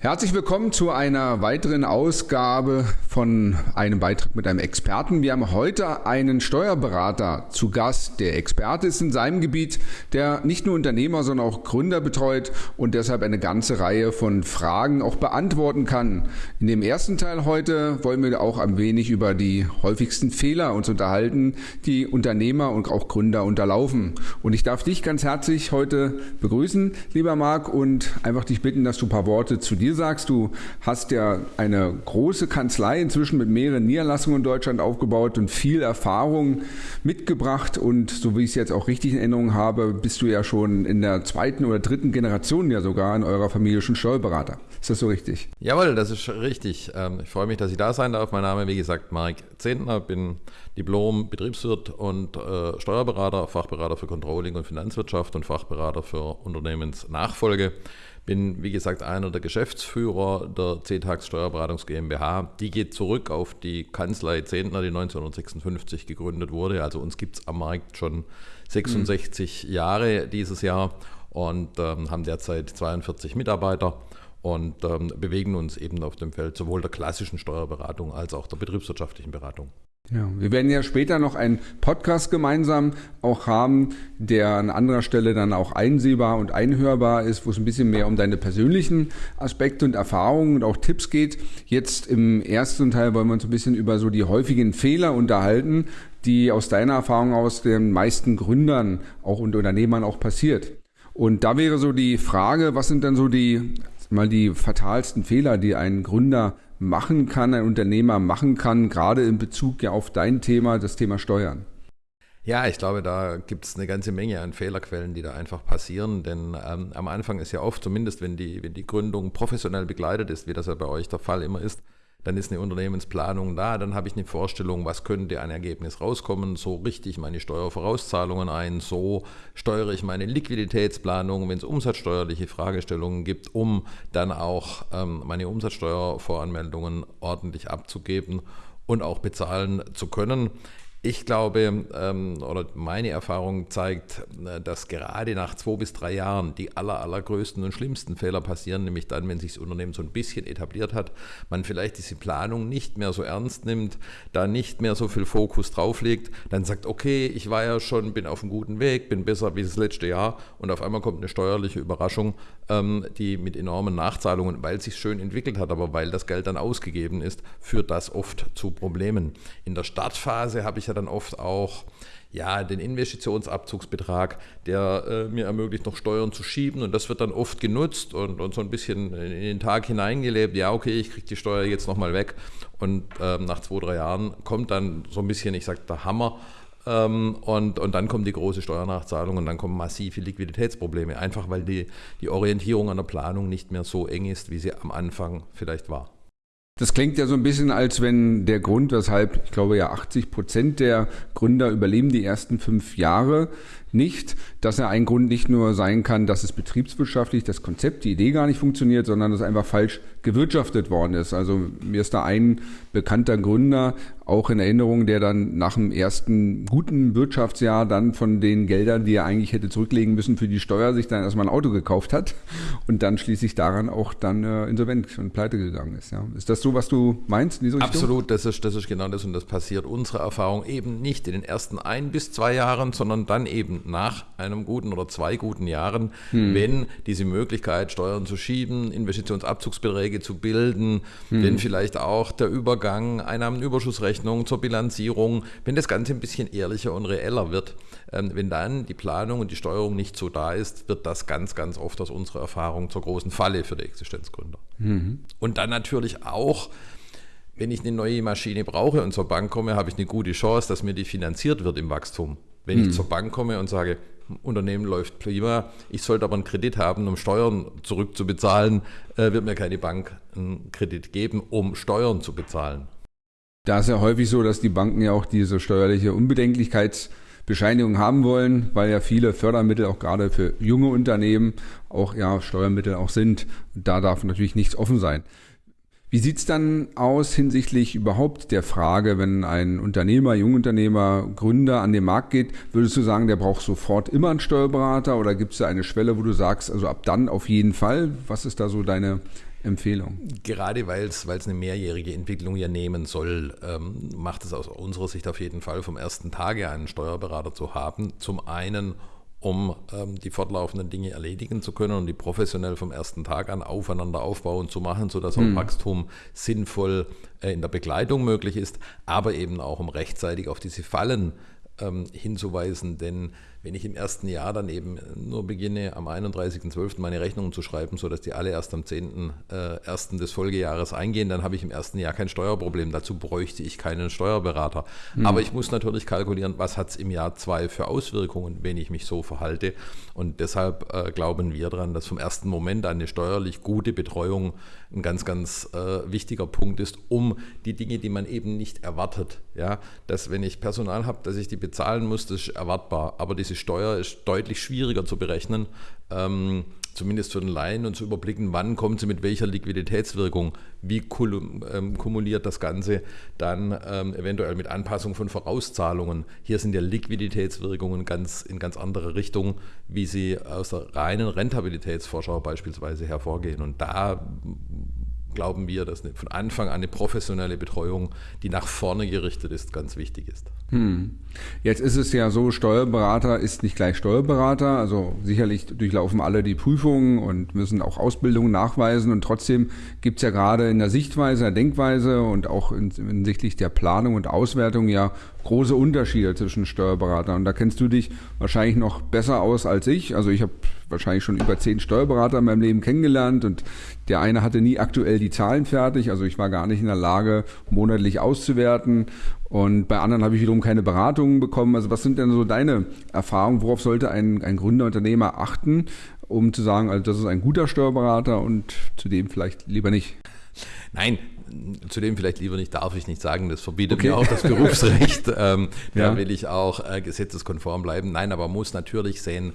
Herzlich willkommen zu einer weiteren Ausgabe von einem Beitrag mit einem Experten. Wir haben heute einen Steuerberater zu Gast. Der Experte ist in seinem Gebiet, der nicht nur Unternehmer, sondern auch Gründer betreut und deshalb eine ganze Reihe von Fragen auch beantworten kann. In dem ersten Teil heute wollen wir auch ein wenig über die häufigsten Fehler uns unterhalten, die Unternehmer und auch Gründer unterlaufen. Und ich darf dich ganz herzlich heute begrüßen, lieber Marc, und einfach dich bitten, dass du ein paar Worte zu dir dir sagst, du hast ja eine große Kanzlei inzwischen mit mehreren Niederlassungen in Deutschland aufgebaut und viel Erfahrung mitgebracht. Und so wie ich es jetzt auch richtig in Erinnerung habe, bist du ja schon in der zweiten oder dritten Generation ja sogar in eurer Familie schon Steuerberater. Ist das so richtig? Jawohl, das ist richtig. Ähm, ich freue mich, dass ich da sein darf. Mein Name, wie gesagt, Marc Zehntner, bin Diplom-Betriebswirt und äh, Steuerberater, Fachberater für Controlling und Finanzwirtschaft und Fachberater für Unternehmensnachfolge. Bin, wie gesagt, einer der Geschäftsführer der CETAX Steuerberatungs GmbH. Die geht zurück auf die Kanzlei Zehntner, die 1956 gegründet wurde. Also uns gibt es am Markt schon 66 mhm. Jahre dieses Jahr und ähm, haben derzeit 42 Mitarbeiter und ähm, bewegen uns eben auf dem Feld sowohl der klassischen Steuerberatung als auch der betriebswirtschaftlichen Beratung. Ja, wir werden ja später noch einen Podcast gemeinsam auch haben, der an anderer Stelle dann auch einsehbar und einhörbar ist, wo es ein bisschen mehr um deine persönlichen Aspekte und Erfahrungen und auch Tipps geht. Jetzt im ersten Teil wollen wir uns ein bisschen über so die häufigen Fehler unterhalten, die aus deiner Erfahrung aus den meisten Gründern auch und Unternehmern auch passiert. Und da wäre so die Frage, was sind dann so die mal die fatalsten Fehler, die ein Gründer machen kann, ein Unternehmer machen kann, gerade in Bezug ja auf dein Thema, das Thema Steuern? Ja, ich glaube, da gibt es eine ganze Menge an Fehlerquellen, die da einfach passieren. Denn ähm, am Anfang ist ja oft, zumindest wenn die, wenn die Gründung professionell begleitet ist, wie das ja bei euch der Fall immer ist, dann ist eine Unternehmensplanung da, dann habe ich eine Vorstellung, was könnte ein Ergebnis rauskommen, so richte ich meine Steuervorauszahlungen ein, so steuere ich meine Liquiditätsplanung, wenn es umsatzsteuerliche Fragestellungen gibt, um dann auch ähm, meine Umsatzsteuervoranmeldungen ordentlich abzugeben und auch bezahlen zu können. Ich glaube, ähm, oder meine Erfahrung zeigt, äh, dass gerade nach zwei bis drei Jahren die aller, allergrößten und schlimmsten Fehler passieren, nämlich dann, wenn sich das Unternehmen so ein bisschen etabliert hat, man vielleicht diese Planung nicht mehr so ernst nimmt, da nicht mehr so viel Fokus drauf legt, dann sagt, okay, ich war ja schon, bin auf einem guten Weg, bin besser wie das letzte Jahr und auf einmal kommt eine steuerliche Überraschung, die mit enormen Nachzahlungen, weil es sich schön entwickelt hat, aber weil das Geld dann ausgegeben ist, führt das oft zu Problemen. In der Startphase habe ich ja dann oft auch ja, den Investitionsabzugsbetrag, der äh, mir ermöglicht, noch Steuern zu schieben. Und das wird dann oft genutzt und, und so ein bisschen in den Tag hineingelebt. Ja, okay, ich kriege die Steuer jetzt nochmal weg. Und ähm, nach zwei, drei Jahren kommt dann so ein bisschen, ich sage, der Hammer. Ähm, und, und dann kommt die große Steuernachzahlung und dann kommen massive Liquiditätsprobleme. Einfach weil die, die Orientierung an der Planung nicht mehr so eng ist, wie sie am Anfang vielleicht war. Das klingt ja so ein bisschen, als wenn der Grund, weshalb ich glaube ja 80 Prozent der Gründer überleben die ersten fünf Jahre nicht, dass er ein Grund nicht nur sein kann, dass es betriebswirtschaftlich das Konzept, die Idee gar nicht funktioniert, sondern dass einfach falsch gewirtschaftet worden ist. Also mir ist da ein bekannter Gründer auch in Erinnerung, der dann nach dem ersten guten Wirtschaftsjahr dann von den Geldern, die er eigentlich hätte zurücklegen müssen für die Steuer, sich dann erstmal ein Auto gekauft hat und dann schließlich daran auch dann äh, insolvent und pleite gegangen ist. Ja. Ist das so, was du meinst in Absolut, das ist, das ist genau das und das passiert unserer Erfahrung eben nicht in den ersten ein bis zwei Jahren, sondern dann eben nach einem guten oder zwei guten Jahren, hm. wenn diese Möglichkeit, Steuern zu schieben, Investitionsabzugsbeträge zu bilden, hm. wenn vielleicht auch der Übergang Einnahmenüberschussrechnung zur Bilanzierung, wenn das Ganze ein bisschen ehrlicher und reeller wird, ähm, wenn dann die Planung und die Steuerung nicht so da ist, wird das ganz, ganz oft aus unserer Erfahrung zur großen Falle für die Existenzgründer. Mhm. Und dann natürlich auch, wenn ich eine neue Maschine brauche und zur Bank komme, habe ich eine gute Chance, dass mir die finanziert wird im Wachstum. Wenn hm. ich zur Bank komme und sage, Unternehmen läuft prima, ich sollte aber einen Kredit haben, um Steuern zurückzubezahlen, äh, wird mir keine Bank einen Kredit geben, um Steuern zu bezahlen. Da ist ja häufig so, dass die Banken ja auch diese steuerliche Unbedenklichkeitsbescheinigung haben wollen, weil ja viele Fördermittel auch gerade für junge Unternehmen auch ja Steuermittel auch sind. Da darf natürlich nichts offen sein. Wie sieht's dann aus hinsichtlich überhaupt der Frage, wenn ein Unternehmer, Jungunternehmer, Gründer an den Markt geht, würdest du sagen, der braucht sofort immer einen Steuerberater oder gibt es da eine Schwelle, wo du sagst, also ab dann auf jeden Fall? Was ist da so deine Empfehlung? Gerade weil es eine mehrjährige Entwicklung ja nehmen soll, ähm, macht es aus unserer Sicht auf jeden Fall vom ersten Tage einen Steuerberater zu haben. Zum einen, um ähm, die fortlaufenden Dinge erledigen zu können und die professionell vom ersten Tag an aufeinander aufbauen zu machen, sodass auch mhm. Wachstum sinnvoll äh, in der Begleitung möglich ist, aber eben auch um rechtzeitig auf diese Fallen ähm, hinzuweisen, denn wenn ich im ersten Jahr dann eben nur beginne, am 31.12. meine Rechnungen zu schreiben, sodass die alle erst am 10.01. Äh, des Folgejahres eingehen, dann habe ich im ersten Jahr kein Steuerproblem. Dazu bräuchte ich keinen Steuerberater. Mhm. Aber ich muss natürlich kalkulieren, was hat es im Jahr zwei für Auswirkungen, wenn ich mich so verhalte. Und deshalb äh, glauben wir daran, dass vom ersten Moment eine steuerlich gute Betreuung ein ganz, ganz äh, wichtiger Punkt ist, um die Dinge, die man eben nicht erwartet, ja, dass wenn ich Personal habe, dass ich die bezahlen muss, das ist erwartbar. Aber diese Steuer ist deutlich schwieriger zu berechnen, ähm, zumindest für den Laien und zu überblicken, wann kommt sie mit welcher Liquiditätswirkung, wie ähm, kumuliert das Ganze dann ähm, eventuell mit Anpassung von Vorauszahlungen. Hier sind ja Liquiditätswirkungen ganz in ganz andere Richtung, wie sie aus der reinen Rentabilitätsvorschau beispielsweise hervorgehen. Und da glauben wir, dass von Anfang an eine professionelle Betreuung, die nach vorne gerichtet ist, ganz wichtig ist. Hm. Jetzt ist es ja so, Steuerberater ist nicht gleich Steuerberater. Also sicherlich durchlaufen alle die Prüfungen und müssen auch Ausbildungen nachweisen. Und trotzdem gibt es ja gerade in der Sichtweise, der Denkweise und auch hinsichtlich der Planung und Auswertung ja große Unterschiede zwischen Steuerberatern. Und da kennst du dich wahrscheinlich noch besser aus als ich. Also ich habe wahrscheinlich schon über zehn Steuerberater in meinem Leben kennengelernt und der eine hatte nie aktuell die Zahlen fertig. Also ich war gar nicht in der Lage, monatlich auszuwerten. Und bei anderen habe ich wiederum keine Beratungen bekommen. Also was sind denn so deine Erfahrungen? Worauf sollte ein, ein Gründerunternehmer achten, um zu sagen, also das ist ein guter Steuerberater und zudem vielleicht lieber nicht? Nein, zudem vielleicht lieber nicht, darf ich nicht sagen, das verbietet okay. mir auch das Berufsrecht. ähm, ja. Da will ich auch äh, gesetzeskonform bleiben. Nein, aber muss natürlich sehen,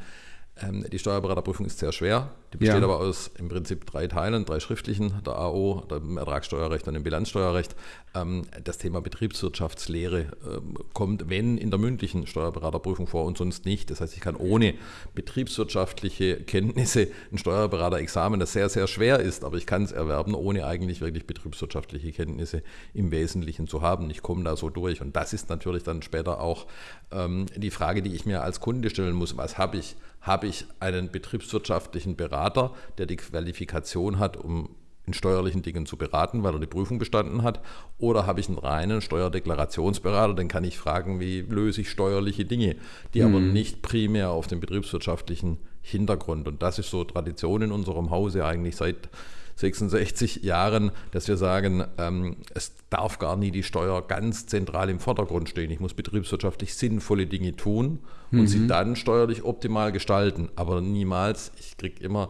die Steuerberaterprüfung ist sehr schwer. Die besteht ja. aber aus im Prinzip drei Teilen, drei schriftlichen, der AO, dem Ertragssteuerrecht und dem Bilanzsteuerrecht. Ähm, das Thema Betriebswirtschaftslehre ähm, kommt, wenn in der mündlichen Steuerberaterprüfung vor und sonst nicht. Das heißt, ich kann ohne betriebswirtschaftliche Kenntnisse ein Steuerberaterexamen, das sehr, sehr schwer ist, aber ich kann es erwerben, ohne eigentlich wirklich betriebswirtschaftliche Kenntnisse im Wesentlichen zu haben. Ich komme da so durch. Und das ist natürlich dann später auch die Frage, die ich mir als Kunde stellen muss. Was habe ich? Habe ich einen betriebswirtschaftlichen Berater, der die Qualifikation hat, um in steuerlichen Dingen zu beraten, weil er die Prüfung bestanden hat? Oder habe ich einen reinen Steuerdeklarationsberater, dann kann ich fragen, wie löse ich steuerliche Dinge, die mhm. aber nicht primär auf dem betriebswirtschaftlichen Hintergrund. Und das ist so Tradition in unserem Hause eigentlich seit 66 Jahren, dass wir sagen, ähm, es darf gar nie die Steuer ganz zentral im Vordergrund stehen. Ich muss betriebswirtschaftlich sinnvolle Dinge tun und mhm. sie dann steuerlich optimal gestalten. Aber niemals, ich kriege immer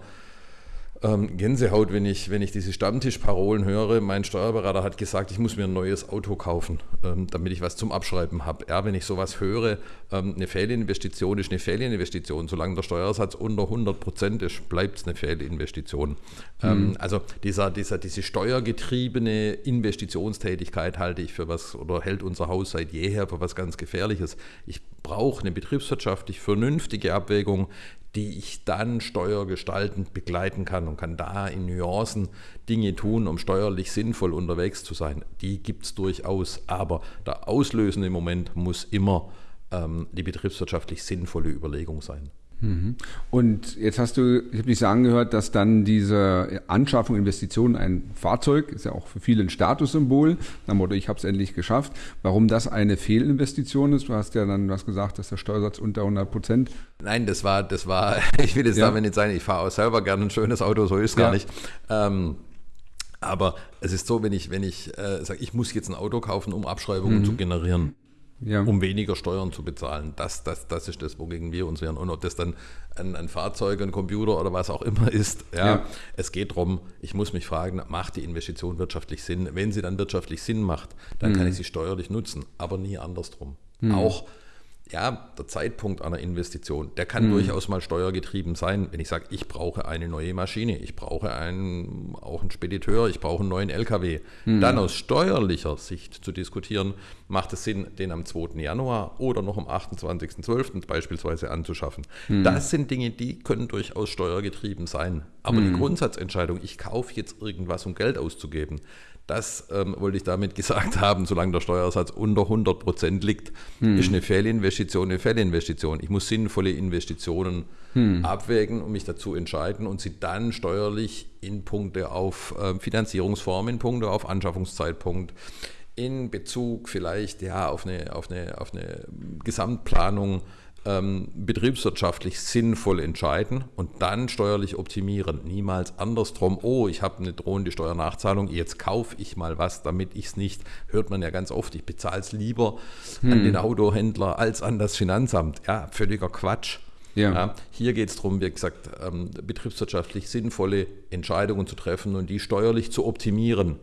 ähm, Gänsehaut, wenn ich, wenn ich diese Stammtischparolen höre. Mein Steuerberater hat gesagt, ich muss mir ein neues Auto kaufen, ähm, damit ich was zum Abschreiben habe. Ja, wenn ich sowas höre, ähm, eine Fehlinvestition ist eine Fehlinvestition. Solange der Steuersatz unter 100 Prozent ist, bleibt es eine Fehlinvestition. Ähm, mhm. also dieser, dieser, diese steuergetriebene Investitionstätigkeit halte ich für was oder hält unser Haus seit jeher für was ganz Gefährliches. Ich brauche eine betriebswirtschaftlich vernünftige Abwägung, die ich dann steuergestaltend begleiten kann und kann da in Nuancen Dinge tun, um steuerlich sinnvoll unterwegs zu sein. Die gibt es durchaus, aber der auslösende Moment muss immer ähm, die betriebswirtschaftlich sinnvolle Überlegung sein. Mhm. Und jetzt hast du, ich habe dich sagen gehört, dass dann diese Anschaffung, Investition, ein Fahrzeug, ist ja auch für viele ein Statussymbol, nach Motto, ich habe es endlich geschafft. Warum das eine Fehlinvestition ist, du hast ja dann was gesagt, dass der Steuersatz unter 100 Prozent. Nein, das war, das war, ich will jetzt ja. damit nicht sagen, ich fahre auch selber gerne ein schönes Auto, so ist es gar ja. nicht. Ähm, aber es ist so, wenn ich, wenn ich äh, sage, ich muss jetzt ein Auto kaufen, um Abschreibungen mhm. zu generieren ja. um weniger Steuern zu bezahlen. Das, das, das ist das, wogegen wir uns wehren. Und ob das dann ein, ein Fahrzeug, ein Computer oder was auch immer ist, ja, ja, es geht darum, ich muss mich fragen, macht die Investition wirtschaftlich Sinn? Wenn sie dann wirtschaftlich Sinn macht, dann mhm. kann ich sie steuerlich nutzen, aber nie andersrum. Mhm. Auch ja, der Zeitpunkt einer Investition, der kann mhm. durchaus mal steuergetrieben sein. Wenn ich sage, ich brauche eine neue Maschine, ich brauche einen, auch einen Spediteur, ich brauche einen neuen LKW, mhm. dann aus steuerlicher Sicht zu diskutieren, macht es Sinn, den am 2. Januar oder noch am 28.12. beispielsweise anzuschaffen. Mhm. Das sind Dinge, die können durchaus steuergetrieben sein. Aber die mhm. Grundsatzentscheidung, ich kaufe jetzt irgendwas, um Geld auszugeben, das ähm, wollte ich damit gesagt haben, solange der Steuersatz unter 100 Prozent liegt, hm. ist eine Fehlinvestition eine Fehlinvestition. Ich muss sinnvolle Investitionen hm. abwägen und mich dazu entscheiden und sie dann steuerlich in Punkte auf äh, Finanzierungsform, in Punkte auf Anschaffungszeitpunkt, in Bezug vielleicht ja, auf, eine, auf, eine, auf eine Gesamtplanung ähm, betriebswirtschaftlich sinnvoll entscheiden und dann steuerlich optimieren. Niemals andersrum, oh, ich habe eine drohende Steuernachzahlung, jetzt kaufe ich mal was, damit ich es nicht, hört man ja ganz oft, ich bezahle es lieber hm. an den Autohändler als an das Finanzamt. Ja, völliger Quatsch. Ja. Ja, hier geht es darum, wie gesagt, ähm, betriebswirtschaftlich sinnvolle Entscheidungen zu treffen und die steuerlich zu optimieren,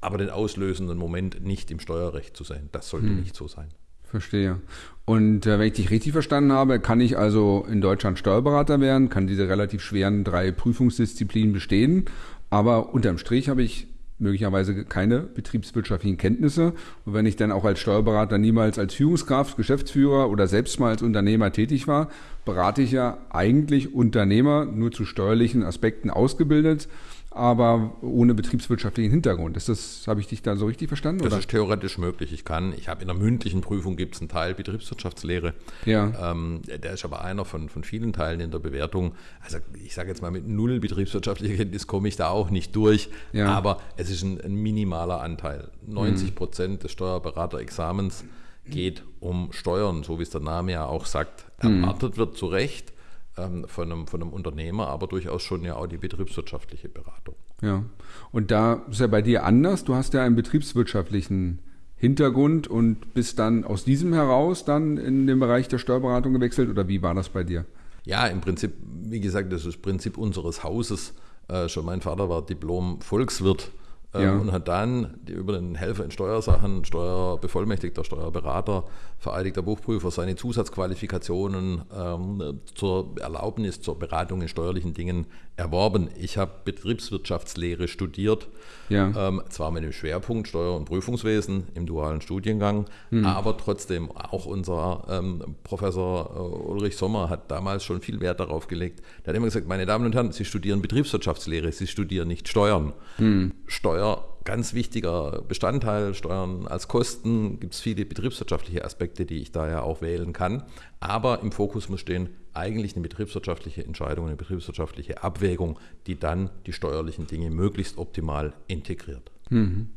aber den auslösenden Moment nicht im Steuerrecht zu sein. Das sollte hm. nicht so sein. Verstehe. Und äh, wenn ich dich richtig verstanden habe, kann ich also in Deutschland Steuerberater werden, kann diese relativ schweren drei Prüfungsdisziplinen bestehen, aber unterm Strich habe ich möglicherweise keine betriebswirtschaftlichen Kenntnisse. Und wenn ich dann auch als Steuerberater niemals als Führungskraft, Geschäftsführer oder selbst mal als Unternehmer tätig war, berate ich ja eigentlich Unternehmer nur zu steuerlichen Aspekten ausgebildet aber ohne betriebswirtschaftlichen Hintergrund. Ist das, habe ich dich da so richtig verstanden? Das oder? ist theoretisch möglich. Ich kann, ich habe in der mündlichen Prüfung gibt es einen Teil Betriebswirtschaftslehre. Ja. Ähm, der ist aber einer von, von vielen Teilen in der Bewertung. Also ich sage jetzt mal, mit null betriebswirtschaftlicher Kenntnis komme ich da auch nicht durch. Ja. Aber es ist ein, ein minimaler Anteil. 90 Prozent mhm. des Steuerberaterexamens geht um Steuern, so wie es der Name ja auch sagt. Mhm. Erwartet wird zu Recht ähm, von, einem, von einem Unternehmer, aber durchaus schon ja auch die betriebswirtschaftliche Beratung. Ja, und da ist ja bei dir anders. Du hast ja einen betriebswirtschaftlichen Hintergrund und bist dann aus diesem heraus dann in den Bereich der Steuerberatung gewechselt oder wie war das bei dir? Ja, im Prinzip, wie gesagt, das ist das Prinzip unseres Hauses. Äh, schon mein Vater war Diplom-Volkswirt ähm, ja. und hat dann über den Helfer in Steuersachen, Steuerbevollmächtigter, Steuerberater, vereidigter Buchprüfer seine Zusatzqualifikationen ähm, zur Erlaubnis zur Beratung in steuerlichen Dingen erworben. Ich habe Betriebswirtschaftslehre studiert, ja. ähm, zwar mit dem Schwerpunkt Steuer- und Prüfungswesen im dualen Studiengang, hm. aber trotzdem auch unser ähm, Professor äh, Ulrich Sommer hat damals schon viel Wert darauf gelegt. Der hat immer gesagt, meine Damen und Herren, Sie studieren Betriebswirtschaftslehre, Sie studieren nicht Steuern. Hm. Steuer ganz wichtiger Bestandteil. Steuern als Kosten gibt es viele betriebswirtschaftliche Aspekte, die ich daher auch wählen kann. Aber im Fokus muss stehen eigentlich eine betriebswirtschaftliche Entscheidung, eine betriebswirtschaftliche Abwägung, die dann die steuerlichen Dinge möglichst optimal integriert. Mhm.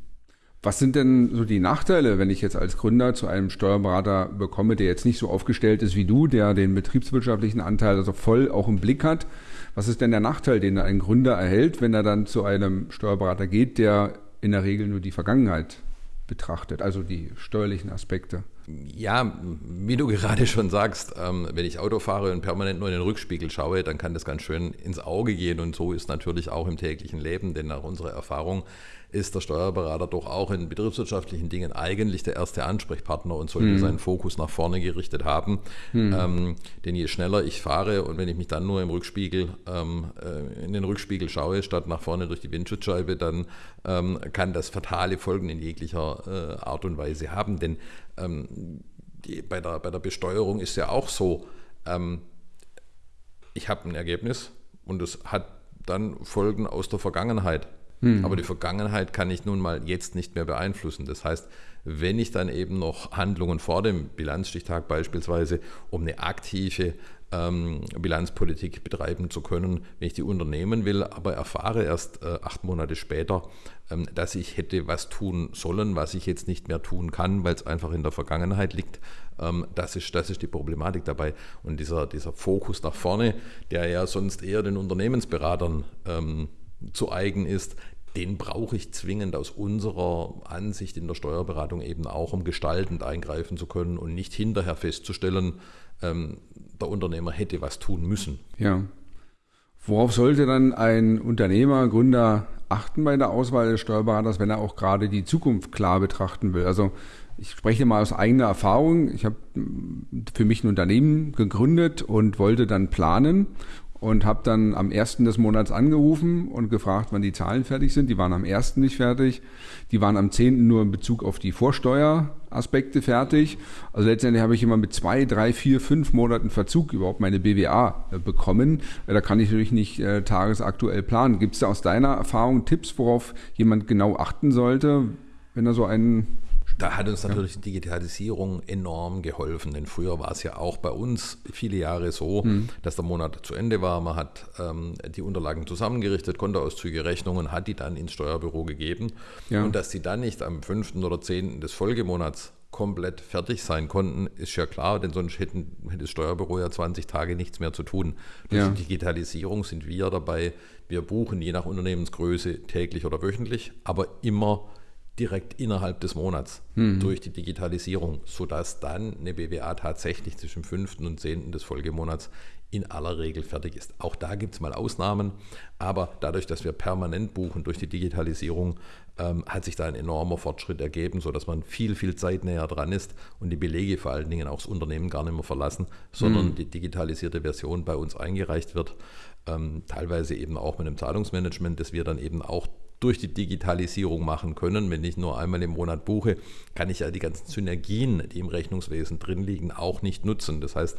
Was sind denn so die Nachteile, wenn ich jetzt als Gründer zu einem Steuerberater bekomme, der jetzt nicht so aufgestellt ist wie du, der den betriebswirtschaftlichen Anteil also voll auch im Blick hat? Was ist denn der Nachteil, den ein Gründer erhält, wenn er dann zu einem Steuerberater geht, der in der Regel nur die Vergangenheit betrachtet, also die steuerlichen Aspekte. Ja, wie du gerade schon sagst, ähm, wenn ich Auto fahre und permanent nur in den Rückspiegel schaue, dann kann das ganz schön ins Auge gehen und so ist natürlich auch im täglichen Leben, denn nach unserer Erfahrung ist der Steuerberater doch auch in betriebswirtschaftlichen Dingen eigentlich der erste Ansprechpartner und sollte mhm. seinen Fokus nach vorne gerichtet haben. Mhm. Ähm, denn je schneller ich fahre und wenn ich mich dann nur im Rückspiegel, ähm, äh, in den Rückspiegel schaue, statt nach vorne durch die Windschutzscheibe, dann ähm, kann das fatale Folgen in jeglicher äh, Art und Weise haben. Denn ähm, die, bei, der, bei der Besteuerung ist ja auch so, ähm, ich habe ein Ergebnis und es hat dann Folgen aus der Vergangenheit. Hm. Aber die Vergangenheit kann ich nun mal jetzt nicht mehr beeinflussen. Das heißt, wenn ich dann eben noch Handlungen vor dem Bilanzstichtag beispielsweise um eine aktive ähm, Bilanzpolitik betreiben zu können, wenn ich die unternehmen will, aber erfahre erst äh, acht Monate später, ähm, dass ich hätte was tun sollen, was ich jetzt nicht mehr tun kann, weil es einfach in der Vergangenheit liegt. Ähm, das, ist, das ist die Problematik dabei. Und dieser, dieser Fokus nach vorne, der ja sonst eher den Unternehmensberatern ähm, zu eigen ist, den brauche ich zwingend aus unserer Ansicht in der Steuerberatung eben auch, um gestaltend eingreifen zu können und nicht hinterher festzustellen, ähm, der Unternehmer hätte was tun müssen. Ja. Worauf sollte dann ein Unternehmer, Gründer achten bei der Auswahl des Steuerberaters, wenn er auch gerade die Zukunft klar betrachten will? Also ich spreche mal aus eigener Erfahrung. Ich habe für mich ein Unternehmen gegründet und wollte dann planen und habe dann am 1. des Monats angerufen und gefragt, wann die Zahlen fertig sind. Die waren am 1. nicht fertig. Die waren am 10. nur in Bezug auf die Vorsteueraspekte fertig. Also letztendlich habe ich immer mit zwei, drei, vier, fünf Monaten Verzug überhaupt meine BWA äh, bekommen. Da kann ich natürlich nicht äh, tagesaktuell planen. Gibt es da aus deiner Erfahrung Tipps, worauf jemand genau achten sollte, wenn er so einen da hat uns natürlich die Digitalisierung enorm geholfen, denn früher war es ja auch bei uns viele Jahre so, mhm. dass der Monat zu Ende war, man hat ähm, die Unterlagen zusammengerichtet, Kontoauszüge, Rechnungen, hat die dann ins Steuerbüro gegeben ja. und dass die dann nicht am 5. oder 10. des Folgemonats komplett fertig sein konnten, ist ja klar, denn sonst hätten, hätte das Steuerbüro ja 20 Tage nichts mehr zu tun. Durch ja. die Digitalisierung sind wir dabei, wir buchen je nach Unternehmensgröße täglich oder wöchentlich, aber immer direkt innerhalb des Monats mhm. durch die Digitalisierung, sodass dann eine BWA tatsächlich zwischen 5. und 10. des Folgemonats in aller Regel fertig ist. Auch da gibt es mal Ausnahmen, aber dadurch, dass wir permanent buchen durch die Digitalisierung, ähm, hat sich da ein enormer Fortschritt ergeben, sodass man viel, viel Zeit näher dran ist und die Belege vor allen Dingen auch das Unternehmen gar nicht mehr verlassen, sondern mhm. die digitalisierte Version bei uns eingereicht wird. Ähm, teilweise eben auch mit einem Zahlungsmanagement, das wir dann eben auch durch die Digitalisierung machen können. Wenn ich nur einmal im Monat buche, kann ich ja die ganzen Synergien, die im Rechnungswesen drin liegen, auch nicht nutzen. Das heißt,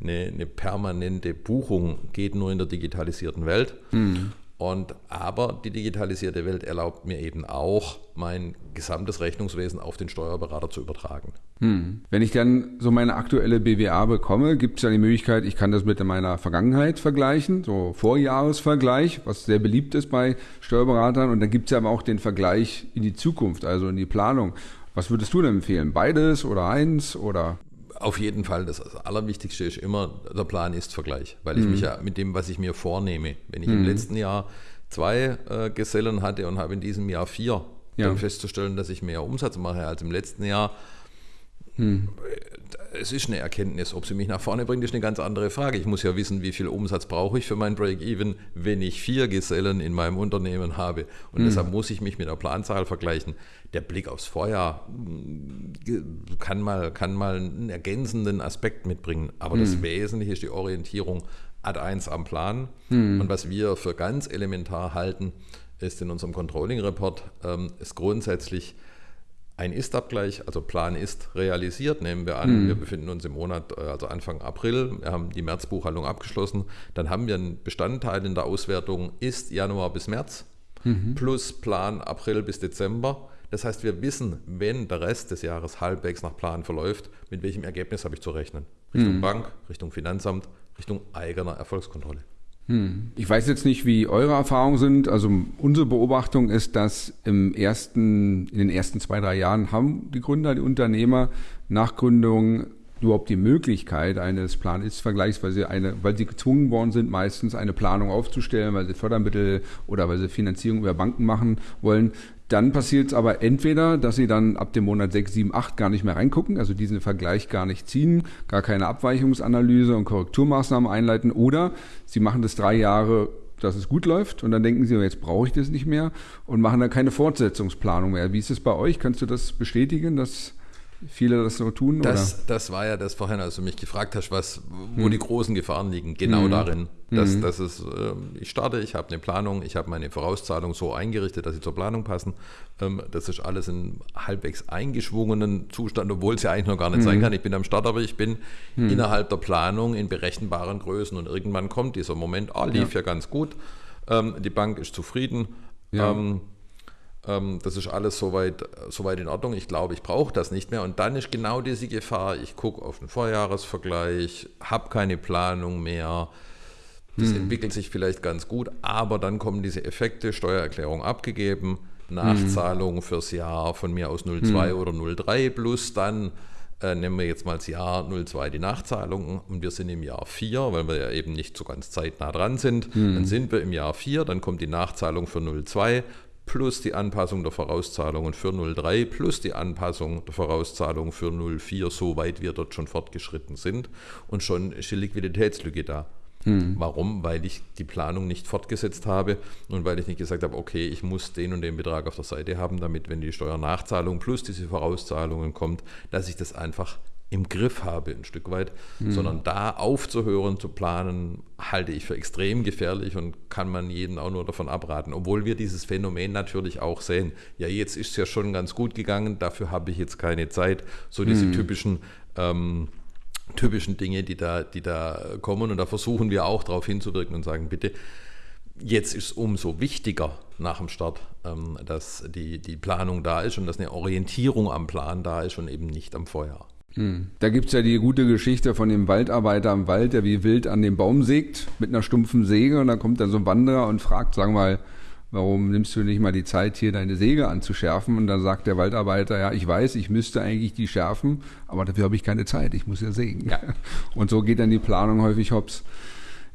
eine, eine permanente Buchung geht nur in der digitalisierten Welt. Mhm. Und, aber die digitalisierte Welt erlaubt mir eben auch, mein gesamtes Rechnungswesen auf den Steuerberater zu übertragen. Hm. Wenn ich dann so meine aktuelle BWA bekomme, gibt es ja die Möglichkeit, ich kann das mit meiner Vergangenheit vergleichen, so Vorjahresvergleich, was sehr beliebt ist bei Steuerberatern. Und dann gibt es ja aber auch den Vergleich in die Zukunft, also in die Planung. Was würdest du denn empfehlen? Beides oder eins oder? Auf jeden Fall, das Allerwichtigste ist immer, der Plan ist Vergleich, weil ich mhm. mich ja mit dem, was ich mir vornehme, wenn ich mhm. im letzten Jahr zwei äh, Gesellen hatte und habe in diesem Jahr vier, ja. dann festzustellen, dass ich mehr Umsatz mache als im letzten Jahr, hm. Es ist eine Erkenntnis. Ob sie mich nach vorne bringt, ist eine ganz andere Frage. Ich muss ja wissen, wie viel Umsatz brauche ich für mein Break-Even, wenn ich vier Gesellen in meinem Unternehmen habe. Und hm. deshalb muss ich mich mit der Planzahl vergleichen. Der Blick aufs Vorjahr hm, kann mal, kann mal einen ergänzenden Aspekt mitbringen. Aber hm. das Wesentliche ist die Orientierung ad 1 am Plan. Hm. Und was wir für ganz elementar halten, ist in unserem Controlling-Report, ähm, ist grundsätzlich ein Ist-Abgleich, also Plan ist realisiert, nehmen wir an, mhm. wir befinden uns im Monat, äh, also Anfang April, wir haben die Märzbuchhaltung abgeschlossen, dann haben wir einen Bestandteil in der Auswertung ist Januar bis März mhm. plus Plan April bis Dezember. Das heißt, wir wissen, wenn der Rest des Jahres halbwegs nach Plan verläuft, mit welchem Ergebnis habe ich zu rechnen. Richtung mhm. Bank, Richtung Finanzamt, Richtung eigener Erfolgskontrolle. Hm. Ich weiß jetzt nicht, wie eure Erfahrungen sind. Also unsere Beobachtung ist, dass im ersten, in den ersten zwei, drei Jahren haben die Gründer, die Unternehmer nach Gründung überhaupt die Möglichkeit eines Plan-Ist-Vergleichs, weil sie eine, weil sie gezwungen worden sind, meistens eine Planung aufzustellen, weil sie Fördermittel oder weil sie Finanzierung über Banken machen wollen. Dann passiert es aber entweder, dass sie dann ab dem Monat 6, 7, 8 gar nicht mehr reingucken, also diesen Vergleich gar nicht ziehen, gar keine Abweichungsanalyse und Korrekturmaßnahmen einleiten, oder sie machen das drei Jahre dass es gut läuft und dann denken sie, jetzt brauche ich das nicht mehr und machen dann keine Fortsetzungsplanung mehr. Wie ist es bei euch? Kannst du das bestätigen, dass viele das so tun? Das, das war ja das vorhin, als du mich gefragt hast, was, wo hm. die großen Gefahren liegen. Genau hm. darin. Dass, hm. dass es, äh, ich starte, ich habe eine Planung, ich habe meine Vorauszahlung so eingerichtet, dass sie zur Planung passen. Ähm, das ist alles in halbwegs eingeschwungenen Zustand, obwohl es ja eigentlich noch gar nicht sein hm. kann. Ich bin am Start, aber ich bin hm. innerhalb der Planung in berechenbaren Größen und irgendwann kommt dieser Moment, oh, lief ja, ja ganz gut, ähm, die Bank ist zufrieden. Ja. Ähm, das ist alles soweit, soweit in Ordnung. Ich glaube, ich brauche das nicht mehr. Und dann ist genau diese Gefahr. Ich gucke auf den Vorjahresvergleich, habe keine Planung mehr. Das hm. entwickelt sich vielleicht ganz gut, aber dann kommen diese Effekte, Steuererklärung abgegeben, Nachzahlung hm. fürs Jahr von mir aus 02 hm. oder 03 plus dann äh, nehmen wir jetzt mal das Jahr 02 die Nachzahlung und wir sind im Jahr 4, weil wir ja eben nicht so ganz zeitnah dran sind. Hm. Dann sind wir im Jahr 4, dann kommt die Nachzahlung für 02 plus die Anpassung der Vorauszahlungen für 03 plus die Anpassung der Vorauszahlungen für 04, soweit wir dort schon fortgeschritten sind. Und schon ist die Liquiditätslücke da. Hm. Warum? Weil ich die Planung nicht fortgesetzt habe und weil ich nicht gesagt habe, okay, ich muss den und den Betrag auf der Seite haben, damit, wenn die Steuernachzahlung plus diese Vorauszahlungen kommt, dass ich das einfach im Griff habe, ein Stück weit, mhm. sondern da aufzuhören, zu planen, halte ich für extrem gefährlich und kann man jeden auch nur davon abraten. Obwohl wir dieses Phänomen natürlich auch sehen. Ja, jetzt ist es ja schon ganz gut gegangen, dafür habe ich jetzt keine Zeit. So diese mhm. typischen ähm, typischen Dinge, die da, die da kommen. Und da versuchen wir auch darauf hinzuwirken und sagen, bitte, jetzt ist es umso wichtiger nach dem Start, ähm, dass die, die Planung da ist und dass eine Orientierung am Plan da ist und eben nicht am Feuer. Hm. Da gibt es ja die gute Geschichte von dem Waldarbeiter im Wald, der wie wild an dem Baum sägt mit einer stumpfen Säge und dann kommt dann so ein Wanderer und fragt, sagen wir mal, warum nimmst du nicht mal die Zeit, hier deine Säge anzuschärfen? Und dann sagt der Waldarbeiter, ja, ich weiß, ich müsste eigentlich die schärfen, aber dafür habe ich keine Zeit, ich muss ja sägen. Ja. Und so geht dann die Planung häufig hops.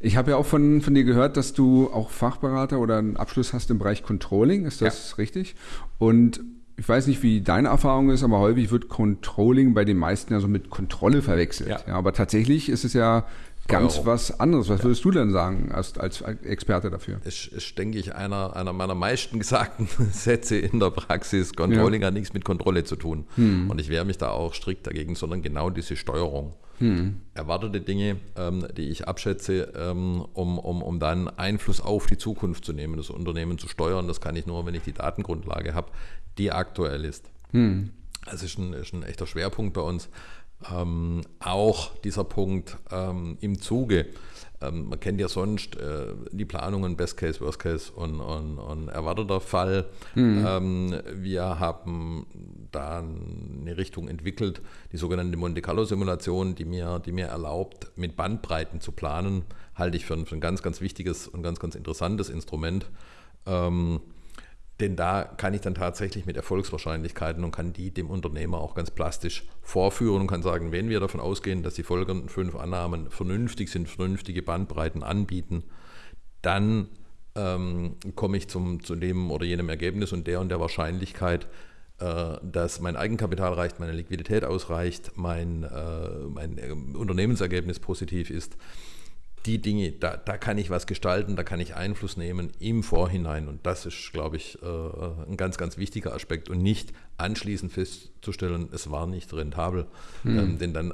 Ich habe ja auch von, von dir gehört, dass du auch Fachberater oder einen Abschluss hast im Bereich Controlling, ist das ja. richtig? Und ich weiß nicht, wie deine Erfahrung ist, aber häufig wird Controlling bei den meisten ja so mit Kontrolle verwechselt. Ja. ja aber tatsächlich ist es ja ganz was anderes. Was ja. würdest du denn sagen als, als Experte dafür? Es ist, denke ich, einer, einer meiner meisten gesagten Sätze in der Praxis. Controlling ja. hat nichts mit Kontrolle zu tun. Hm. Und ich wehre mich da auch strikt dagegen, sondern genau diese Steuerung. Hm. Erwartete Dinge, ähm, die ich abschätze, ähm, um, um, um dann Einfluss auf die Zukunft zu nehmen, das Unternehmen zu steuern. Das kann ich nur, wenn ich die Datengrundlage habe, die aktuell ist. Hm. Das ist ein, ist ein echter Schwerpunkt bei uns. Ähm, auch dieser Punkt ähm, im Zuge. Ähm, man kennt ja sonst äh, die Planungen Best Case, Worst Case und, und, und erwarteter Fall. Mhm. wir haben da eine Richtung entwickelt, die sogenannte Monte Carlo Simulation, die mir, die mir erlaubt, mit Bandbreiten zu planen, halte ich für ein, für ein ganz, ganz wichtiges und ganz, ganz interessantes Instrument. Ähm, denn da kann ich dann tatsächlich mit Erfolgswahrscheinlichkeiten und kann die dem Unternehmer auch ganz plastisch vorführen und kann sagen, wenn wir davon ausgehen, dass die folgenden fünf Annahmen vernünftig sind, vernünftige Bandbreiten anbieten, dann ähm, komme ich zum, zu dem oder jenem Ergebnis und der und der Wahrscheinlichkeit, äh, dass mein Eigenkapital reicht, meine Liquidität ausreicht, mein, äh, mein äh, Unternehmensergebnis positiv ist die Dinge, da, da kann ich was gestalten, da kann ich Einfluss nehmen im Vorhinein. Und das ist, glaube ich, äh, ein ganz, ganz wichtiger Aspekt und nicht anschließend festzustellen, es war nicht rentabel. Hm. Ähm, denn dann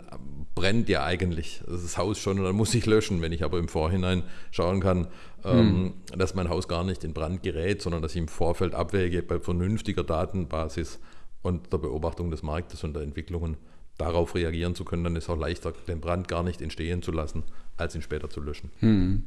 brennt ja eigentlich das Haus schon und dann muss ich löschen. Wenn ich aber im Vorhinein schauen kann, ähm, hm. dass mein Haus gar nicht in Brand gerät, sondern dass ich im Vorfeld abwäge bei vernünftiger Datenbasis und der Beobachtung des Marktes und der Entwicklungen darauf reagieren zu können, dann ist es auch leichter, den Brand gar nicht entstehen zu lassen als ihn später zu löschen. Hm.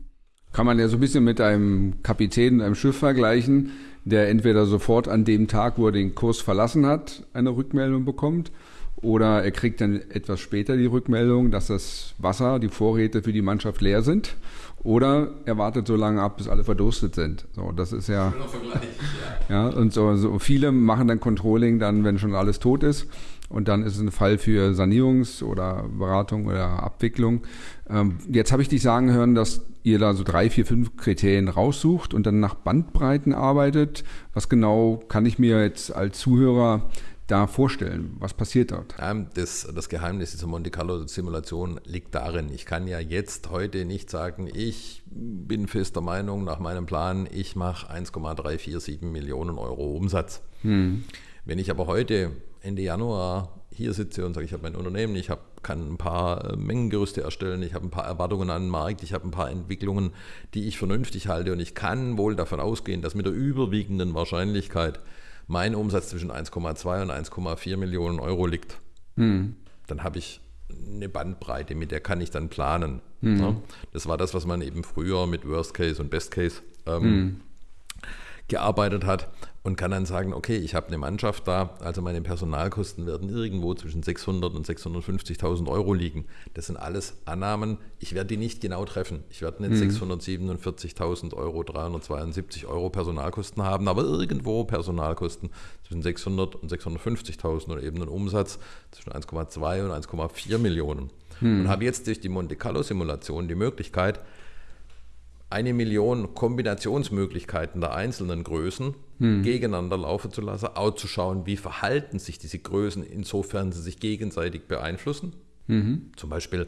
Kann man ja so ein bisschen mit einem Kapitän in einem Schiff vergleichen, der entweder sofort an dem Tag, wo er den Kurs verlassen hat, eine Rückmeldung bekommt, oder er kriegt dann etwas später die Rückmeldung, dass das Wasser, die Vorräte für die Mannschaft leer sind. Oder er wartet so lange ab, bis alle verdurstet sind. So, das ist ja. ja. ja, und so, so viele machen dann Controlling dann, wenn schon alles tot ist. Und dann ist es ein Fall für Sanierungs- oder Beratung oder Abwicklung. Ähm, jetzt habe ich dich sagen hören, dass ihr da so drei, vier, fünf Kriterien raussucht und dann nach Bandbreiten arbeitet. Was genau kann ich mir jetzt als Zuhörer da vorstellen? Was passiert dort? Das, das Geheimnis dieser Monte Carlo-Simulation liegt darin, ich kann ja jetzt heute nicht sagen, ich bin fester Meinung nach meinem Plan, ich mache 1,347 Millionen Euro Umsatz. Hm. Wenn ich aber heute Ende Januar hier sitze und sage, ich habe mein Unternehmen, ich hab, kann ein paar äh, Mengengerüste erstellen, ich habe ein paar Erwartungen an den Markt, ich habe ein paar Entwicklungen, die ich vernünftig halte und ich kann wohl davon ausgehen, dass mit der überwiegenden Wahrscheinlichkeit mein Umsatz zwischen 1,2 und 1,4 Millionen Euro liegt. Hm. Dann habe ich eine Bandbreite, mit der kann ich dann planen. Hm. Das war das, was man eben früher mit Worst Case und Best Case ähm, hm. Gearbeitet hat und kann dann sagen, okay, ich habe eine Mannschaft da, also meine Personalkosten werden irgendwo zwischen 600 und 650.000 Euro liegen. Das sind alles Annahmen. Ich werde die nicht genau treffen. Ich werde nicht mhm. 647.000 Euro, 372 Euro Personalkosten haben, aber irgendwo Personalkosten zwischen 600 und 650.000 oder eben einen Umsatz zwischen 1,2 und 1,4 Millionen. Mhm. Und habe jetzt durch die Monte Carlo Simulation die Möglichkeit, eine Million Kombinationsmöglichkeiten der einzelnen Größen hm. gegeneinander laufen zu lassen, auch zu schauen, wie verhalten sich diese Größen, insofern sie sich gegenseitig beeinflussen. Mhm. Zum Beispiel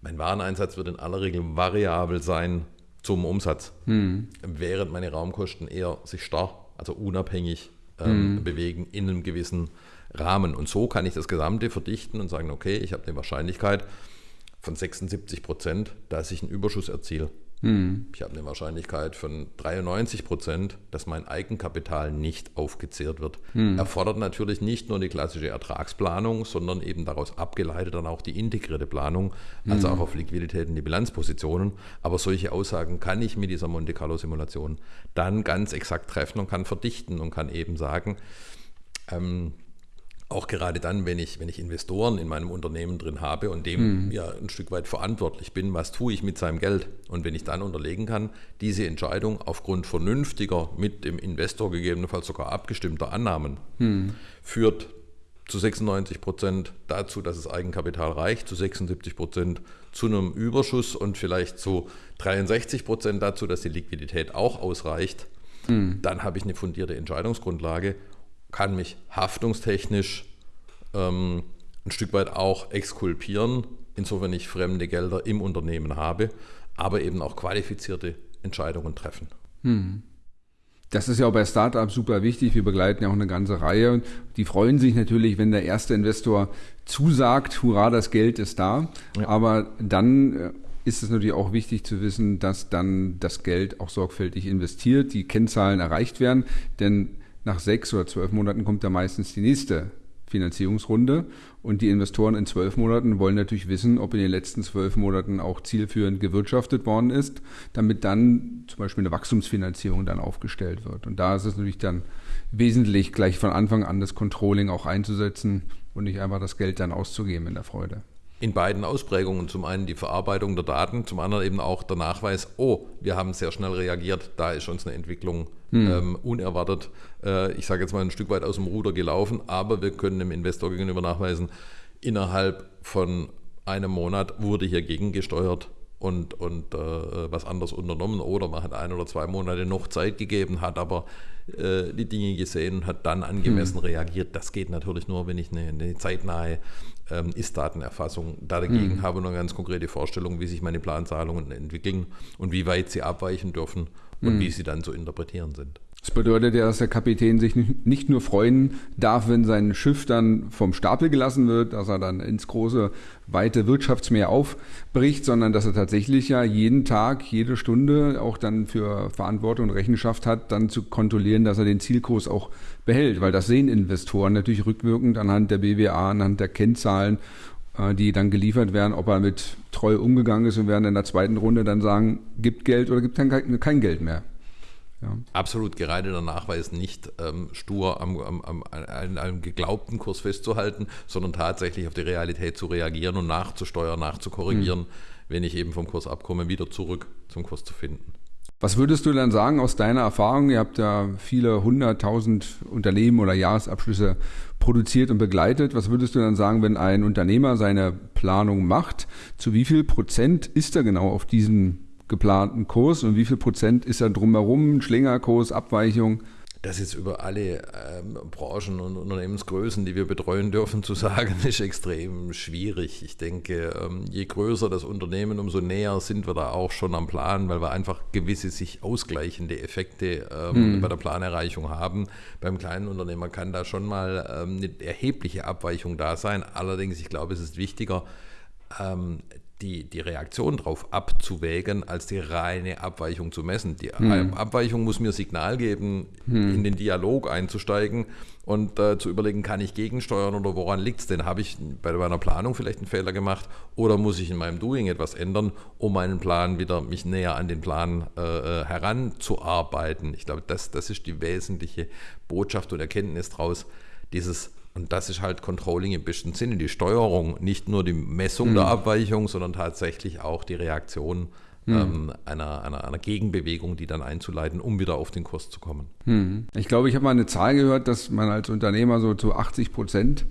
Mein Wareneinsatz wird in aller Regel variabel sein zum Umsatz, hm. während meine Raumkosten eher sich starr, also unabhängig ähm, hm. bewegen in einem gewissen Rahmen. Und so kann ich das Gesamte verdichten und sagen, okay, ich habe eine Wahrscheinlichkeit von 76 Prozent, dass ich einen Überschuss erziele. Hm. Ich habe eine Wahrscheinlichkeit von 93 Prozent, dass mein Eigenkapital nicht aufgezehrt wird. Hm. Erfordert natürlich nicht nur die klassische Ertragsplanung, sondern eben daraus abgeleitet dann auch die integrierte Planung, also hm. auch auf Liquiditäten, die Bilanzpositionen. Aber solche Aussagen kann ich mit dieser Monte Carlo Simulation dann ganz exakt treffen und kann verdichten und kann eben sagen, ähm, auch gerade dann, wenn ich, wenn ich Investoren in meinem Unternehmen drin habe und dem mhm. ja ein Stück weit verantwortlich bin, was tue ich mit seinem Geld? Und wenn ich dann unterlegen kann, diese Entscheidung aufgrund vernünftiger, mit dem Investor gegebenenfalls sogar abgestimmter Annahmen mhm. führt zu 96 Prozent dazu, dass das Eigenkapital reicht, zu 76 Prozent zu einem Überschuss und vielleicht zu 63 Prozent dazu, dass die Liquidität auch ausreicht, mhm. dann habe ich eine fundierte Entscheidungsgrundlage kann mich haftungstechnisch ähm, ein Stück weit auch exkulpieren, insofern ich fremde Gelder im Unternehmen habe, aber eben auch qualifizierte Entscheidungen treffen. Hm. Das ist ja auch bei Startups super wichtig. Wir begleiten ja auch eine ganze Reihe. Die freuen sich natürlich, wenn der erste Investor zusagt, hurra, das Geld ist da. Ja. Aber dann äh, ist es natürlich auch wichtig zu wissen, dass dann das Geld auch sorgfältig investiert, die Kennzahlen erreicht werden. Denn nach sechs oder zwölf Monaten kommt da meistens die nächste Finanzierungsrunde und die Investoren in zwölf Monaten wollen natürlich wissen, ob in den letzten zwölf Monaten auch zielführend gewirtschaftet worden ist, damit dann zum Beispiel eine Wachstumsfinanzierung dann aufgestellt wird. Und da ist es natürlich dann wesentlich gleich von Anfang an das Controlling auch einzusetzen und nicht einfach das Geld dann auszugeben in der Freude in beiden Ausprägungen. Zum einen die Verarbeitung der Daten, zum anderen eben auch der Nachweis, oh, wir haben sehr schnell reagiert, da ist uns eine Entwicklung hm. ähm, unerwartet, äh, ich sage jetzt mal ein Stück weit aus dem Ruder gelaufen, aber wir können dem Investor gegenüber nachweisen, innerhalb von einem Monat wurde hier gegengesteuert und, und äh, was anderes unternommen oder man hat ein oder zwei Monate noch Zeit gegeben, hat aber äh, die Dinge gesehen und hat dann angemessen hm. reagiert. Das geht natürlich nur, wenn ich eine, eine zeitnahe ähm, Ist-Datenerfassung dagegen hm. habe und eine ganz konkrete Vorstellung, wie sich meine Planzahlungen entwickeln und wie weit sie abweichen dürfen und hm. wie sie dann zu interpretieren sind. Das bedeutet ja, dass der Kapitän sich nicht nur freuen darf, wenn sein Schiff dann vom Stapel gelassen wird, dass er dann ins große, weite Wirtschaftsmeer aufbricht, sondern dass er tatsächlich ja jeden Tag, jede Stunde auch dann für Verantwortung und Rechenschaft hat, dann zu kontrollieren, dass er den Zielkurs auch behält. Weil das sehen Investoren natürlich rückwirkend anhand der BWA, anhand der Kennzahlen äh, die dann geliefert werden, ob er mit treu umgegangen ist und werden in der zweiten Runde dann sagen, gibt Geld oder gibt kein, kein Geld mehr. Ja. Absolut gerade der Nachweis nicht ähm, stur am, am, am, an einem geglaubten Kurs festzuhalten, sondern tatsächlich auf die Realität zu reagieren und nachzusteuern, nachzukorrigieren, mhm. wenn ich eben vom Kurs abkomme, wieder zurück zum Kurs zu finden. Was würdest du dann sagen aus deiner Erfahrung? Ihr habt ja viele hunderttausend Unternehmen oder Jahresabschlüsse produziert und begleitet. Was würdest du dann sagen, wenn ein Unternehmer seine Planung macht? Zu wie viel Prozent ist er genau auf diesen geplanten Kurs und wie viel Prozent ist da drumherum, Schlingerkurs, Abweichung? Das ist über alle ähm, Branchen und Unternehmensgrößen, die wir betreuen dürfen, zu sagen, ist extrem schwierig. Ich denke, ähm, je größer das Unternehmen, umso näher sind wir da auch schon am Plan, weil wir einfach gewisse sich ausgleichende Effekte ähm, hm. bei der Planerreichung haben. Beim kleinen Unternehmer kann da schon mal ähm, eine erhebliche Abweichung da sein. Allerdings, ich glaube, es ist wichtiger, ähm, die, die Reaktion darauf abzuwägen, als die reine Abweichung zu messen. Die hm. Abweichung muss mir Signal geben, hm. in den Dialog einzusteigen und äh, zu überlegen, kann ich gegensteuern oder woran liegt es denn? Habe ich bei meiner Planung vielleicht einen Fehler gemacht oder muss ich in meinem Doing etwas ändern, um meinen Plan wieder mich näher an den Plan äh, äh heranzuarbeiten? Ich glaube, das, das ist die wesentliche Botschaft und Erkenntnis daraus, dieses und das ist halt Controlling im besten Sinne, die Steuerung, nicht nur die Messung mhm. der Abweichung, sondern tatsächlich auch die Reaktion mhm. ähm, einer, einer, einer, Gegenbewegung, die dann einzuleiten, um wieder auf den Kurs zu kommen. Mhm. Ich glaube, ich habe mal eine Zahl gehört, dass man als Unternehmer so zu 80 Prozent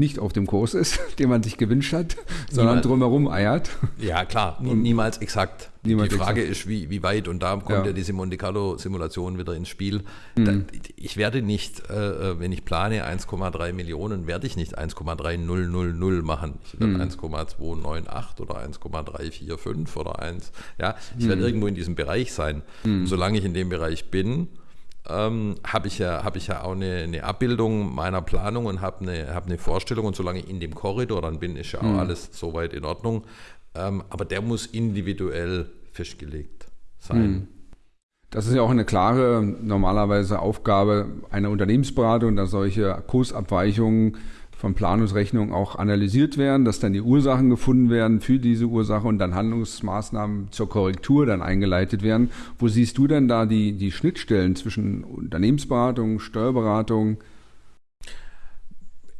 nicht auf dem Kurs ist, den man sich gewünscht hat, sondern Niemals. drumherum eiert. Ja, klar, niemals exakt. Niemals die Frage exakt. ist, wie, wie weit, und da kommt ja, ja diese Monte Carlo-Simulation wieder ins Spiel. Mhm. Da, ich werde nicht, äh, äh wenn ich plane 1,3 Millionen, werde ich nicht 1,3000 machen. Ich werde mhm. 1,298 oder 1,345 oder 1. Ja, ich mhm. werde irgendwo in diesem Bereich sein. Mhm. Solange ich in dem Bereich bin, ähm, habe ich, ja, hab ich ja auch eine, eine Abbildung meiner Planung und habe eine, hab eine Vorstellung. Und solange ich in dem Korridor dann bin, ist ja auch mhm. alles soweit in Ordnung. Ähm, aber der muss individuell festgelegt sein. Mhm. Das ist ja auch eine klare, normalerweise Aufgabe einer Unternehmensberatung, dass solche Kursabweichungen von Planungsrechnungen auch analysiert werden, dass dann die Ursachen gefunden werden für diese Ursache und dann Handlungsmaßnahmen zur Korrektur dann eingeleitet werden. Wo siehst du denn da die, die Schnittstellen zwischen Unternehmensberatung, Steuerberatung?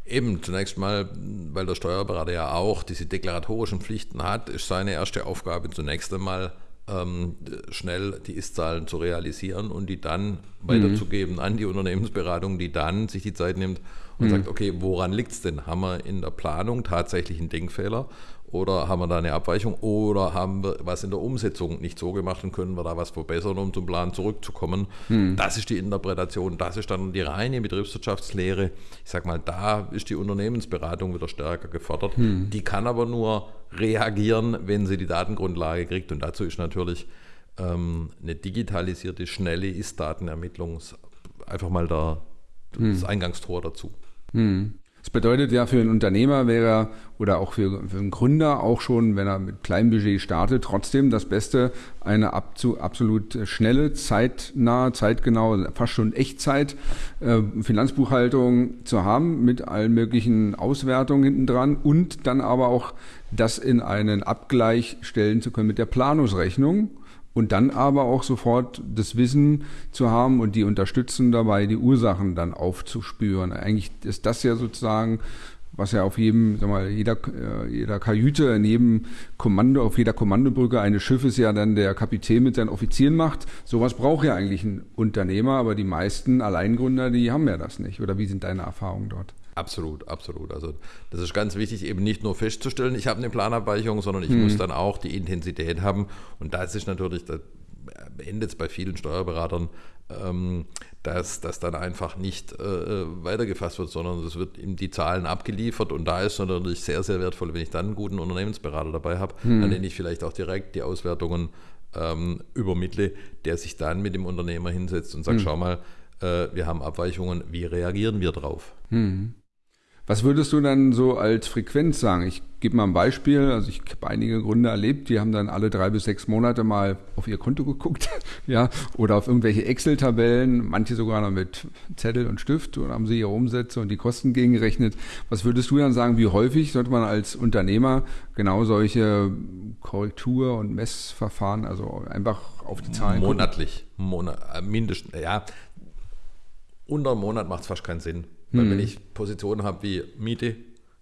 Eben, zunächst mal, weil der Steuerberater ja auch diese deklaratorischen Pflichten hat, ist seine erste Aufgabe zunächst einmal ähm, schnell die Ist-Zahlen zu realisieren und die dann weiterzugeben mhm. an die Unternehmensberatung, die dann sich die Zeit nimmt und mhm. sagt, okay, woran liegt es denn? Haben wir in der Planung tatsächlich einen Denkfehler oder haben wir da eine Abweichung oder haben wir was in der Umsetzung nicht so gemacht und können wir da was verbessern, um zum Plan zurückzukommen? Mhm. Das ist die Interpretation, das ist dann die reine Betriebswirtschaftslehre. Ich sage mal, da ist die Unternehmensberatung wieder stärker gefordert. Mhm. Die kann aber nur reagieren, wenn sie die Datengrundlage kriegt und dazu ist natürlich ähm, eine digitalisierte, schnelle Ist-Datenermittlung einfach mal das hm. Eingangstor dazu. Hm. Das bedeutet ja für einen Unternehmer wäre oder auch für, für einen Gründer auch schon, wenn er mit kleinem Budget startet, trotzdem das Beste, eine absolut schnelle, zeitnahe, zeitgenaue, fast schon Echtzeit äh, Finanzbuchhaltung zu haben mit allen möglichen Auswertungen hinten dran und dann aber auch das in einen Abgleich stellen zu können mit der Planungsrechnung und dann aber auch sofort das Wissen zu haben und die unterstützen dabei, die Ursachen dann aufzuspüren. Eigentlich ist das ja sozusagen, was ja auf jedem, sag mal, jeder, äh, jeder Kajüte, in jedem Kommando, auf jeder Kommandobrücke eines Schiffes ja dann der Kapitän mit seinen Offizieren macht. Sowas braucht ja eigentlich ein Unternehmer, aber die meisten Alleingründer, die haben ja das nicht. Oder wie sind deine Erfahrungen dort? Absolut, absolut. Also das ist ganz wichtig, eben nicht nur festzustellen, ich habe eine Planabweichung, sondern ich mhm. muss dann auch die Intensität haben. Und das ist natürlich, da endet es bei vielen Steuerberatern, ähm, dass das dann einfach nicht äh, weitergefasst wird, sondern es wird ihm die Zahlen abgeliefert und da ist es natürlich sehr, sehr wertvoll, wenn ich dann einen guten Unternehmensberater dabei habe, mhm. an den ich vielleicht auch direkt die Auswertungen ähm, übermittle, der sich dann mit dem Unternehmer hinsetzt und sagt, mhm. schau mal, äh, wir haben Abweichungen, wie reagieren wir drauf? Mhm. Was würdest du dann so als Frequenz sagen? Ich gebe mal ein Beispiel. Also ich habe einige Gründer erlebt, die haben dann alle drei bis sechs Monate mal auf ihr Konto geguckt, ja, oder auf irgendwelche Excel-Tabellen, manche sogar noch mit Zettel und Stift und haben sie ihre Umsätze und die Kosten gegengerechnet. Was würdest du dann sagen, wie häufig sollte man als Unternehmer genau solche Korrektur- und Messverfahren, also einfach auf die Zahlen Monatlich, Monat, äh, mindestens, ja, unter einem Monat macht es fast keinen Sinn. Weil hm. wenn ich Positionen habe wie Miete,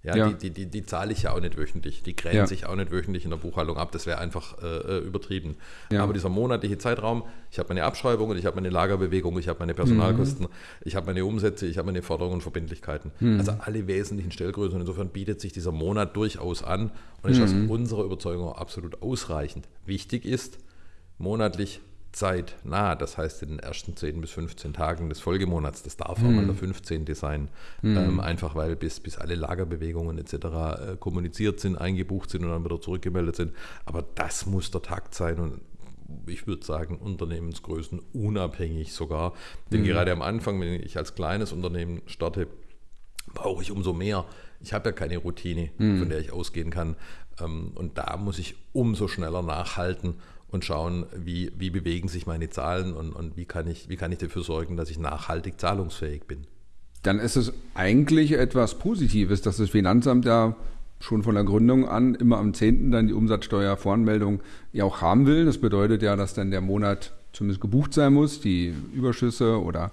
ja, ja. Die, die, die, die, zahle ich ja auch nicht wöchentlich. Die grenze ja. sich auch nicht wöchentlich in der Buchhaltung ab. Das wäre einfach äh, äh, übertrieben. Ja. Aber dieser monatliche Zeitraum, ich habe meine Abschreibungen, ich habe meine Lagerbewegung, ich habe meine Personalkosten, mhm. ich habe meine Umsätze, ich habe meine Forderungen und Verbindlichkeiten. Mhm. Also alle wesentlichen Stellgrößen. Und insofern bietet sich dieser Monat durchaus an und ist mhm. aus unserer Überzeugung absolut ausreichend. Wichtig ist, monatlich zeitnah, das heißt in den ersten 10 bis 15 Tagen des Folgemonats, das darf auch mal der 15. sein, mhm. ähm, einfach weil bis, bis alle Lagerbewegungen etc. Äh, kommuniziert sind, eingebucht sind und dann wieder zurückgemeldet sind. Aber das muss der Takt sein und ich würde sagen, Unternehmensgrößen unabhängig sogar. Denn mhm. gerade am Anfang, wenn ich als kleines Unternehmen starte, brauche ich umso mehr. Ich habe ja keine Routine, mhm. von der ich ausgehen kann. Ähm, und da muss ich umso schneller nachhalten und schauen, wie, wie bewegen sich meine Zahlen und, und wie, kann ich, wie kann ich dafür sorgen, dass ich nachhaltig zahlungsfähig bin. Dann ist es eigentlich etwas Positives, dass das Finanzamt ja schon von der Gründung an immer am 10. dann die Umsatzsteuervoranmeldung ja auch haben will. Das bedeutet ja, dass dann der Monat zumindest gebucht sein muss, die Überschüsse oder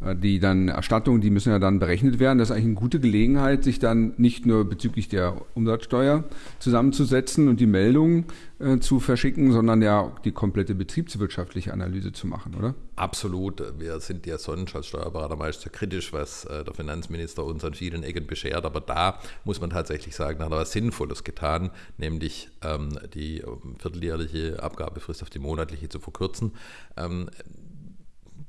die dann Erstattungen, die müssen ja dann berechnet werden. Das ist eigentlich eine gute Gelegenheit, sich dann nicht nur bezüglich der Umsatzsteuer zusammenzusetzen und die Meldungen äh, zu verschicken, sondern ja die komplette betriebswirtschaftliche Analyse zu machen, oder? Absolut. Wir sind ja sonst als Steuerberater meist sehr kritisch, was äh, der Finanzminister uns an vielen Ecken beschert. Aber da muss man tatsächlich sagen, hat er was Sinnvolles getan, nämlich ähm, die vierteljährliche Abgabefrist auf die monatliche zu verkürzen. Ähm,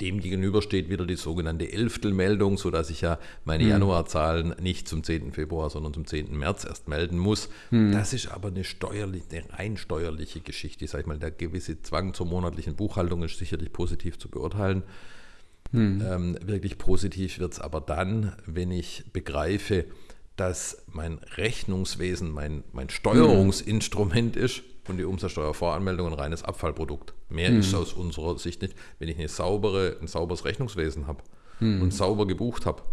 dem gegenüber steht wieder die sogenannte Elftelmeldung, sodass ich ja meine hm. Januarzahlen nicht zum 10. Februar, sondern zum 10. März erst melden muss. Hm. Das ist aber eine, steuerliche, eine rein steuerliche Geschichte. Ich sage mal, der gewisse Zwang zur monatlichen Buchhaltung ist sicherlich positiv zu beurteilen. Hm. Ähm, wirklich positiv wird es aber dann, wenn ich begreife, dass mein Rechnungswesen mein, mein Steuerungsinstrument ist und die Umsatzsteuervoranmeldung ein reines Abfallprodukt. Mehr mhm. ist aus unserer Sicht nicht. Wenn ich eine saubere, ein sauberes Rechnungswesen habe mhm. und sauber gebucht habe,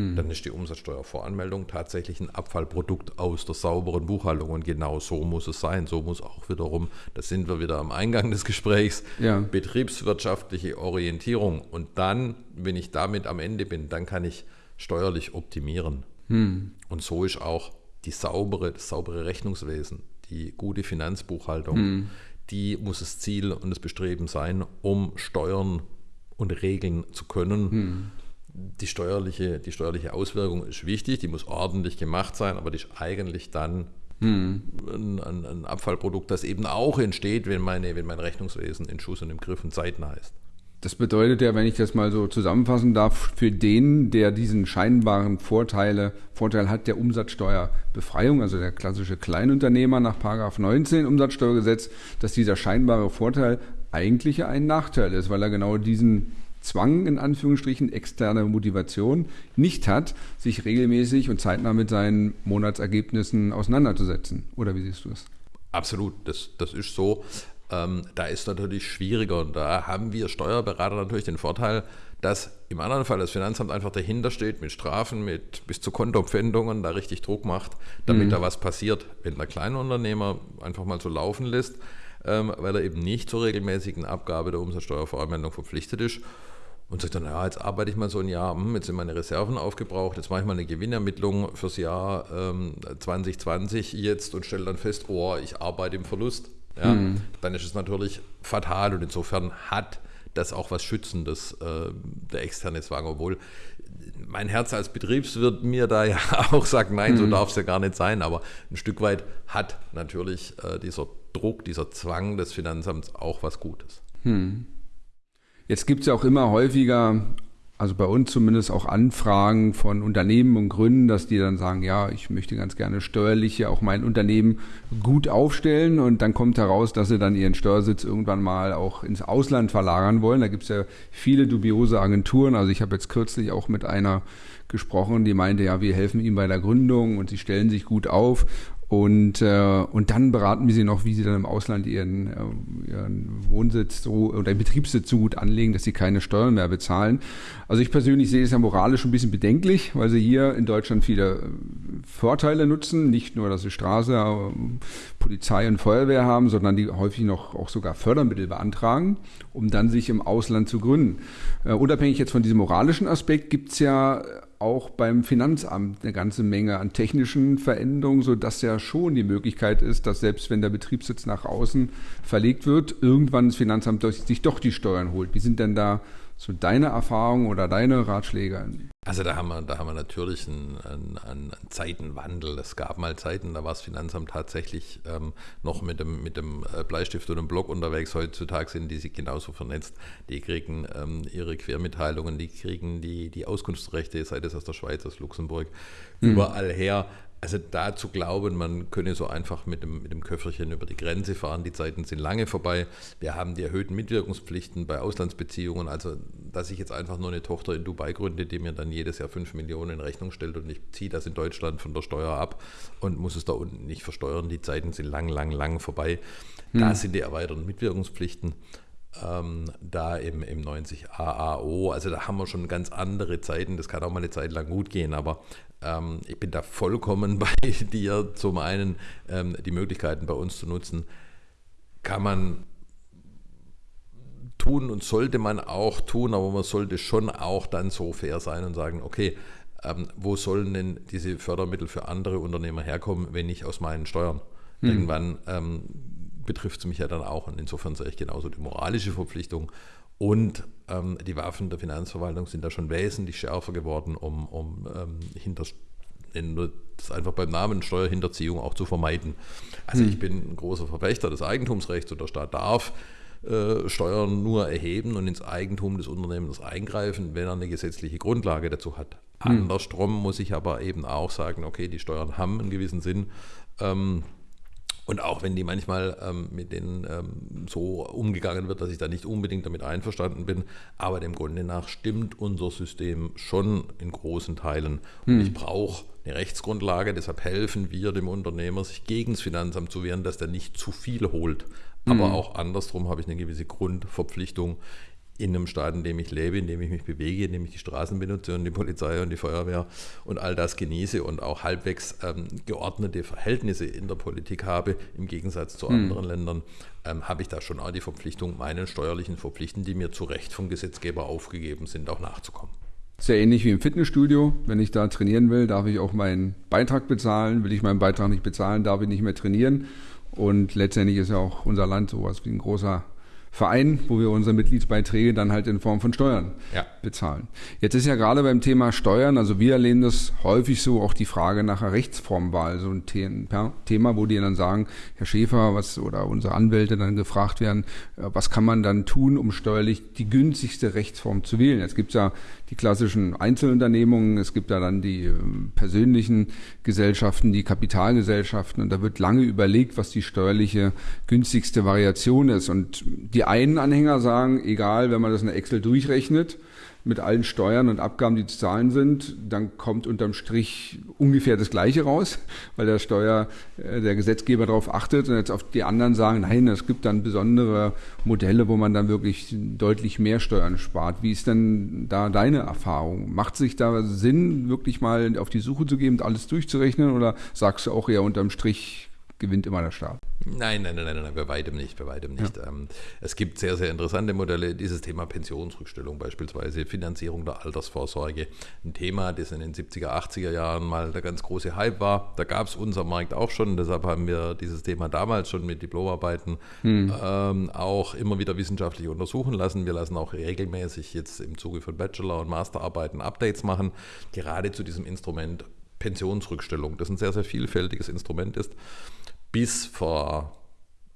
mhm. dann ist die Umsatzsteuervoranmeldung tatsächlich ein Abfallprodukt aus der sauberen Buchhaltung. Und genau so muss es sein. So muss auch wiederum, da sind wir wieder am Eingang des Gesprächs, ja. betriebswirtschaftliche Orientierung. Und dann, wenn ich damit am Ende bin, dann kann ich steuerlich optimieren. Mhm. Und so ist auch die saubere, das saubere Rechnungswesen die gute Finanzbuchhaltung, mhm. die muss das Ziel und das Bestreben sein, um Steuern und Regeln zu können. Mhm. Die, steuerliche, die steuerliche Auswirkung ist wichtig, die muss ordentlich gemacht sein, aber die ist eigentlich dann hm. Ein, ein, ein, Abfallprodukt, das eben auch entsteht, wenn, meine, wenn mein Rechnungswesen in Schuss und im Griff und zeitnah ist. Das bedeutet ja, wenn ich das mal so zusammenfassen darf, für den, der diesen scheinbaren Vorteile, Vorteil hat der Umsatzsteuerbefreiung, also der klassische Kleinunternehmer nach 19 Umsatzsteuergesetz, dass dieser scheinbare Vorteil eigentlich ein Nachteil ist, weil er genau diesen Zwang, in Anführungsstrichen, externe Motivation nicht hat, sich regelmäßig und zeitnah mit seinen Monatsergebnissen auseinanderzusetzen. Oder wie siehst du das? Absolut, das, das ist so. Ähm, da ist natürlich schwieriger und da haben wir Steuerberater natürlich den Vorteil, dass im anderen Fall das Finanzamt einfach dahinter steht mit Strafen, mit bis zu Kontopfändungen, da richtig Druck macht, damit mhm. da was passiert. Wenn der Kleinunternehmer einfach mal so laufen lässt, ähm, weil er eben nicht zur regelmäßigen Abgabe der Umsatzsteuervoranmeldung verpflichtet ist und sagt dann, ja, jetzt arbeite ich mal so ein Jahr, hm, jetzt sind meine Reserven aufgebraucht, jetzt mache ich mal eine Gewinnermittlung fürs Jahr ähm, 2020 jetzt und stelle dann fest, oh, ich arbeite im Verlust ja, mhm. dann ist es natürlich fatal und insofern hat das auch was Schützendes, äh, der externe Zwang, obwohl mein Herz als Betriebswirt mir da ja auch sagt, nein, mhm. so darf es ja gar nicht sein, aber ein Stück weit hat natürlich äh, dieser Druck, dieser Zwang des Finanzamts auch was Gutes. Mhm. Jetzt gibt es ja auch immer häufiger also bei uns zumindest auch Anfragen von Unternehmen und Gründen, dass die dann sagen, ja, ich möchte ganz gerne steuerlich auch mein Unternehmen gut aufstellen und dann kommt heraus, dass sie dann ihren Steuersitz irgendwann mal auch ins Ausland verlagern wollen. Da gibt es ja viele dubiose Agenturen. Also ich habe jetzt kürzlich auch mit einer gesprochen, die meinte, ja, wir helfen ihm bei der Gründung und sie stellen sich gut auf und, äh, und dann beraten wir sie noch, wie sie dann im Ausland ihren, äh, ihren Wohnsitz so oder Betriebssitz so gut anlegen, dass sie keine Steuern mehr bezahlen. Also ich persönlich sehe es ja moralisch ein bisschen bedenklich, weil sie hier in Deutschland viele äh, Vorteile nutzen. Nicht nur, dass sie Straße, äh, Polizei und Feuerwehr haben, sondern die häufig noch auch sogar Fördermittel beantragen, um dann sich im Ausland zu gründen. Äh, unabhängig jetzt von diesem moralischen Aspekt gibt es ja auch beim Finanzamt eine ganze Menge an technischen Veränderungen, sodass ja schon die Möglichkeit ist, dass selbst wenn der Betriebssitz nach außen verlegt wird, irgendwann das Finanzamt sich doch die Steuern holt. Wie sind denn da so deine Erfahrungen oder deine Ratschläge? Also da haben wir, da haben wir natürlich einen, einen, einen Zeitenwandel. Es gab mal Zeiten, da war das Finanzamt tatsächlich ähm, noch mit dem, mit dem äh, Bleistift und dem Block unterwegs. Heutzutage sind die sich genauso vernetzt. Die kriegen ähm, ihre Quermitteilungen, die kriegen die, die Auskunftsrechte, sei das aus der Schweiz, aus Luxemburg, mhm. überall her. Also da zu glauben, man könne so einfach mit dem, mit dem Köfferchen über die Grenze fahren, die Zeiten sind lange vorbei. Wir haben die erhöhten Mitwirkungspflichten bei Auslandsbeziehungen. Also, dass ich jetzt einfach nur eine Tochter in Dubai gründe, die mir dann jedes Jahr 5 Millionen in Rechnung stellt und ich ziehe das in Deutschland von der Steuer ab und muss es da unten nicht versteuern. Die Zeiten sind lang, lang, lang vorbei. Hm. Da sind die erweiterten Mitwirkungspflichten ähm, da im, im 90 AAO. Also da haben wir schon ganz andere Zeiten. Das kann auch mal eine Zeit lang gut gehen, aber ähm, ich bin da vollkommen bei dir. Zum einen ähm, die Möglichkeiten bei uns zu nutzen, kann man tun und sollte man auch tun, aber man sollte schon auch dann so fair sein und sagen, okay, ähm, wo sollen denn diese Fördermittel für andere Unternehmer herkommen, wenn nicht aus meinen Steuern? Mhm. Irgendwann ähm, betrifft es mich ja dann auch und insofern sehe ich genauso die moralische Verpflichtung und ähm, die Waffen der Finanzverwaltung sind da schon wesentlich schärfer geworden, um, um ähm, hinter das einfach beim Namen Steuerhinterziehung auch zu vermeiden. Also hm. ich bin ein großer Verfechter des Eigentumsrechts und der Staat darf äh, Steuern nur erheben und ins Eigentum des Unternehmens eingreifen, wenn er eine gesetzliche Grundlage dazu hat. Hm. Andersrum muss ich aber eben auch sagen, okay, die Steuern haben einen gewissen Sinn. Ähm, und auch wenn die manchmal ähm, mit denen ähm, so umgegangen wird, dass ich da nicht unbedingt damit einverstanden bin, aber dem Grunde nach stimmt unser System schon in großen Teilen. Und hm. ich brauche eine Rechtsgrundlage, deshalb helfen wir dem Unternehmer, sich gegen das Finanzamt zu wehren, dass der nicht zu viel holt. Aber hm. auch andersrum habe ich eine gewisse Grundverpflichtung, in einem Staat, in dem ich lebe, in dem ich mich bewege, in dem ich die Straßen benutze und die Polizei und die Feuerwehr und all das genieße und auch halbwegs ähm, geordnete Verhältnisse in der Politik habe, im Gegensatz zu hm. anderen Ländern, ähm, habe ich da schon auch die Verpflichtung, meinen steuerlichen Verpflichten, die mir zu Recht vom Gesetzgeber aufgegeben sind, auch nachzukommen. Sehr ähnlich wie im Fitnessstudio. Wenn ich da trainieren will, darf ich auch meinen Beitrag bezahlen. Will ich meinen Beitrag nicht bezahlen, darf ich nicht mehr trainieren. Und letztendlich ist ja auch unser Land sowas wie ein großer Verein, wo wir unsere Mitgliedsbeiträge dann halt in Form von Steuern ja. bezahlen. Jetzt ist ja gerade beim Thema Steuern, also wir erleben das häufig so, auch die Frage nach einer Rechtsformwahl, so ein Thema, wo die dann sagen, Herr Schäfer, was oder unsere Anwälte dann gefragt werden, äh, was kann man dann tun, um steuerlich die günstigste Rechtsform zu wählen? Jetzt gibt es ja die klassischen Einzelunternehmungen, es gibt da dann die ähm, persönlichen Gesellschaften, die Kapitalgesellschaften und da wird lange überlegt, was die steuerliche günstigste Variation ist. Und die einen Anhänger sagen, egal, wenn man das in Excel durchrechnet, mit allen Steuern und Abgaben, die zu zahlen sind, dann kommt unterm Strich ungefähr das Gleiche raus, weil der Steuer, äh, der Gesetzgeber darauf achtet und jetzt auf die anderen sagen, nein, es gibt dann besondere Modelle, wo man dann wirklich deutlich mehr Steuern spart. Wie ist denn da deine Erfahrung? Macht sich da Sinn, wirklich mal auf die Suche zu gehen und alles durchzurechnen oder sagst du auch eher unterm Strich, gewinnt immer der Staat. Nein, nein, nein, nein, nein, bei weitem nicht, bei weitem nicht. Ja. Ähm, es gibt sehr, sehr interessante Modelle. Dieses Thema Pensionsrückstellung beispielsweise, Finanzierung der Altersvorsorge, ein Thema, das in den 70er, 80er Jahren mal der ganz große Hype war. Da gab es unser Markt auch schon, deshalb haben wir dieses Thema damals schon mit Diplomarbeiten hm. ähm, auch immer wieder wissenschaftlich untersuchen lassen. Wir lassen auch regelmäßig jetzt im Zuge von Bachelor- und Masterarbeiten Updates machen, gerade zu diesem Instrument Pensionsrückstellung, das ein sehr, sehr vielfältiges Instrument ist bis vor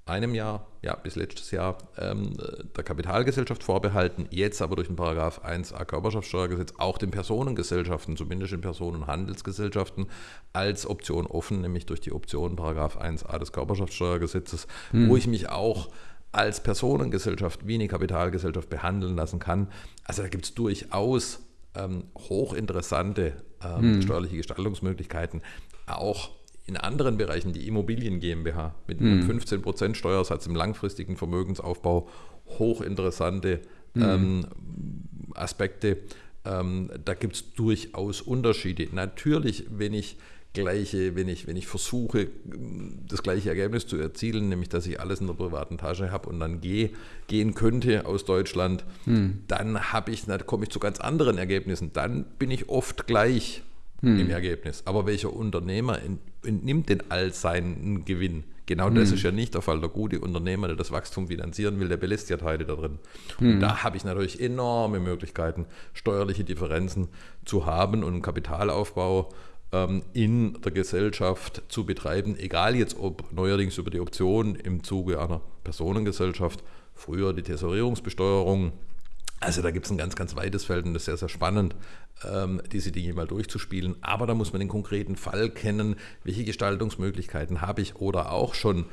einem Jahr, ja, bis letztes Jahr ähm, der Kapitalgesellschaft vorbehalten, jetzt aber durch den Paragraph 1a Körperschaftssteuergesetz auch den Personengesellschaften, zumindest den Personenhandelsgesellschaften, als Option offen, nämlich durch die Option Paragraph 1a des Körperschaftssteuergesetzes, hm. wo ich mich auch als Personengesellschaft wie eine Kapitalgesellschaft behandeln lassen kann. Also da gibt es durchaus ähm, hochinteressante ähm, hm. steuerliche Gestaltungsmöglichkeiten, auch in anderen Bereichen, die Immobilien GmbH mit einem mhm. 15% Steuersatz im langfristigen Vermögensaufbau, hochinteressante mhm. ähm, Aspekte. Ähm, da gibt es durchaus Unterschiede. Natürlich, wenn ich gleiche, wenn ich, wenn ich versuche, das gleiche Ergebnis zu erzielen, nämlich dass ich alles in der privaten Tasche habe und dann gehe, gehen könnte aus Deutschland, hm. dann habe ich, dann komme ich zu ganz anderen Ergebnissen. Dann bin ich oft gleich hm. im Ergebnis. Aber welcher Unternehmer entnimmt denn all seinen Gewinn? Genau das hm. ist ja nicht der Fall. Der gute Unternehmer, der das Wachstum finanzieren will, der belässt ja Teile da drin. Hm. Und da habe ich natürlich enorme Möglichkeiten, steuerliche Differenzen zu haben und einen Kapitalaufbau ähm, in der Gesellschaft zu betreiben, egal jetzt ob neuerdings über die Option im Zuge einer Personengesellschaft, früher die Tesorierungsbesteuerung, also da gibt es ein ganz, ganz weites Feld und das ist sehr, sehr spannend, diese Dinge mal durchzuspielen. Aber da muss man den konkreten Fall kennen, welche Gestaltungsmöglichkeiten habe ich oder auch schon,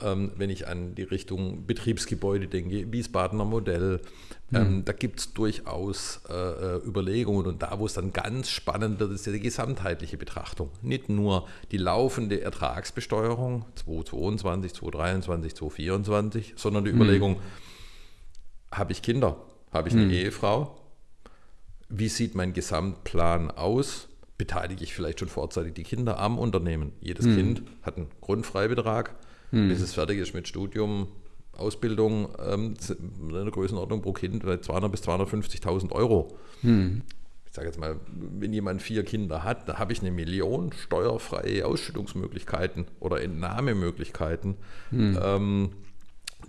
ähm, wenn ich an die Richtung Betriebsgebäude denke, Wiesbadener Modell, ähm, mhm. da gibt es durchaus äh, äh, Überlegungen und da, wo es dann ganz spannend wird, ist ja die gesamtheitliche Betrachtung. Nicht nur die laufende Ertragsbesteuerung 2022, 2023, 2024, sondern die mhm. Überlegung, habe ich Kinder? Habe ich eine hm. Ehefrau? Wie sieht mein Gesamtplan aus? Beteilige ich vielleicht schon vorzeitig die Kinder am Unternehmen? Jedes hm. Kind hat einen Grundfreibetrag. Hm. Bis es fertig ist mit Studium, Ausbildung ähm, in der Größenordnung pro Kind bei 200.000 bis 250.000 Euro. Hm. Ich sage jetzt mal, wenn jemand vier Kinder hat, da habe ich eine Million steuerfreie Ausschüttungsmöglichkeiten oder Entnahmemöglichkeiten, hm. ähm,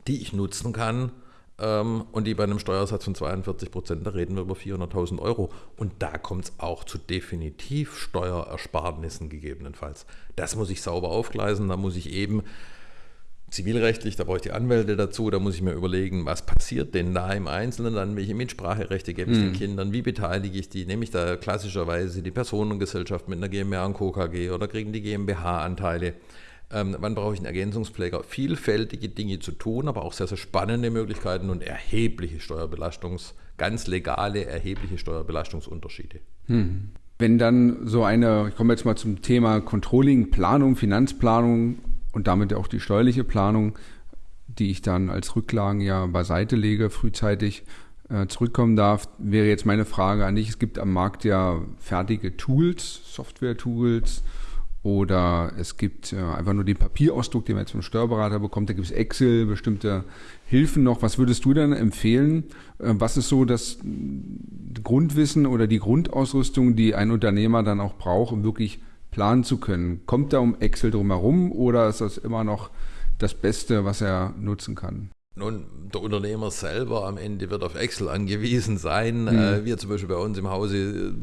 die ich nutzen kann. Ähm, und die bei einem Steuersatz von 42 Prozent, da reden wir über 400.000 Euro. Und da kommt es auch zu definitiv Steuerersparnissen gegebenenfalls. Das muss ich sauber aufgleisen, da muss ich eben zivilrechtlich, da brauche ich die Anwälte dazu, da muss ich mir überlegen, was passiert denn da im Einzelnen, dann welche Mitspracherechte gebe ich mhm. den Kindern, wie beteilige ich die, nehme ich da klassischerweise die Personengesellschaft mit einer GmbH und Co. KG oder kriegen die GmbH-Anteile. Ähm, wann brauche ich einen Ergänzungspfleger? Vielfältige Dinge zu tun, aber auch sehr, sehr spannende Möglichkeiten und erhebliche Steuerbelastungs-, ganz legale, erhebliche Steuerbelastungsunterschiede. Hm. Wenn dann so eine, ich komme jetzt mal zum Thema Controlling, Planung, Finanzplanung und damit auch die steuerliche Planung, die ich dann als Rücklagen ja beiseite lege, frühzeitig äh, zurückkommen darf, wäre jetzt meine Frage an dich. Es gibt am Markt ja fertige Tools, Software-Tools, oder es gibt äh, einfach nur den Papierausdruck, den man jetzt vom Steuerberater bekommt. Da gibt es Excel, bestimmte Hilfen noch. Was würdest du dann empfehlen? Äh, was ist so das Grundwissen oder die Grundausrüstung, die ein Unternehmer dann auch braucht, um wirklich planen zu können? Kommt da um Excel drumherum oder ist das immer noch das Beste, was er nutzen kann? Nun, der Unternehmer selber am Ende wird auf Excel angewiesen sein. Mhm. wir zum Beispiel bei uns im Hause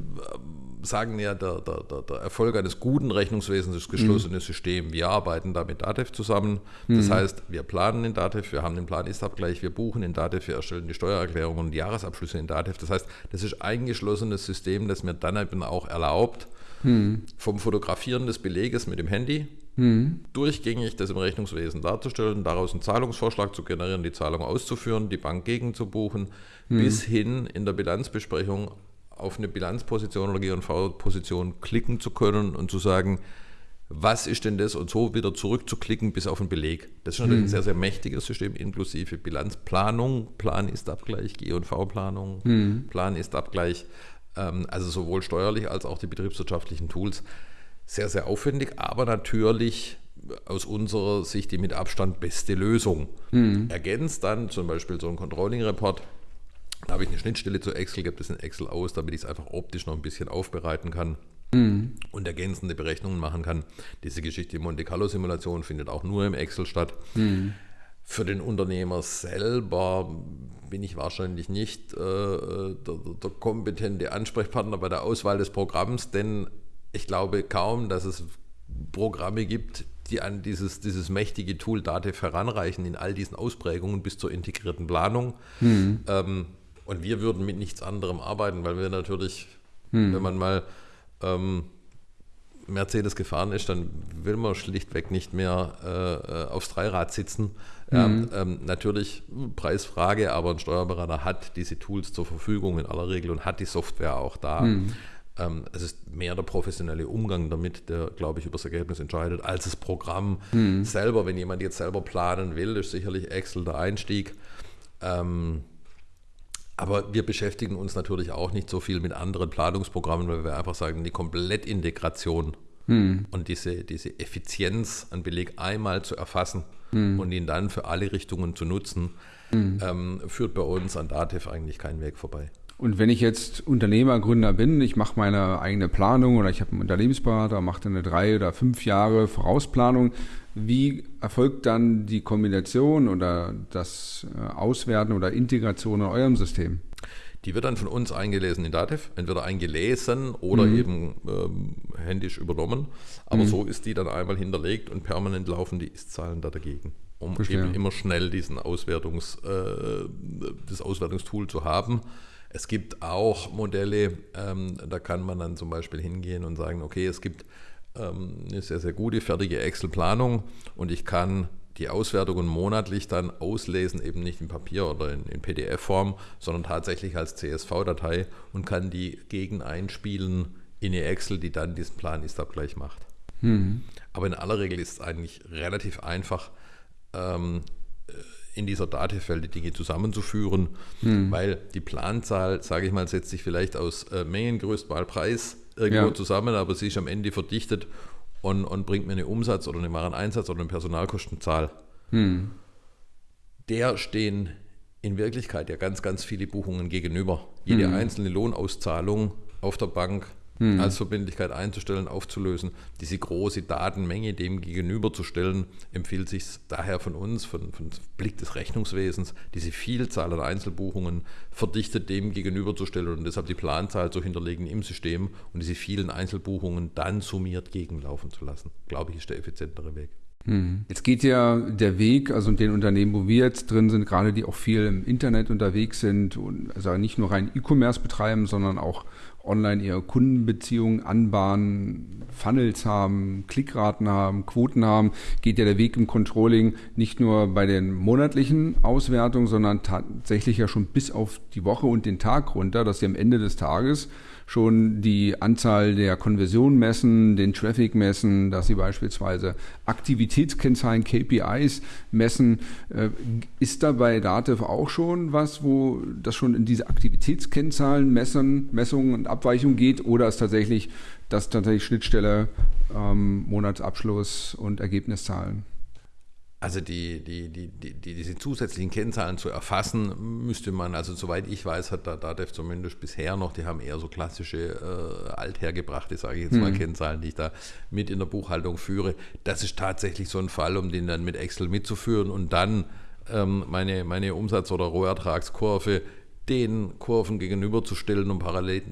sagen ja, der, der, der, Erfolg eines guten Rechnungswesens ist geschlossenes mhm. System. Wir arbeiten da mit DATEV zusammen. Das mhm. heißt, wir planen in DATEV, wir haben den Plan-Ist-Abgleich, wir buchen in DATEV, wir erstellen die Steuererklärungen und die Jahresabschlüsse in DATEV. Das heißt, das ist ein geschlossenes System, das mir dann eben auch erlaubt, mhm. vom Fotografieren des Beleges mit dem Handy Mhm. durchgängig das im Rechnungswesen darzustellen, daraus einen Zahlungsvorschlag zu generieren, die Zahlung auszuführen, die Bank gegenzubuchen, mhm. bis hin in der Bilanzbesprechung auf eine Bilanzposition oder GV-Position klicken zu können und zu sagen, was ist denn das und so wieder zurückzuklicken bis auf den Beleg. Das ist natürlich hm. ein sehr, sehr mächtiges System, inklusive Bilanzplanung, Plan ist Abgleich, G&V-Planung, hm. Plan ist Abgleich, ähm, also sowohl steuerlich als auch die betriebswirtschaftlichen Tools. Sehr, sehr aufwendig, aber natürlich aus unserer Sicht die mit Abstand beste Lösung. Hm. Ergänzt dann zum Beispiel so ein Controlling-Report da habe ich eine Schnittstelle zu Excel, gebe das in Excel aus, damit ich es einfach optisch noch ein bisschen aufbereiten kann mhm. und ergänzende Berechnungen machen kann. Diese Geschichte Monte Carlo Simulation findet auch nur im Excel statt. Mhm. Für den Unternehmer selber bin ich wahrscheinlich nicht äh, der, der kompetente Ansprechpartner bei der Auswahl des Programms, denn ich glaube kaum, dass es Programme gibt, die an dieses, dieses mächtige Tool DATEV heranreichen in all diesen Ausprägungen bis zur integrierten Planung. Mhm. Ähm, und wir würden mit nichts anderem arbeiten, weil wir natürlich, hm. wenn man mal ähm, Mercedes gefahren ist, dann will man schlichtweg nicht mehr äh, äh aufs Dreirad sitzen. Mhm. ähm, natürlich Preisfrage, aber ein Steuerberater hat diese Tools zur Verfügung in aller Regel und hat die Software auch da. Mhm. Ähm, es ist mehr der professionelle Umgang damit, der, glaube ich, über das Ergebnis entscheidet, als das Programm mhm. selber. Wenn jemand jetzt selber planen will, ist sicherlich Excel der Einstieg. Ähm, aber wir beschäftigen uns natürlich auch nicht so viel mit anderen Planungsprogrammen, weil wir einfach sagen, die Komplettintegration hm. und diese, diese Effizienz an Beleg einmal zu erfassen hm. und ihn dann für alle Richtungen zu nutzen, hm. ähm, führt bei uns an Dativ eigentlich keinen Weg vorbei. Und wenn ich jetzt Unternehmer, Gründer bin, ich mache meine eigene Planung oder ich habe einen Unternehmensberater, mache eine drei oder fünf Jahre Vorausplanung, wie erfolgt dann die Kombination oder das äh, Auswerten oder Integration in eurem System? Die wird dann von uns eingelesen in Datev, entweder eingelesen oder mhm. eben ähm, händisch übernommen. Aber mhm. so ist die dann einmal hinterlegt und permanent laufen die Ist-Zahlen da dagegen, um Verstehe. eben immer schnell diesen Auswertungs, äh, das Auswertungstool zu haben. Es gibt auch Modelle, ähm, da kann man dann zum Beispiel hingehen und sagen, okay, es gibt eine sehr, sehr gute, fertige Excel-Planung und ich kann die Auswertungen monatlich dann auslesen, eben nicht in Papier oder in, in PDF-Form, sondern tatsächlich als CSV-Datei und kann die gegen einspielen in eine Excel, die dann diesen Plan Ist-Abgleich macht. Mhm. Aber in aller Regel ist es eigentlich relativ einfach, ähm, in dieser Datenfeld die Dinge zusammenzuführen, mhm. weil die Planzahl, sage ich mal, setzt sich vielleicht aus äh, Mengengröße mal Preis irgendwo ja. zusammen, aber sie ist am Ende verdichtet und, und bringt mir eine Umsatz- oder eine Wareneinsatz- oder eine Personalkostenzahl. Hm. der stehen in Wirklichkeit ja ganz, ganz viele Buchungen gegenüber. Jede mhm. einzelne Lohnauszahlung auf der Bank mhm. als Verbindlichkeit einzustellen, aufzulösen, diese große Datenmenge dem gegenüberzustellen, empfiehlt sich daher von uns, von, von Blick des Rechnungswesens, diese Vielzahl an Einzelbuchungen verdichtet dem gegenüberzustellen und deshalb die Planzahl zu hinterlegen im System und diese vielen Einzelbuchungen dann summiert gegenlaufen zu lassen. Glaube ich, ist der effizientere Weg. Hm. Jetzt geht ja der Weg, also in den Unternehmen, wo wir jetzt drin sind, gerade die auch viel im Internet unterwegs sind und also nicht nur rein E-Commerce betreiben, sondern auch online ihre Kundenbeziehungen anbahnen, Funnels haben, Klickraten haben, Quoten haben, geht ja der Weg im Controlling nicht nur bei den monatlichen Auswertungen, sondern tatsächlich ja schon bis auf die Woche und den Tag runter, dass sie am Ende des Tages schon die Anzahl der Konversionen messen, den Traffic messen, dass sie beispielsweise Aktivitätskennzahlen, KPIs messen. Äh, ist da bei Dativ auch schon was, wo das schon in diese Aktivitätskennzahlen messen, Messungen und Abweichungen geht oder ist tatsächlich das tatsächlich Schnittstelle ähm, Monatsabschluss und Ergebniszahlen? Also die, die, die, die, diese zusätzlichen Kennzahlen zu erfassen, müsste man, also soweit ich weiß, hat da DATEV zumindest bisher noch, die haben eher so klassische äh, althergebrachte, sage ich jetzt mal, hm. Kennzahlen, die ich da mit in der Buchhaltung führe. Das ist tatsächlich so ein Fall, um den dann mit Excel mitzuführen und dann ähm, meine, meine Umsatz- oder Rohertragskurve den Kurven gegenüberzustellen und parallel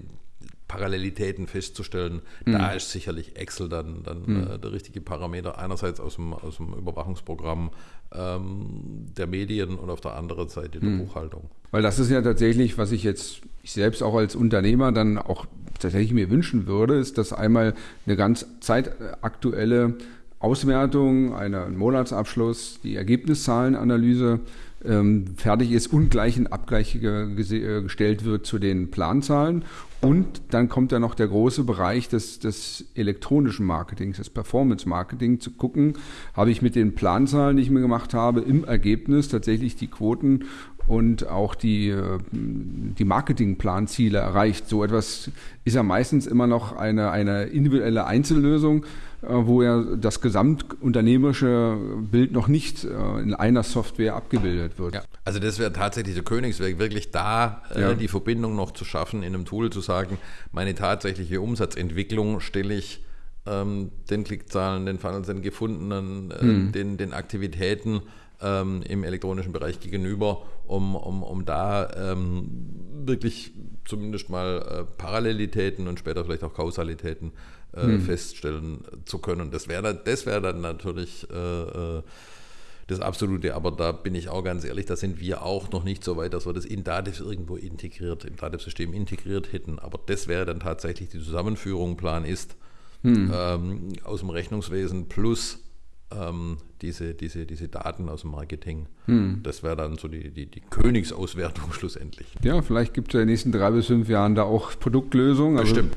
Parallelitäten festzustellen. Mhm. Da ist sicherlich Excel dann, dann mhm. äh, der richtige Parameter. Einerseits aus dem, aus dem Überwachungsprogramm ähm, der Medien und auf der anderen Seite der mhm. Buchhaltung. Weil das ist ja tatsächlich, was ich jetzt ich selbst auch als Unternehmer dann auch tatsächlich mir wünschen würde, ist, dass einmal eine ganz zeitaktuelle Auswertung, einen Monatsabschluss, die Ergebniszahlenanalyse ähm, fertig ist und gleich ein Abgleich äh, gestellt wird zu den Planzahlen. Und dann kommt ja noch der große Bereich des, des elektronischen Marketings, des Performance-Marketing, zu gucken, habe ich mit den Planzahlen, die ich mir gemacht habe, im Ergebnis tatsächlich die Quoten und auch die, äh, die Marketingplanziele erreicht. So etwas ist ja meistens immer noch eine, eine individuelle Einzellösung, äh, wo ja das gesamtunternehmerische Bild noch nicht äh, in einer Software abgebildet wird. Ja, also das wäre tatsächlich der Königsweg, wirklich da ja. die Verbindung noch zu schaffen, in einem Tool zu sagen, meine tatsächliche Umsatzentwicklung stelle ich ähm, den Klickzahlen, den Funnels, den gefundenen, hm. den, den Aktivitäten ähm, im elektronischen Bereich gegenüber, um, um, um da ähm, wirklich zumindest mal äh, Parallelitäten und später vielleicht auch Kausalitäten äh, hm. feststellen zu können. Das wäre das wär dann natürlich äh, äh, das Absolute, aber da bin ich auch ganz ehrlich, da sind wir auch noch nicht so weit, dass wir das in Dativ irgendwo integriert, im Dativ-System integriert hätten. Aber das wäre dann tatsächlich die Zusammenführung, Plan ist, hm. ähm, aus dem Rechnungswesen plus ähm, diese, diese, diese Daten aus dem Marketing. Hm. Das wäre dann so die, die, die Königsauswertung schlussendlich. Ja, vielleicht gibt es in den nächsten drei bis fünf Jahren da auch Produktlösungen. Also Bestimmt.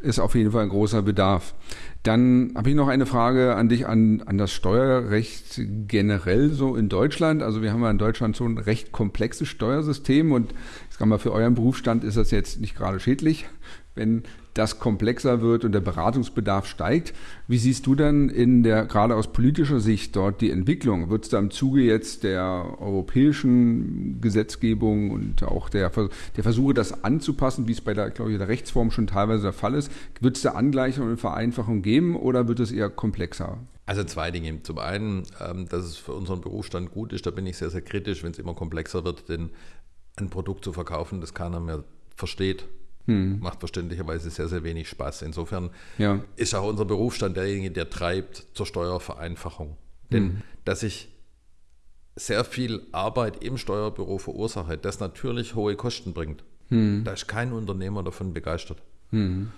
Ist auf jeden Fall ein großer Bedarf. Dann habe ich noch eine Frage an dich, an, an das Steuerrecht generell so in Deutschland. Also wir haben ja in Deutschland so ein recht komplexes Steuersystem und ich sage mal, für euren Berufsstand ist das jetzt nicht gerade schädlich, wenn das komplexer wird und der Beratungsbedarf steigt. Wie siehst du dann in der, gerade aus politischer Sicht dort die Entwicklung? Wird es da im Zuge jetzt der europäischen Gesetzgebung und auch der, der Versuche, das anzupassen, wie es bei der, glaube ich, der Rechtsform schon teilweise der Fall ist, wird es da Angleichung und Vereinfachung geben oder wird es eher komplexer? Also zwei Dinge. Zum einen, ähm, dass es für unseren Berufsstand gut ist, da bin ich sehr, sehr kritisch, wenn es immer komplexer wird, denn ein Produkt zu verkaufen, das keiner mehr versteht, hm. Macht verständlicherweise sehr, sehr wenig Spaß. Insofern ja. ist auch unser Berufsstand derjenige, der treibt zur Steuervereinfachung. Denn hm. dass ich sehr viel Arbeit im Steuerbüro verursache, das natürlich hohe Kosten bringt. Hm. Da ist kein Unternehmer davon begeistert. Hm.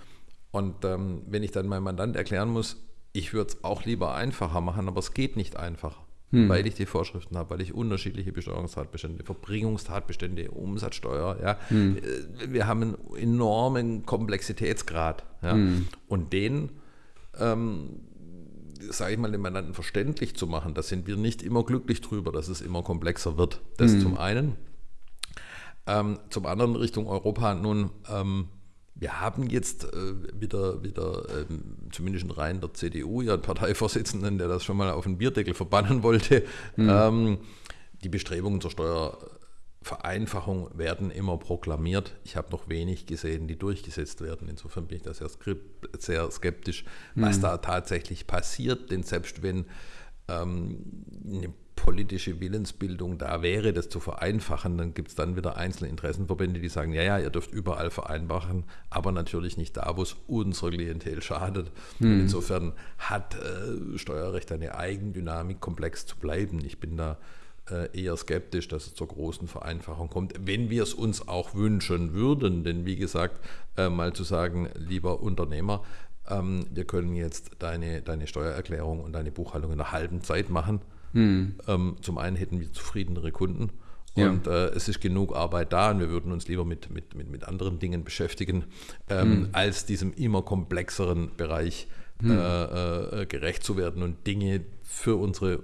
Und ähm, wenn ich dann meinem Mandant erklären muss, ich würde es auch lieber einfacher machen, aber es geht nicht einfacher hm. weil ich die Vorschriften habe, weil ich unterschiedliche Besteuerungstatbestände, Verbringungstatbestände, Umsatzsteuer, ja. Hm. Äh, wir haben einen enormen Komplexitätsgrad. Ja. Hm. Und den, ähm, sage ich mal, den Mandanten verständlich zu machen, da sind wir nicht immer glücklich drüber, dass es immer komplexer wird. Das hm. zum einen. Ähm, zum anderen Richtung Europa nun, ähm, wir haben jetzt äh, wieder, wieder ähm, zumindest in Reihen der CDU, ja einen Parteivorsitzenden, der das schon mal auf den Bierdeckel verbannen wollte. Mhm. Ähm, die Bestrebungen zur Steuervereinfachung werden immer proklamiert. Ich habe noch wenig gesehen, die durchgesetzt werden. Insofern bin ich da sehr, sehr skeptisch, was mhm. da tatsächlich passiert. Denn selbst wenn ähm, eine politische Willensbildung da wäre, das zu vereinfachen, dann gibt es dann wieder einzelne Interessenverbände, die sagen, ja, ja, ihr dürft überall vereinfachen, aber natürlich nicht da, wo es unserer Klientel schadet. Hm. insofern hat äh, Steuerrecht eine Eigendynamik, komplex zu bleiben. Ich bin da äh, eher skeptisch, dass es zur großen Vereinfachung kommt, wenn wir es uns auch wünschen würden. Denn wie gesagt, äh, mal zu sagen, lieber Unternehmer, ähm, wir können jetzt deine, deine Steuererklärung und deine Buchhaltung in einer halben Zeit machen hm. Ähm, zum einen hätten wir zufriedenere Kunden und ja. äh, es ist genug Arbeit da und wir würden uns lieber mit, mit, mit, mit anderen Dingen beschäftigen, ähm, hm. als diesem immer komplexeren Bereich hm. äh, äh, gerecht zu werden und Dinge für unsere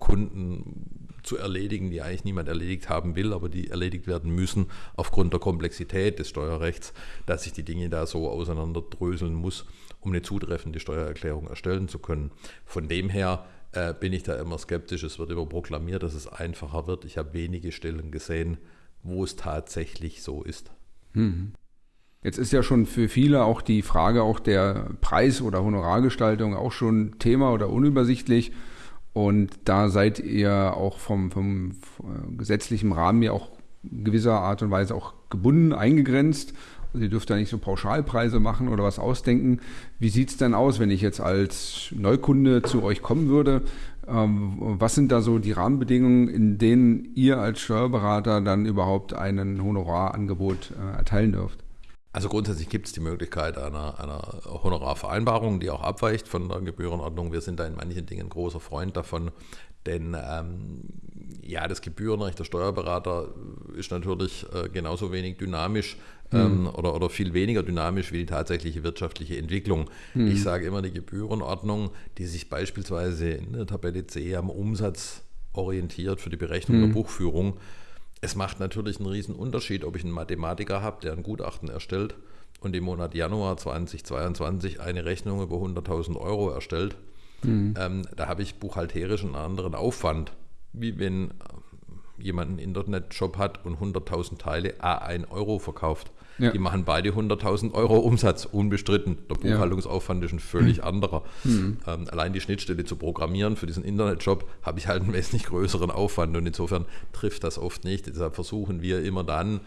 Kunden zu erledigen, die eigentlich niemand erledigt haben will, aber die erledigt werden müssen aufgrund der Komplexität des Steuerrechts, dass ich die Dinge da so auseinanderdröseln muss, um eine zutreffende Steuererklärung erstellen zu können. Von dem her äh, bin ich da immer skeptisch. Es wird immer proklamiert, dass es einfacher wird. Ich habe wenige Stellen gesehen, wo es tatsächlich so ist. Mhm. Jetzt ist ja schon für viele auch die Frage auch der Preis- oder Honorargestaltung auch schon Thema oder unübersichtlich. Und da seid ihr auch vom, vom gesetzlichen Rahmen ja auch gewisser Art und Weise auch gebunden, eingegrenzt. Sie dürft da nicht so Pauschalpreise machen oder was ausdenken. Wie sieht es denn aus, wenn ich jetzt als Neukunde zu euch kommen würde? Ähm, was sind da so die Rahmenbedingungen, in denen ihr als Steuerberater dann überhaupt ein Honorarangebot äh, erteilen dürft? Also grundsätzlich gibt es die Möglichkeit einer, einer, Honorarvereinbarung, die auch abweicht von der Gebührenordnung. Wir sind da in manchen Dingen großer Freund davon, denn ähm, ja, das Gebührenrecht der Steuerberater ist natürlich äh, genauso wenig dynamisch ähm, mhm. oder, oder viel weniger dynamisch wie die tatsächliche wirtschaftliche Entwicklung. Mhm. Ich sage immer, die Gebührenordnung, die sich beispielsweise in der Tabelle C am Umsatz orientiert für die Berechnung mhm. der Buchführung, es macht natürlich einen riesen Unterschied, ob ich einen Mathematiker habe, der ein Gutachten erstellt und im Monat Januar 2022 eine Rechnung über 100.000 Euro erstellt. Mhm. Ähm, da habe ich buchhalterisch einen anderen Aufwand, wie wenn jemand einen Internetshop hat und 100.000 Teile a 1 Euro verkauft. Ja. Die machen beide 100.000 Euro Umsatz, unbestritten. Der Buchhaltungsaufwand ist ein völlig mhm. anderer. Mhm. Ähm, allein die Schnittstelle zu programmieren für diesen Internetshop habe ich halt einen wesentlich größeren Aufwand und insofern trifft das oft nicht. Deshalb versuchen wir immer dann,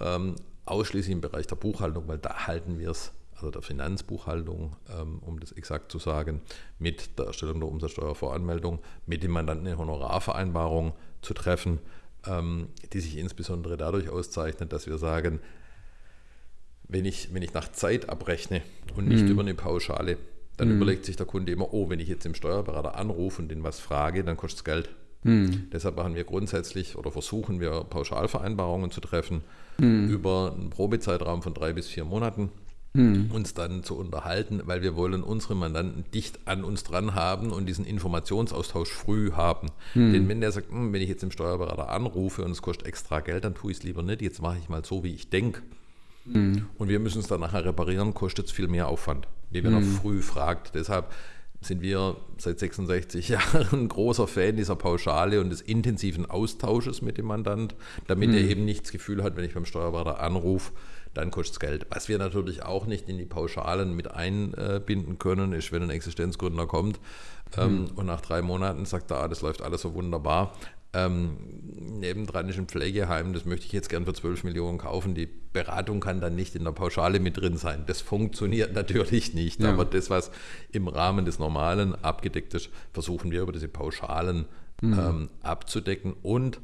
ähm, ausschließlich im Bereich der Buchhaltung, weil da halten wir es also der Finanzbuchhaltung, ähm, um das exakt zu sagen, mit der Erstellung der Umsatzsteuervoranmeldung, mit dem Mandanten eine Honorarvereinbarung zu treffen, ähm, die sich insbesondere dadurch auszeichnet, dass wir sagen, wenn ich, wenn ich nach Zeit abrechne und nicht mhm. über eine Pauschale, dann mhm. überlegt sich der Kunde immer, oh, wenn ich jetzt dem Steuerberater anrufe und den was frage, dann kostet es Geld. Mhm. Deshalb machen wir grundsätzlich oder versuchen wir Pauschalvereinbarungen zu treffen mhm. über einen Probezeitraum von drei bis vier Monaten hm. uns dann zu unterhalten, weil wir wollen unsere Mandanten dicht an uns dran haben und diesen Informationsaustausch früh haben. Hm. Denn wenn der sagt, hm, wenn ich jetzt den Steuerberater anrufe und es kostet extra Geld, dann tue ich es lieber nicht, jetzt mache ich mal so, wie ich denke. Hm. Und wir müssen es dann nachher reparieren, kostet es viel mehr Aufwand, wie wenn er hm. früh fragt. Deshalb sind wir seit 66 Jahren ein großer Fan dieser Pauschale und des intensiven Austausches mit dem Mandant, damit er hm. eben nicht das Gefühl hat, wenn ich beim Steuerberater anrufe, dann kostet es Geld. Was wir natürlich auch nicht in die Pauschalen mit einbinden können, ist, wenn ein Existenzgründer kommt ähm, mhm. und nach drei Monaten sagt er, ah, das läuft alles so wunderbar. Ähm, nebendran ist ein Pflegeheim, das möchte ich jetzt gern für 12 Millionen kaufen. Die Beratung kann dann nicht in der Pauschale mit drin sein. Das funktioniert natürlich nicht. Ja. Aber das, was im Rahmen des Normalen abgedeckt ist, versuchen wir über diese Pauschalen mhm. ähm, abzudecken. Und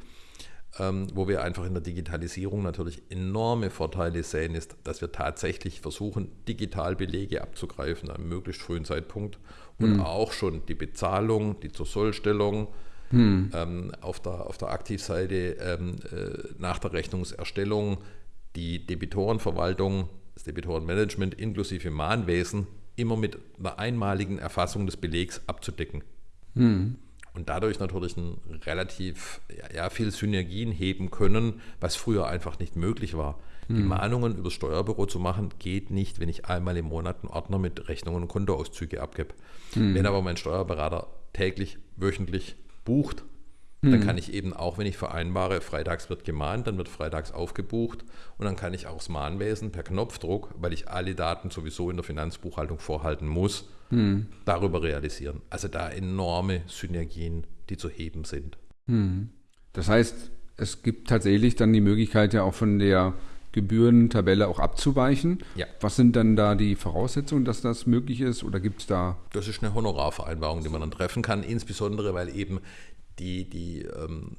ähm, wo wir einfach in der Digitalisierung natürlich enorme Vorteile sehen, ist, dass wir tatsächlich versuchen, digital Belege abzugreifen an einem möglichst frühen Zeitpunkt und mhm. auch schon die Bezahlung, die zur Mhm. ähm, auf, der, auf der Aktivseite ähm, äh, nach der Rechnungserstellung, die Debitorenverwaltung, das Debitorenmanagement inklusive Mahnwesen immer mit einer einmaligen Erfassung des Belegs abzudecken. Mhm und dadurch natürlich ein relativ ja, viel Synergien heben können, was früher einfach nicht möglich war. Hm. Die Mahnungen übers Steuerbüro zu machen, geht nicht, wenn ich einmal im Monat einen Ordner mit Rechnungen und Kontoauszüge abgebe. Hm. Wenn aber mein Steuerberater täglich, wöchentlich bucht, Dann kann ich eben auch, wenn ich vereinbare, freitags wird gemahnt, dann wird freitags aufgebucht und dann kann ich auch das Mahnwesen per Knopfdruck, weil ich alle Daten sowieso in der Finanzbuchhaltung vorhalten muss, hm. darüber realisieren. Also da enorme Synergien, die zu heben sind. Hm. Das heißt, es gibt tatsächlich dann die Möglichkeit ja auch von der Gebührentabelle auch abzuweichen. Ja. Was sind dann da die Voraussetzungen, dass das möglich ist oder gibt es da? Das ist eine Honorarvereinbarung, die man dann treffen kann, insbesondere weil eben die, die ähm,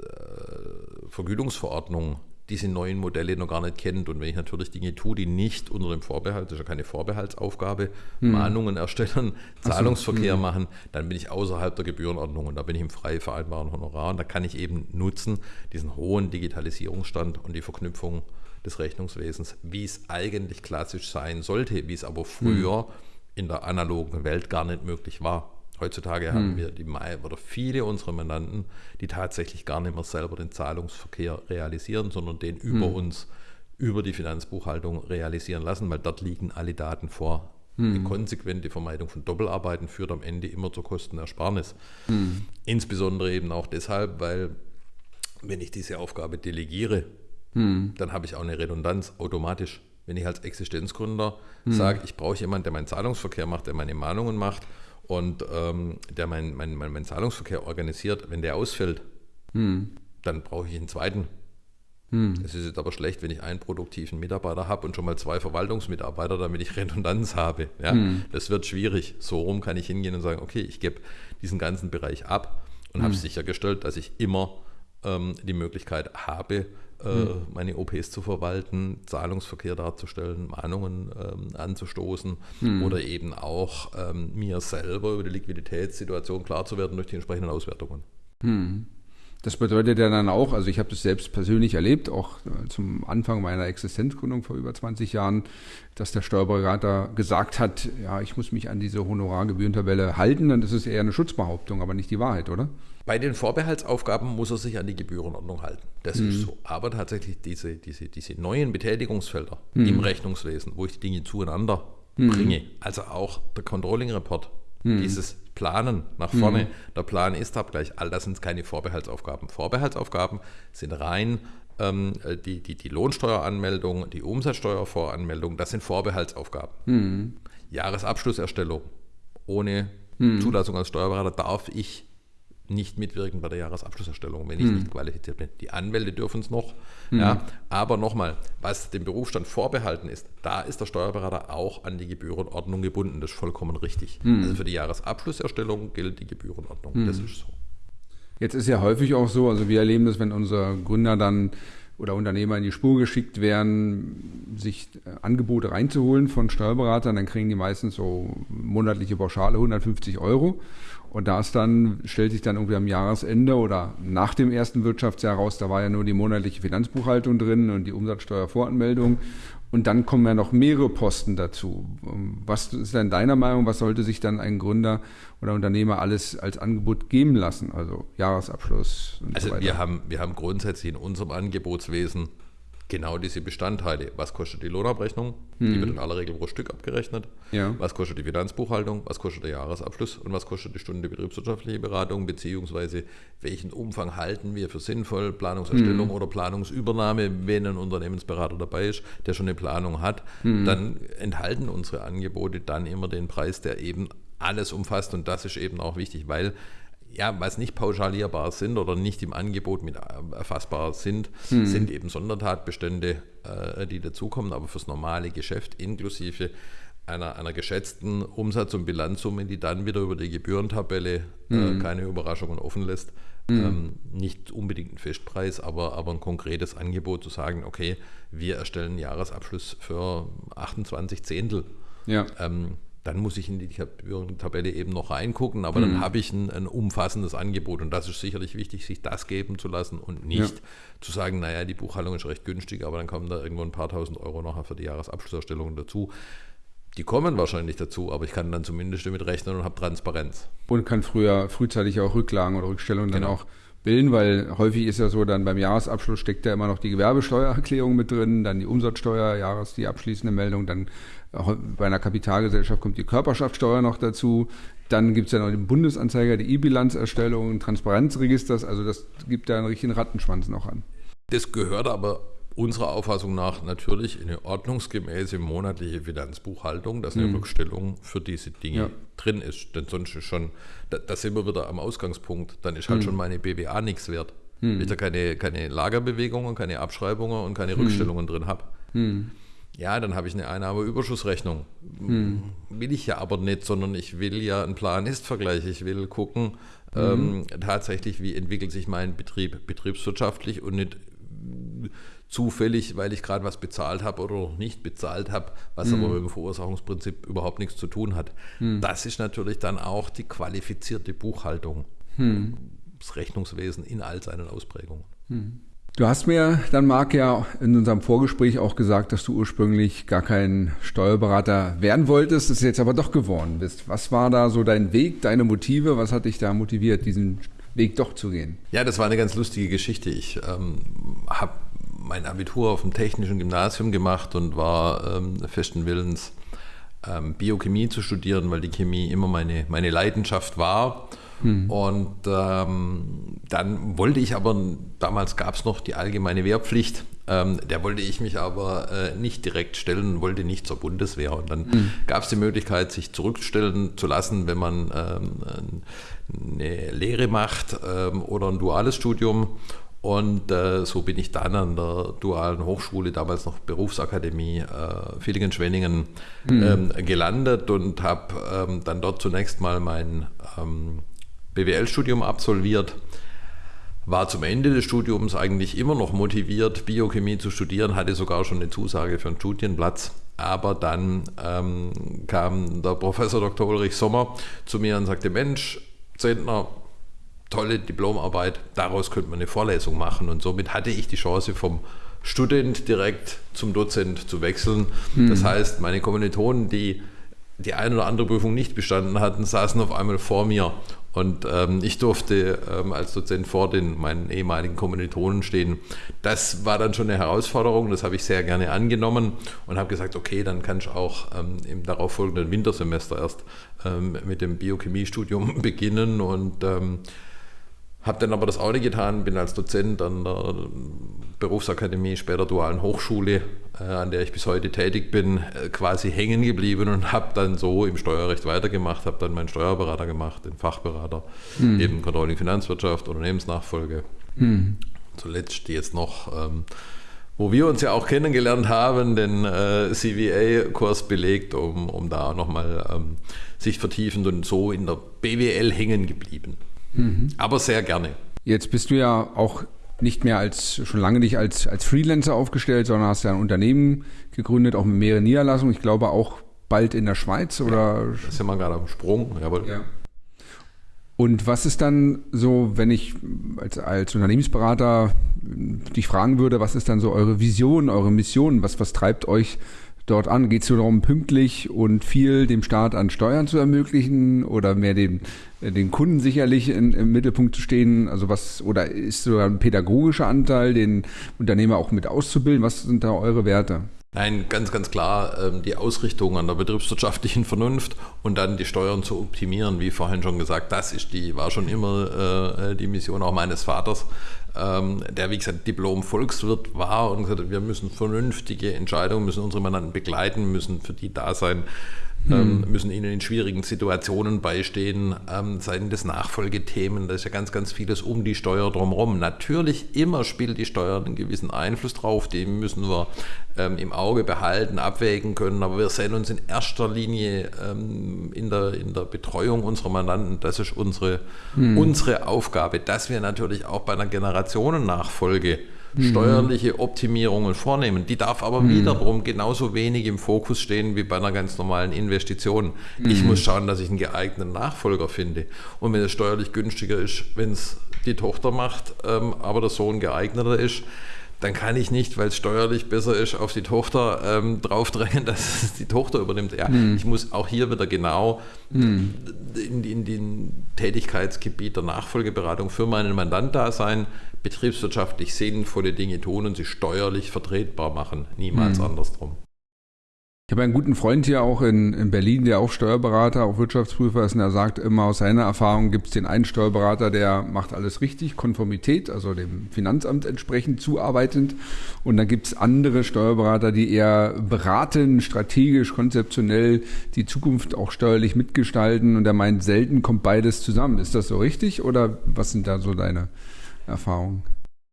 äh, Vergütungsverordnung diese neuen Modelle noch gar nicht kennt. Und wenn ich natürlich Dinge tue, die nicht unter dem Vorbehalt, das ist ja keine Vorbehaltsaufgabe, hm. Mahnungen erstellen, Zahlungsverkehr hm. machen, dann bin ich außerhalb der Gebührenordnung und da bin ich im frei vereinbaren Honorar. Und da kann ich eben nutzen, diesen hohen Digitalisierungsstand und die Verknüpfung des Rechnungswesens, wie es eigentlich klassisch sein sollte, wie es aber früher hm. in der analogen Welt gar nicht möglich war. Heutzutage hm. haben wir die oder viele unserer Mandanten, die tatsächlich gar nicht mehr selber den Zahlungsverkehr realisieren, sondern den über hm. uns, über die Finanzbuchhaltung realisieren lassen, weil dort liegen alle Daten vor. Hm. Die konsequente Vermeidung von Doppelarbeiten führt am Ende immer zur Kostenersparnis. Hm. Insbesondere eben auch deshalb, weil wenn ich diese Aufgabe delegiere, hm. dann habe ich auch eine Redundanz automatisch. Wenn ich als Existenzgründer hm. sage, ich brauche jemanden, der meinen Zahlungsverkehr macht, der meine Mahnungen macht, und ähm, der meinen mein, mein, mein Zahlungsverkehr organisiert, wenn der ausfällt, hm. dann brauche ich einen zweiten. Hm. Es ist jetzt aber schlecht, wenn ich einen produktiven Mitarbeiter habe und schon mal zwei Verwaltungsmitarbeiter, damit ich Redundanz habe. Ja? Hm. Das wird schwierig. So rum kann ich hingehen und sagen, okay, ich gebe diesen ganzen Bereich ab und habe hm. sichergestellt, dass ich immer ähm, die Möglichkeit habe, mhm. meine OPs zu verwalten, Zahlungsverkehr darzustellen, Mahnungen ähm, anzustoßen mhm. oder eben auch ähm, mir selber über die Liquiditätssituation klar zu werden durch die entsprechenden Auswertungen. Mhm. Das bedeutet ja dann auch, also ich habe das selbst persönlich erlebt, auch äh, zum Anfang meiner Existenzgründung vor über 20 Jahren, dass der Steuerberater gesagt hat, ja, ich muss mich an diese Honorargebührentabelle halten, dann ist es eher eine Schutzbehauptung, aber nicht die Wahrheit, oder? Bei den Vorbehaltsaufgaben muss er sich an die Gebührenordnung halten. Das mhm. ist so. Aber tatsächlich diese, diese, diese neuen Betätigungsfelder mhm. im Rechnungswesen, wo ich die Dinge zueinander mhm. bringe, also auch der Controlling Report, mhm. dieses Planen nach vorne, mhm. der Plan ist Abgleich, all das sind keine Vorbehaltsaufgaben. Vorbehaltsaufgaben sind rein ähm, die, die, die Lohnsteueranmeldung, die Umsatzsteuervoranmeldung, das sind Vorbehaltsaufgaben. Mhm. Jahresabschlusserstellung ohne Zulassung als Steuerberater darf ich nicht mitwirken bei der Jahresabschlusserstellung, wenn ich hm. nicht qualifiziert bin. Die Anwälte dürfen es noch. Hm. Ja, aber nochmal, was dem Berufsstand vorbehalten ist, da ist der Steuerberater auch an die Gebührenordnung gebunden. Das ist vollkommen richtig. Hm. Also für die Jahresabschlusserstellung gilt die Gebührenordnung. Hm. Das ist so. Jetzt ist ja häufig auch so, also wir erleben das, wenn unser Gründer dann oder Unternehmer in die Spur geschickt werden, sich äh, Angebote reinzuholen von Steuerberatern, dann kriegen die meistens so monatliche Pauschale 150 Euro. Und da ist dann, stellt sich dann irgendwie am Jahresende oder nach dem ersten Wirtschaftsjahr raus, da war ja nur die monatliche Finanzbuchhaltung drin und die Umsatzsteuervoranmeldung. Und dann kommen ja noch mehrere Posten dazu. Was ist denn deiner Meinung, was sollte sich dann ein Gründer oder Unternehmer alles als Angebot geben lassen? Also Jahresabschluss und also so weiter. Wir haben, wir haben grundsätzlich in unserem Angebotswesen genau diese Bestandteile. Was kostet die Lohnabrechnung? Mhm. Die wird in aller Regel pro Stück abgerechnet. Ja. Was kostet die Finanzbuchhaltung? Was kostet der Jahresabschluss? Und was kostet die Stunde betriebswirtschaftliche Beratung? Beziehungsweise welchen Umfang halten wir für sinnvoll? Planungserstellung mhm. oder Planungsübernahme, wenn ein Unternehmensberater dabei ist, der schon eine Planung hat, mhm. dann enthalten unsere Angebote dann immer den Preis, der eben alles umfasst. Und das ist eben auch wichtig, weil ja, was nicht pauschalierbar sind oder nicht im Angebot mit äh, erfassbar sind, hm. sind eben Sondertatbestände, äh, die dazukommen. Aber fürs normale Geschäft inklusive einer, einer geschätzten Umsatz- und Bilanzsumme, die dann wieder über die Gebührentabelle hm. äh, keine Überraschungen offen lässt, hm. ähm, nicht unbedingt ein Festpreis, aber, aber ein konkretes Angebot zu sagen, okay, wir erstellen einen Jahresabschluss für 28 Zehntel. Ja. Ähm, dann muss ich in die Tabelle eben noch reingucken, aber mhm. dann habe ich ein, ein, umfassendes Angebot und das ist sicherlich wichtig, sich das geben zu lassen und nicht ja. zu sagen, naja, die Buchhaltung ist recht günstig, aber dann kommen da irgendwo ein paar tausend Euro nachher für die Jahresabschlusserstellung dazu. Die kommen wahrscheinlich dazu, aber ich kann dann zumindest damit rechnen und habe Transparenz. Und kann früher frühzeitig auch Rücklagen oder Rückstellungen genau. dann auch bilden, weil häufig ist ja so, dann beim Jahresabschluss steckt ja immer noch die Gewerbesteuererklärung mit drin, dann die Umsatzsteuer, Jahres, die abschließende Meldung, dann bei einer Kapitalgesellschaft kommt die Körperschaftssteuer noch dazu. Dann gibt es ja noch den Bundesanzeiger, die E-Bilanzerstellung, Transparenzregisters. Also das gibt da einen richtigen Rattenschwanz noch an. Das gehört aber unserer Auffassung nach natürlich eine ordnungsgemäße monatliche Finanzbuchhaltung, dass eine mhm. Rückstellung für diese Dinge ja. drin ist. Denn sonst ist schon, da, da, sind wir wieder am Ausgangspunkt, dann ist halt mhm. schon meine BWA nichts wert. Mhm. Wenn ich da keine, keine Lagerbewegungen, keine Abschreibungen und keine mhm. Rückstellungen drin habe. Mhm. Ja, dann habe ich eine Einnahmeüberschussrechnung. Hm. Will ich ja aber nicht, sondern ich will ja einen Plan-Ist-Vergleich. Ich will gucken, hm. ähm, tatsächlich, wie entwickelt sich mein Betrieb betriebswirtschaftlich und nicht zufällig, weil ich gerade was bezahlt habe oder noch nicht bezahlt habe, was hm. aber mit dem Verursachungsprinzip überhaupt nichts zu tun hat. Hm. Das ist natürlich dann auch die qualifizierte Buchhaltung. Hm. Das Rechnungswesen in all seinen Ausprägungen. Hm. Du hast mir dann, Marc, ja in unserem Vorgespräch auch gesagt, dass du ursprünglich gar kein Steuerberater werden wolltest, dass du jetzt aber doch geworden bist. Was war da so dein Weg, deine Motive? Was hat dich da motiviert, diesen Weg doch zu gehen? Ja, das war eine ganz lustige Geschichte. Ich ähm, habe mein Abitur auf dem Technischen Gymnasium gemacht und war ähm, festen Willens, ähm, Biochemie zu studieren, weil die Chemie immer meine, meine Leidenschaft war. Hm. Und ähm, dann wollte ich aber, damals gab es noch die allgemeine Wehrpflicht, ähm, der wollte ich mich aber äh, nicht direkt stellen, wollte nicht zur Bundeswehr. Und dann hm. gab es die Möglichkeit, sich zurückstellen zu lassen, wenn man ähm, eine Lehre macht ähm, oder ein duales Studium. Und äh, so bin ich dann an der dualen Hochschule, damals noch Berufsakademie äh, Villingen-Schwenningen, mhm. ähm, gelandet und habe ähm, dann dort zunächst mal mein ähm, BWL-Studium absolviert. War zum Ende des Studiums eigentlich immer noch motiviert, Biochemie zu studieren, hatte sogar schon eine Zusage für einen Studienplatz. Aber dann ähm, kam der Professor Dr. Ulrich Sommer zu mir und sagte: Mensch, Zentner, tolle Diplomarbeit, daraus könnte man eine Vorlesung machen. Und somit hatte ich die Chance, vom Student direkt zum Dozent zu wechseln. Mhm. Das heißt, meine Kommilitonen, die die eine oder andere Prüfung nicht bestanden hatten, saßen auf einmal vor mir. Und ähm, ich durfte ähm, als Dozent vor den meinen ehemaligen Kommilitonen stehen. Das war dann schon eine Herausforderung, das habe ich sehr gerne angenommen und habe gesagt, okay, dann kann ich auch ähm, im darauffolgenden Wintersemester erst ähm, mit dem Biochemiestudium beginnen und ähm, habe dann aber das auch nicht getan, bin als Dozent an der Berufsakademie, später Dualen Hochschule, äh, an der ich bis heute tätig bin, äh, quasi hängen geblieben und habe dann so im Steuerrecht weitergemacht, habe dann meinen Steuerberater gemacht, den Fachberater, hm. eben Controlling Finanzwirtschaft, Unternehmensnachfolge. Hm. Zuletzt jetzt noch, ähm, wo wir uns ja auch kennengelernt haben, den äh, CVA-Kurs belegt, um, um da nochmal ähm, sich vertiefend und so in der BWL hängen geblieben. Mhm. Aber sehr gerne. Jetzt bist du ja auch nicht mehr als schon lange nicht als, als Freelancer aufgestellt, sondern hast ja ein Unternehmen gegründet, auch mit mehreren Niederlassungen. Ich glaube auch bald in der Schweiz oder. Ja, das sind wir gerade am Sprung, jawohl. Ja. Und was ist dann so, wenn ich als, als Unternehmensberater dich fragen würde, was ist dann so eure Vision, eure Mission? Was, was treibt euch dort an? Geht es nur darum, pünktlich und viel dem Staat an Steuern zu ermöglichen oder mehr den, den Kunden sicherlich in, im Mittelpunkt zu stehen? Also was, oder ist sogar ein pädagogischer Anteil, den Unternehmer auch mit auszubilden? Was sind da eure Werte? Nein, ganz, ganz klar ähm, die Ausrichtung an der betriebswirtschaftlichen Vernunft und dann die Steuern zu optimieren, wie vorhin schon gesagt, das ist die, war schon immer äh, die Mission auch meines Vaters, ähm, der wie gesagt Diplom-Volkswirt war und gesagt hat, wir müssen vernünftige Entscheidungen, müssen unsere Mandanten begleiten, müssen für die da sein, ähm, hm. müssen ihnen in schwierigen Situationen beistehen, ähm, seien das Nachfolgethemen, da ist ja ganz, ganz vieles um die Steuer drumherum. Natürlich immer spielt die Steuer einen gewissen Einfluss drauf, den müssen wir ähm, im Auge behalten, abwägen können, aber wir sehen uns in erster Linie ähm, in, der, in der Betreuung unserer Mandanten, das ist unsere, hm. unsere Aufgabe, dass wir natürlich auch bei einer Generationennachfolge Mhm. Steuerliche Optimierungen vornehmen. Die darf aber mhm. wiederum genauso wenig im Fokus stehen wie bei einer ganz normalen Investition. Mhm. Ich muss schauen, dass ich einen geeigneten Nachfolger finde. Und wenn es steuerlich günstiger ist, wenn es die Tochter macht, ähm, aber der Sohn geeigneter ist, dann kann ich nicht, weil es steuerlich besser ist, auf die Tochter ähm, draufdrängen, dass es die Tochter übernimmt. Ja, hm. ich muss auch hier wieder genau hm. in, in den Tätigkeitsgebiet der Nachfolgeberatung für meinen Mandant da sein, betriebswirtschaftlich sinnvolle Dinge tun und sie steuerlich vertretbar machen. Niemals hm. andersrum. Ich habe einen guten Freund hier auch in, in Berlin, der auch Steuerberater, auch Wirtschaftsprüfer ist und er sagt immer, aus seiner Erfahrung gibt es den einen Steuerberater, der macht alles richtig, Konformität, also dem Finanzamt entsprechend zuarbeitend. Und dann gibt es andere Steuerberater, die eher beraten, strategisch, konzeptionell die Zukunft auch steuerlich mitgestalten. Und er meint, selten kommt beides zusammen. Ist das so richtig oder was sind da so deine Erfahrungen?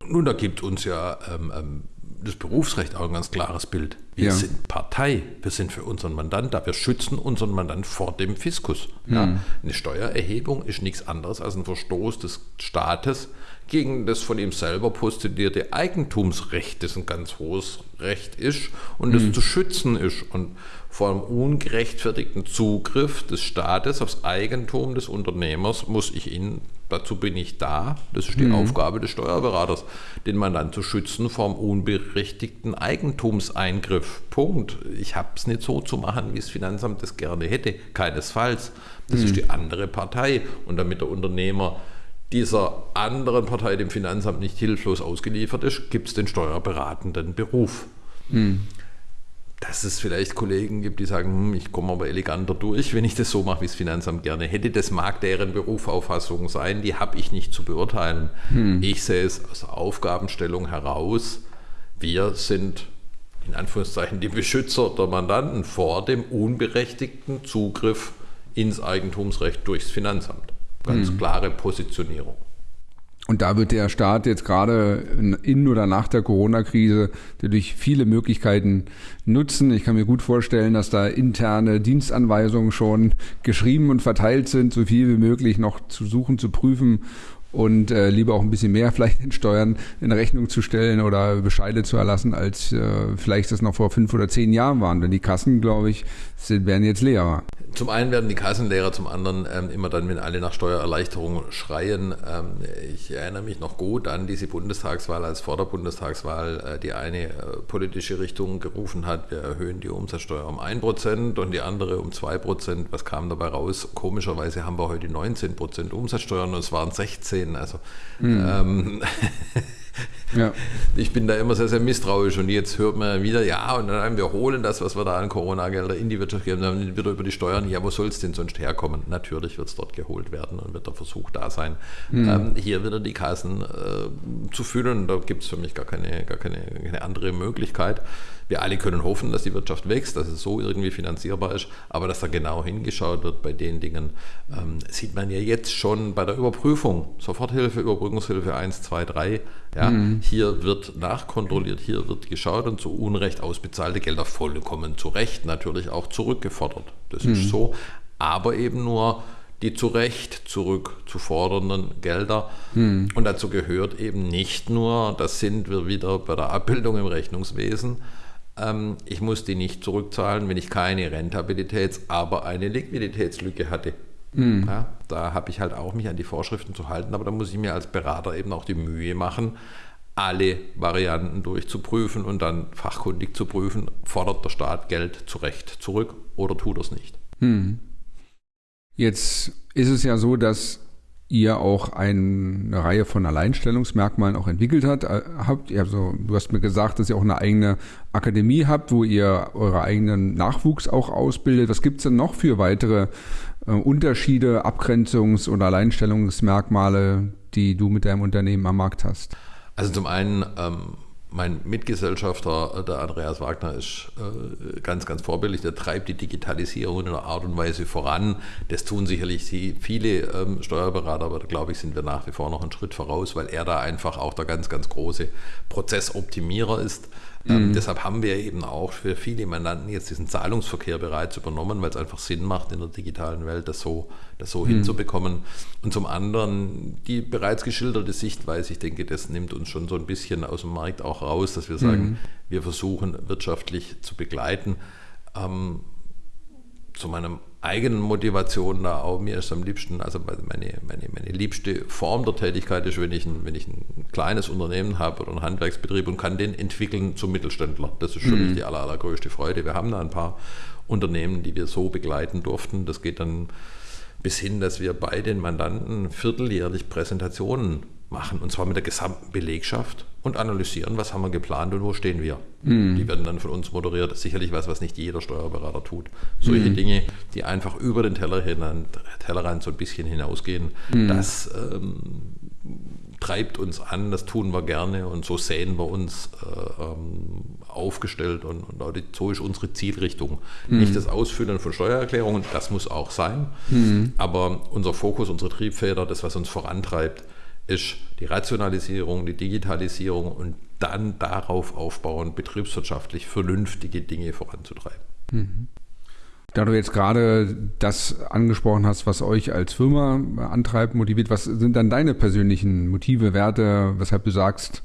Nun, da gibt uns ja ähm, ähm das Berufsrecht auch ein ganz klares Bild. Wir ja. sind Partei, wir sind für unseren Mandant da, wir schützen unseren Mandant vor dem Fiskus. Mhm. Ja, eine Steuererhebung ist nichts anderes als ein Verstoß des Staates gegen das von ihm selber postulierte Eigentumsrecht, das ein ganz hohes Recht ist und das mhm. zu schützen ist. Und vor einem ungerechtfertigten Zugriff des Staates aufs Eigentum des Unternehmers muss ich ihn Dazu bin ich da. Das ist die mhm. Aufgabe des Steuerberaters, den Mandanten zu schützen vor einem unberechtigten Eigentumseingriff. Punkt. Ich habe es nicht so zu machen, wie das Finanzamt das gerne hätte. Keinesfalls. Das mhm. ist die andere Partei. Und damit der Unternehmer dieser anderen Partei, dem Finanzamt, nicht hilflos ausgeliefert ist, gibt es den steuerberatenden Beruf. Mhm dass es vielleicht Kollegen gibt, die sagen, hm, ich komme aber eleganter durch, wenn ich das so mache, wie das Finanzamt gerne hätte. Das mag deren Berufauffassung sein, die habe ich nicht zu beurteilen. Hm. Ich sehe es aus der Aufgabenstellung heraus. Wir sind in Anführungszeichen die Beschützer der Mandanten vor dem unberechtigten Zugriff ins Eigentumsrecht durchs Finanzamt. Ganz hm. klare Positionierung. Und da wird der Staat jetzt gerade in oder nach der Corona-Krise natürlich viele Möglichkeiten nutzen. Ich kann mir gut vorstellen, dass da interne Dienstanweisungen schon geschrieben und verteilt sind, so viel wie möglich noch zu suchen, zu prüfen und äh, lieber auch ein bisschen mehr vielleicht in Steuern in Rechnung zu stellen oder Bescheide zu erlassen, als äh, vielleicht das noch vor fünf oder zehn Jahren waren. Denn die Kassen, glaube ich, sind, werden jetzt leerer. Zum einen werden die Kassenlehrer, zum anderen ähm, immer dann, wenn alle nach Steuererleichterung schreien. Ähm, ich erinnere mich noch gut an diese Bundestagswahl, als vor der Bundestagswahl äh, die eine äh, politische Richtung gerufen hat, wir erhöhen die Umsatzsteuer um 1% und die andere um 2%. Was kam dabei raus? Komischerweise haben wir heute 19% Umsatzsteuer und es waren 16. Also mhm. ähm, ja. Ich bin da immer sehr, sehr misstrauisch und jetzt hört man wieder, ja, und dann wir holen das, was wir da an Corona-Gelder in die Wirtschaft geben, dann wieder über die Steuern, ja, wo soll es denn sonst herkommen? Natürlich wird es dort geholt werden und wird der Versuch da sein, mhm. ähm, hier wieder die Kassen äh, zu füllen. Da gibt es für mich gar keine, gar keine, keine andere Möglichkeit. Wir alle können hoffen, dass die Wirtschaft wächst, dass es so irgendwie finanzierbar ist, aber dass da genau hingeschaut wird bei den Dingen, ähm, sieht man ja jetzt schon bei der Überprüfung. Soforthilfe, Überbrückungshilfe 1, 2, 3. Ja, mhm. Hier wird nachkontrolliert, hier wird geschaut und zu Unrecht ausbezahlte Gelder vollkommen zu Recht natürlich auch zurückgefordert. Das mhm. ist so, aber eben nur die zu Recht zurückzufordernden Gelder. Mhm. Und dazu gehört eben nicht nur, das sind wir wieder bei der Abbildung im Rechnungswesen, ich muss die nicht zurückzahlen, wenn ich keine Rentabilitäts-, aber eine Liquiditätslücke hatte. Mhm. Ja, da habe ich halt auch mich an die Vorschriften zu halten, aber da muss ich mir als Berater eben auch die Mühe machen, alle Varianten durchzuprüfen und dann fachkundig zu prüfen, fordert der Staat Geld zu Recht zurück oder tut er es nicht. Mhm. Jetzt ist es ja so, dass ihr auch eine Reihe von Alleinstellungsmerkmalen auch entwickelt hat, äh, habt. Also, du hast mir gesagt, dass ihr auch eine eigene Akademie habt, wo ihr eure eigenen Nachwuchs auch ausbildet. Was gibt es denn noch für weitere äh, Unterschiede, Abgrenzungs- oder Alleinstellungsmerkmale, die du mit deinem Unternehmen am Markt hast? Also zum einen ähm, mein Mitgesellschafter, äh, der Andreas Wagner, ist äh, ganz, ganz vorbildlich. Der treibt die Digitalisierung in einer Art und Weise voran. Das tun sicherlich viele ähm, Steuerberater, aber da glaube ich, sind wir nach wie vor noch einen Schritt voraus, weil er da einfach auch der ganz, ganz große Prozessoptimierer ist. Ähm, mhm. deshalb haben wir eben auch für viele Mandanten jetzt diesen Zahlungsverkehr bereits übernommen, weil es einfach Sinn macht, in der digitalen Welt das so, das so mhm. hinzubekommen. Und zum anderen die bereits geschilderte Sichtweise, ich denke, das nimmt uns schon so ein bisschen aus dem Markt auch raus, dass wir sagen, mhm. wir versuchen wirtschaftlich zu begleiten. Ähm, zu meinem eigenen Motivation da auch. Mir ist am liebsten, also meine, meine, meine liebste Form der Tätigkeit ist, wenn ich, ein, wenn ich ein kleines Unternehmen habe oder einen Handwerksbetrieb und kann den entwickeln zum Mittelständler. Das ist für mhm. die aller, allergrößte Freude. Wir haben da ein paar Unternehmen, die wir so begleiten durften. Das geht dann bis hin, dass wir bei den Mandanten vierteljährlich Präsentationen machen, und zwar mit der gesamten Belegschaft und analysieren, was haben wir geplant und wo stehen wir. Mhm. Die werden dann von uns moderiert. Das ist sicherlich was, was nicht jeder Steuerberater tut. Solche mhm. Dinge, die einfach über den Tellerrand, Tellerrand so ein bisschen hinausgehen, mhm. das ähm, treibt uns an, das tun wir gerne und so sehen wir uns äh, ähm, aufgestellt und, und, so ist unsere Zielrichtung. Mhm. Nicht das Ausfüllen von Steuererklärungen, das muss auch sein, mhm. aber unser Fokus, unsere Triebfeder, das, was uns vorantreibt, ist die Rationalisierung, die Digitalisierung und dann darauf aufbauen, betriebswirtschaftlich vernünftige Dinge voranzutreiben. Mhm. Da du jetzt gerade das angesprochen hast, was euch als Firma antreibt, motiviert, was sind dann deine persönlichen Motive, Werte, weshalb du sagst,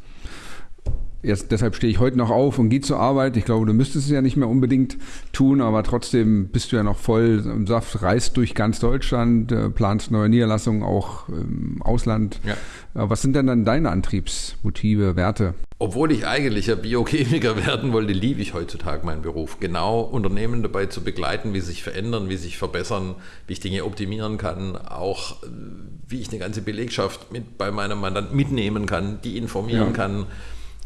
Jetzt, deshalb stehe ich heute noch auf und gehe zur Arbeit. Ich glaube, du müsstest es ja nicht mehr unbedingt tun, aber trotzdem bist du ja noch voll im Saft, reist durch ganz Deutschland, äh, planst neue Niederlassungen auch im Ausland. Ja. Äh, was sind denn dann deine Antriebsmotive, Werte? Obwohl ich eigentlich ja Biochemiker werden wollte, liebe ich heutzutage meinen Beruf. Genau Unternehmen dabei zu begleiten, wie sie sich verändern, wie sie sich verbessern, wie ich Dinge optimieren kann, auch äh, wie ich eine ganze Belegschaft mit bei meinem Mandant mitnehmen kann, die informieren ja. kann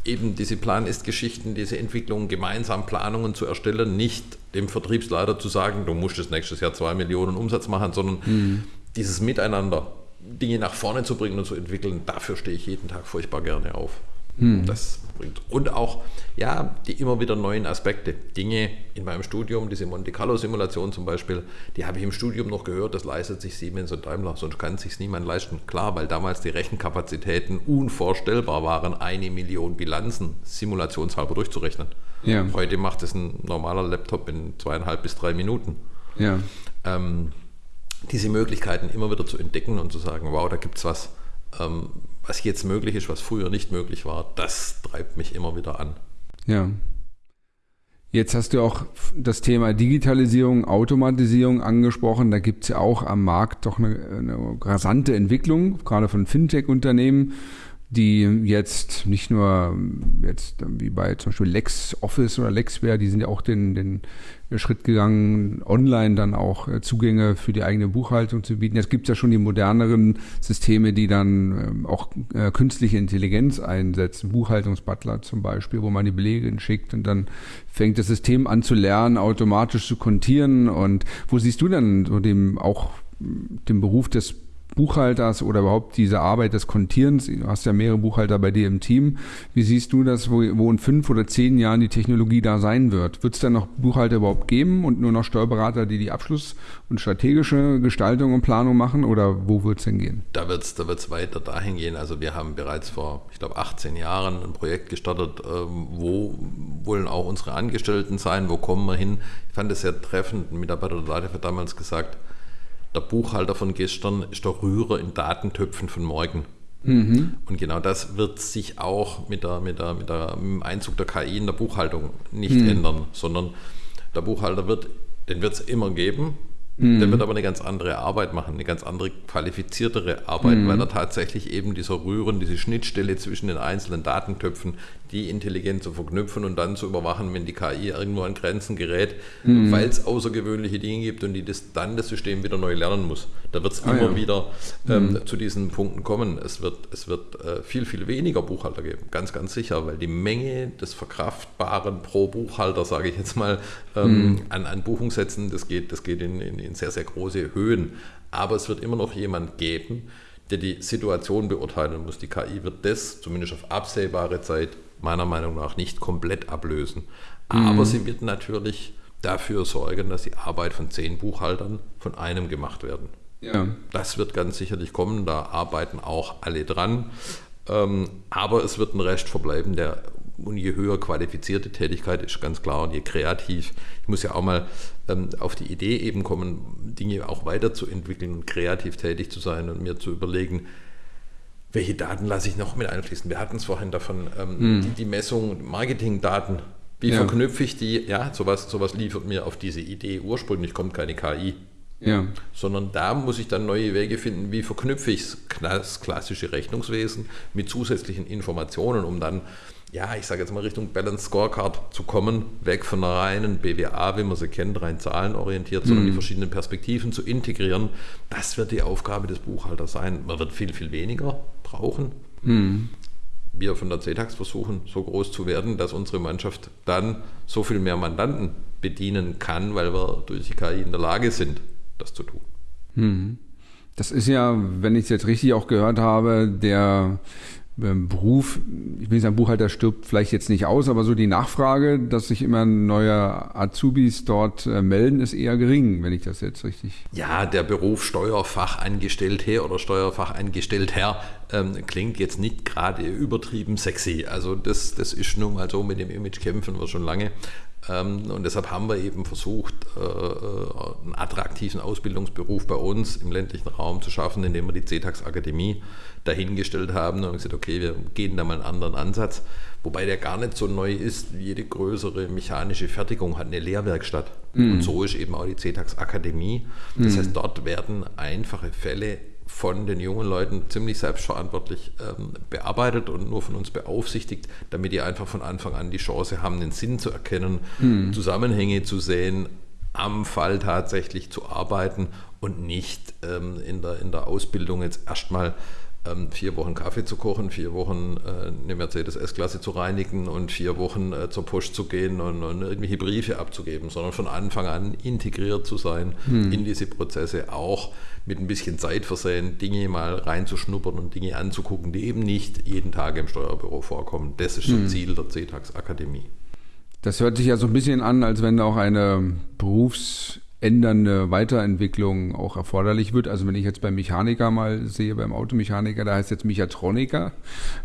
eben diese Plan-Ist-Geschichten, diese Entwicklungen, gemeinsam Planungen zu erstellen, nicht dem Vertriebsleiter zu sagen, du musst das nächstes Jahr zwei Millionen Umsatz machen, sondern mhm. dieses Miteinander, Dinge nach vorne zu bringen und zu entwickeln, dafür stehe ich jeden Tag furchtbar gerne auf. Mhm. Das bringt. Und auch, ja, die immer wieder neuen Aspekte. Dinge in meinem Studium, diese Monte Carlo-Simulation zum Beispiel, die habe ich im Studium noch gehört, das leistet sich Siemens und Daimler, sonst kann sich niemand leisten. Klar, weil damals die Rechenkapazitäten unvorstellbar waren, eine Million Bilanzen simulationshalber durchzurechnen. Ja. Heute macht es ein normaler Laptop in zweieinhalb bis drei Minuten. Ja. Ähm, diese Möglichkeiten immer wieder zu entdecken und zu sagen, wow, da gibt es was, ähm, was jetzt möglich ist, was früher nicht möglich war, das treibt mich immer wieder an. Ja. Jetzt hast du auch das Thema Digitalisierung, Automatisierung angesprochen. Da gibt es ja auch am Markt doch eine, eine rasante Entwicklung, gerade von Fintech-Unternehmen die jetzt nicht nur jetzt wie bei zum Beispiel LexOffice oder LexWare, die sind ja auch den, den Schritt gegangen, online dann auch äh, Zugänge für die eigene Buchhaltung zu bieten. Jetzt gibt es ja schon die moderneren Systeme, die dann ähm, auch äh, künstliche Intelligenz einsetzen, Buchhaltungsbutler zum Beispiel, wo man die Belege schickt und dann fängt das System an zu lernen, automatisch zu kontieren. Und wo siehst du dann so dem auch den Beruf des Buchhalters oder überhaupt diese Arbeit des Kontierens? Du hast ja mehrere Buchhalter bei dir im Team. Wie siehst du das, wo, wo in fünf oder zehn Jahren die Technologie da sein wird? Wird es dann noch Buchhalter überhaupt geben und nur noch Steuerberater, die die Abschluss- und strategische Gestaltung und Planung machen oder wo wird es denn gehen? Da wird es da wird's weiter dahin gehen. Also wir haben bereits vor, ich glaube, 18 Jahren ein Projekt gestartet, ähm, wo wollen auch unsere Angestellten sein, wo kommen wir hin? Ich fand es sehr treffend. Ein Mitarbeiter der Leiter hat damals gesagt, der Buchhalter von gestern ist der Rührer in Datentöpfen von morgen. Mhm. Und genau das wird sich auch mit, der, mit, der, mit, der, mit dem Einzug der KI in der Buchhaltung nicht mhm. ändern, sondern der Buchhalter wird, den wird es immer geben, Mhm. Der wird aber eine ganz andere Arbeit machen, eine ganz andere qualifiziertere Arbeit, mhm. weil er tatsächlich eben dieser Rühren, diese Schnittstelle zwischen den einzelnen Datentöpfen, die intelligent zu verknüpfen und dann zu überwachen, wenn die KI irgendwo an Grenzen gerät, mhm. weil es außergewöhnliche Dinge gibt und die das, dann das System wieder neu lernen muss. Da wird es ah, immer ja. wieder ähm, mhm. zu diesen Punkten kommen. Es wird, es wird äh, viel, viel weniger Buchhalter geben, ganz, ganz sicher, weil die Menge des Verkraftbaren pro Buchhalter, sage ich jetzt mal, ähm, mhm. an, an Buchungssätzen, das geht, das geht in, in in sehr, sehr große Höhen. Aber es wird immer noch jemand geben, der die Situation beurteilen muss. Die KI wird das, zumindest auf absehbare Zeit, meiner Meinung nach nicht komplett ablösen. Aber mhm. sie wird natürlich dafür sorgen, dass die Arbeit von zehn Buchhaltern von einem gemacht werden. Ja. Das wird ganz sicherlich kommen, da arbeiten auch alle dran. Ähm, aber es wird ein Rest verbleiben, der und je höher qualifizierte Tätigkeit ist ganz klar und je kreativ. Ich muss ja auch mal ähm, auf die Idee eben kommen, Dinge auch weiterzuentwickeln und kreativ tätig zu sein und mir zu überlegen, welche Daten lasse ich noch mit einfließen. Wir hatten es vorhin davon, ähm, mhm. die, die, Messung, Marketingdaten. Wie ja. verknüpfe ich die? Ja, sowas, sowas liefert mir auf diese Idee. Ursprünglich kommt keine KI. Ja. Sondern da muss ich dann neue Wege finden, wie verknüpfe ich das klassische Rechnungswesen mit zusätzlichen Informationen, um dann, ja, ich sage jetzt mal Richtung Balance Scorecard zu kommen, weg von einer reinen BWA, wie man sie kennt, rein zahlenorientiert, sondern mhm. die verschiedenen Perspektiven zu integrieren. Das wird die Aufgabe des Buchhalters sein. Man wird viel, viel weniger brauchen. Mhm wir von der CETAX versuchen, so groß zu werden, dass unsere Mannschaft dann so viel mehr Mandanten bedienen kann, weil wir durch die KI in der Lage sind, das zu tun. Hm. Das ist ja, wenn ich es jetzt richtig auch gehört habe, der Beruf, ich will nicht sagen, Buchhalter stirbt vielleicht jetzt nicht aus, aber so die Nachfrage, dass sich immer neue Azubis dort äh, melden, ist eher gering, wenn ich das jetzt richtig. Ja, der Beruf Steuerfachangestellter oder Steuerfachangestellter ähm, klingt jetzt nicht gerade übertrieben sexy. Also das, das ist nun mal so, mit dem Image kämpfen wir schon lange. Ähm, und deshalb haben wir eben versucht, äh, äh, einen attraktiven Ausbildungsberuf bei uns im ländlichen Raum zu schaffen, indem wir die CETAX Akademie dahingestellt haben und gesagt, okay, wir gehen da mal einen anderen Ansatz. Wobei der gar nicht so neu ist. Jede größere mechanische Fertigung hat eine Lehrwerkstatt. Mm. Und so ist eben auch die CETAX Akademie. Das mm. heißt, dort werden einfache Fälle von den jungen Leuten ziemlich selbstverantwortlich ähm, bearbeitet und nur von uns beaufsichtigt, damit die einfach von Anfang an die Chance haben, den Sinn zu erkennen, mhm. Zusammenhänge zu sehen, am Fall tatsächlich zu arbeiten und nicht ähm, in, der, in der Ausbildung jetzt erstmal vier Wochen Kaffee zu kochen, vier Wochen äh, eine Mercedes S-Klasse zu reinigen und vier Wochen äh, zur Post zu gehen und, und, irgendwelche Briefe abzugeben, sondern von Anfang an integriert zu sein hm. in diese Prozesse, auch mit ein bisschen Zeit versehen, Dinge mal reinzuschnuppern und Dinge anzugucken, die eben nicht jeden Tag im Steuerbüro vorkommen. Das ist hm. das Ziel der CETAX Akademie. Das hört sich ja so ein bisschen an, als wenn auch eine Berufs- ändernde Weiterentwicklung auch erforderlich wird. Also wenn ich jetzt beim Mechaniker mal sehe, beim Automechaniker, da heißt jetzt Mechatroniker.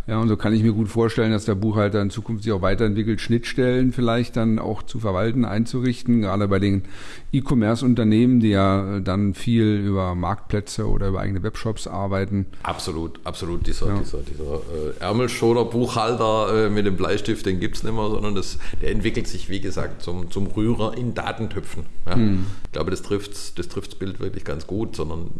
Ja, und so kann ich mir gut vorstellen, dass der Buchhalter in Zukunft sich auch weiterentwickelt, Schnittstellen vielleicht dann auch zu verwalten, einzurichten, gerade bei den E-Commerce-Unternehmen, die ja dann viel über Marktplätze oder über eigene Webshops arbeiten. Absolut, absolut. Dieser, ja. dieser, dieser äh, Ärmelschoner Buchhalter äh, mit dem Bleistift, den gibt es nicht mehr, sondern das, der entwickelt sich, wie gesagt, zum, zum Rührer in Datentöpfen. Ja. Hm. Ich glaube, das trifft das trifft's Bild wirklich ganz gut, sondern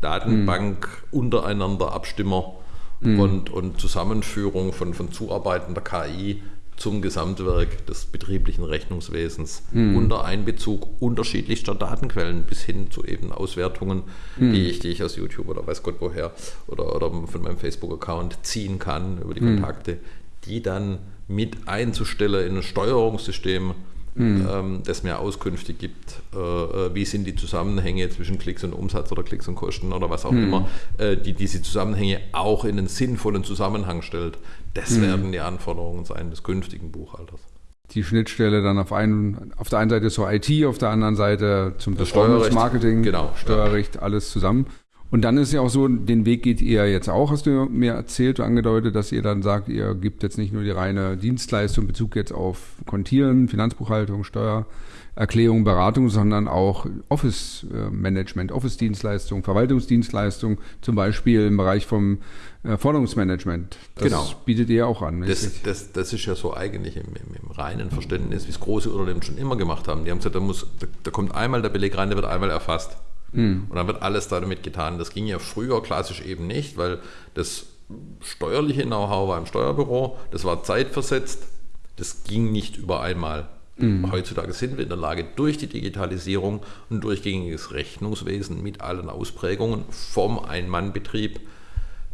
Datenbank mhm. untereinander Abstimmer mhm. und, und Zusammenführung von, von zuarbeitender KI zum Gesamtwerk des betrieblichen Rechnungswesens mhm. unter Einbezug unterschiedlichster Datenquellen bis hin zu eben Auswertungen, mhm. die, ich, die ich aus YouTube oder weiß Gott woher oder, oder von meinem Facebook-Account ziehen kann über die mhm. Kontakte, die dann mit einzustellen in ein Steuerungssystem mhm. ähm, das mir Auskünfte gibt, äh, äh, wie sind die Zusammenhänge zwischen Klicks und Umsatz oder Klicks und Kosten oder was auch mhm. immer, äh, die diese Zusammenhänge auch in einen sinnvollen Zusammenhang stellt. Das mhm. werden die Anforderungen sein des künftigen Buchhalters die Schnittstelle dann auf, einen, auf der einen Seite zur IT, auf der anderen Seite zum Performance Marketing, genau, Steuerrecht, ja. alles zusammen. Und dann ist ja auch so, den Weg geht ihr jetzt auch, hast du mir erzählt, angedeutet, dass ihr dann sagt, ihr gibt jetzt nicht nur die reine Dienstleistung, Bezug jetzt auf Kontieren, Finanzbuchhaltung, Steuererklärung, Beratung, sondern auch Office-Management, Office-Dienstleistung, Verwaltungsdienstleistung, zum Beispiel im Bereich vom äh, Forderungsmanagement. Das genau. bietet ihr auch an. Das, das, das, ist ja so eigentlich im, im, im reinen Verständnis, wie es große Unternehmen schon immer gemacht haben. Die haben gesagt, da, muss, da, da kommt einmal der Beleg rein, der wird einmal erfasst. Mhm. Und dann wird alles damit getan. Das ging ja früher klassisch eben nicht, weil das steuerliche Know-how war im Steuerbüro, das war zeitversetzt, das ging nicht über einmal. Mhm. Heutzutage sind wir in der Lage, durch die Digitalisierung und durchgängiges Rechnungswesen mit allen Ausprägungen vom Ein-Mann-Betrieb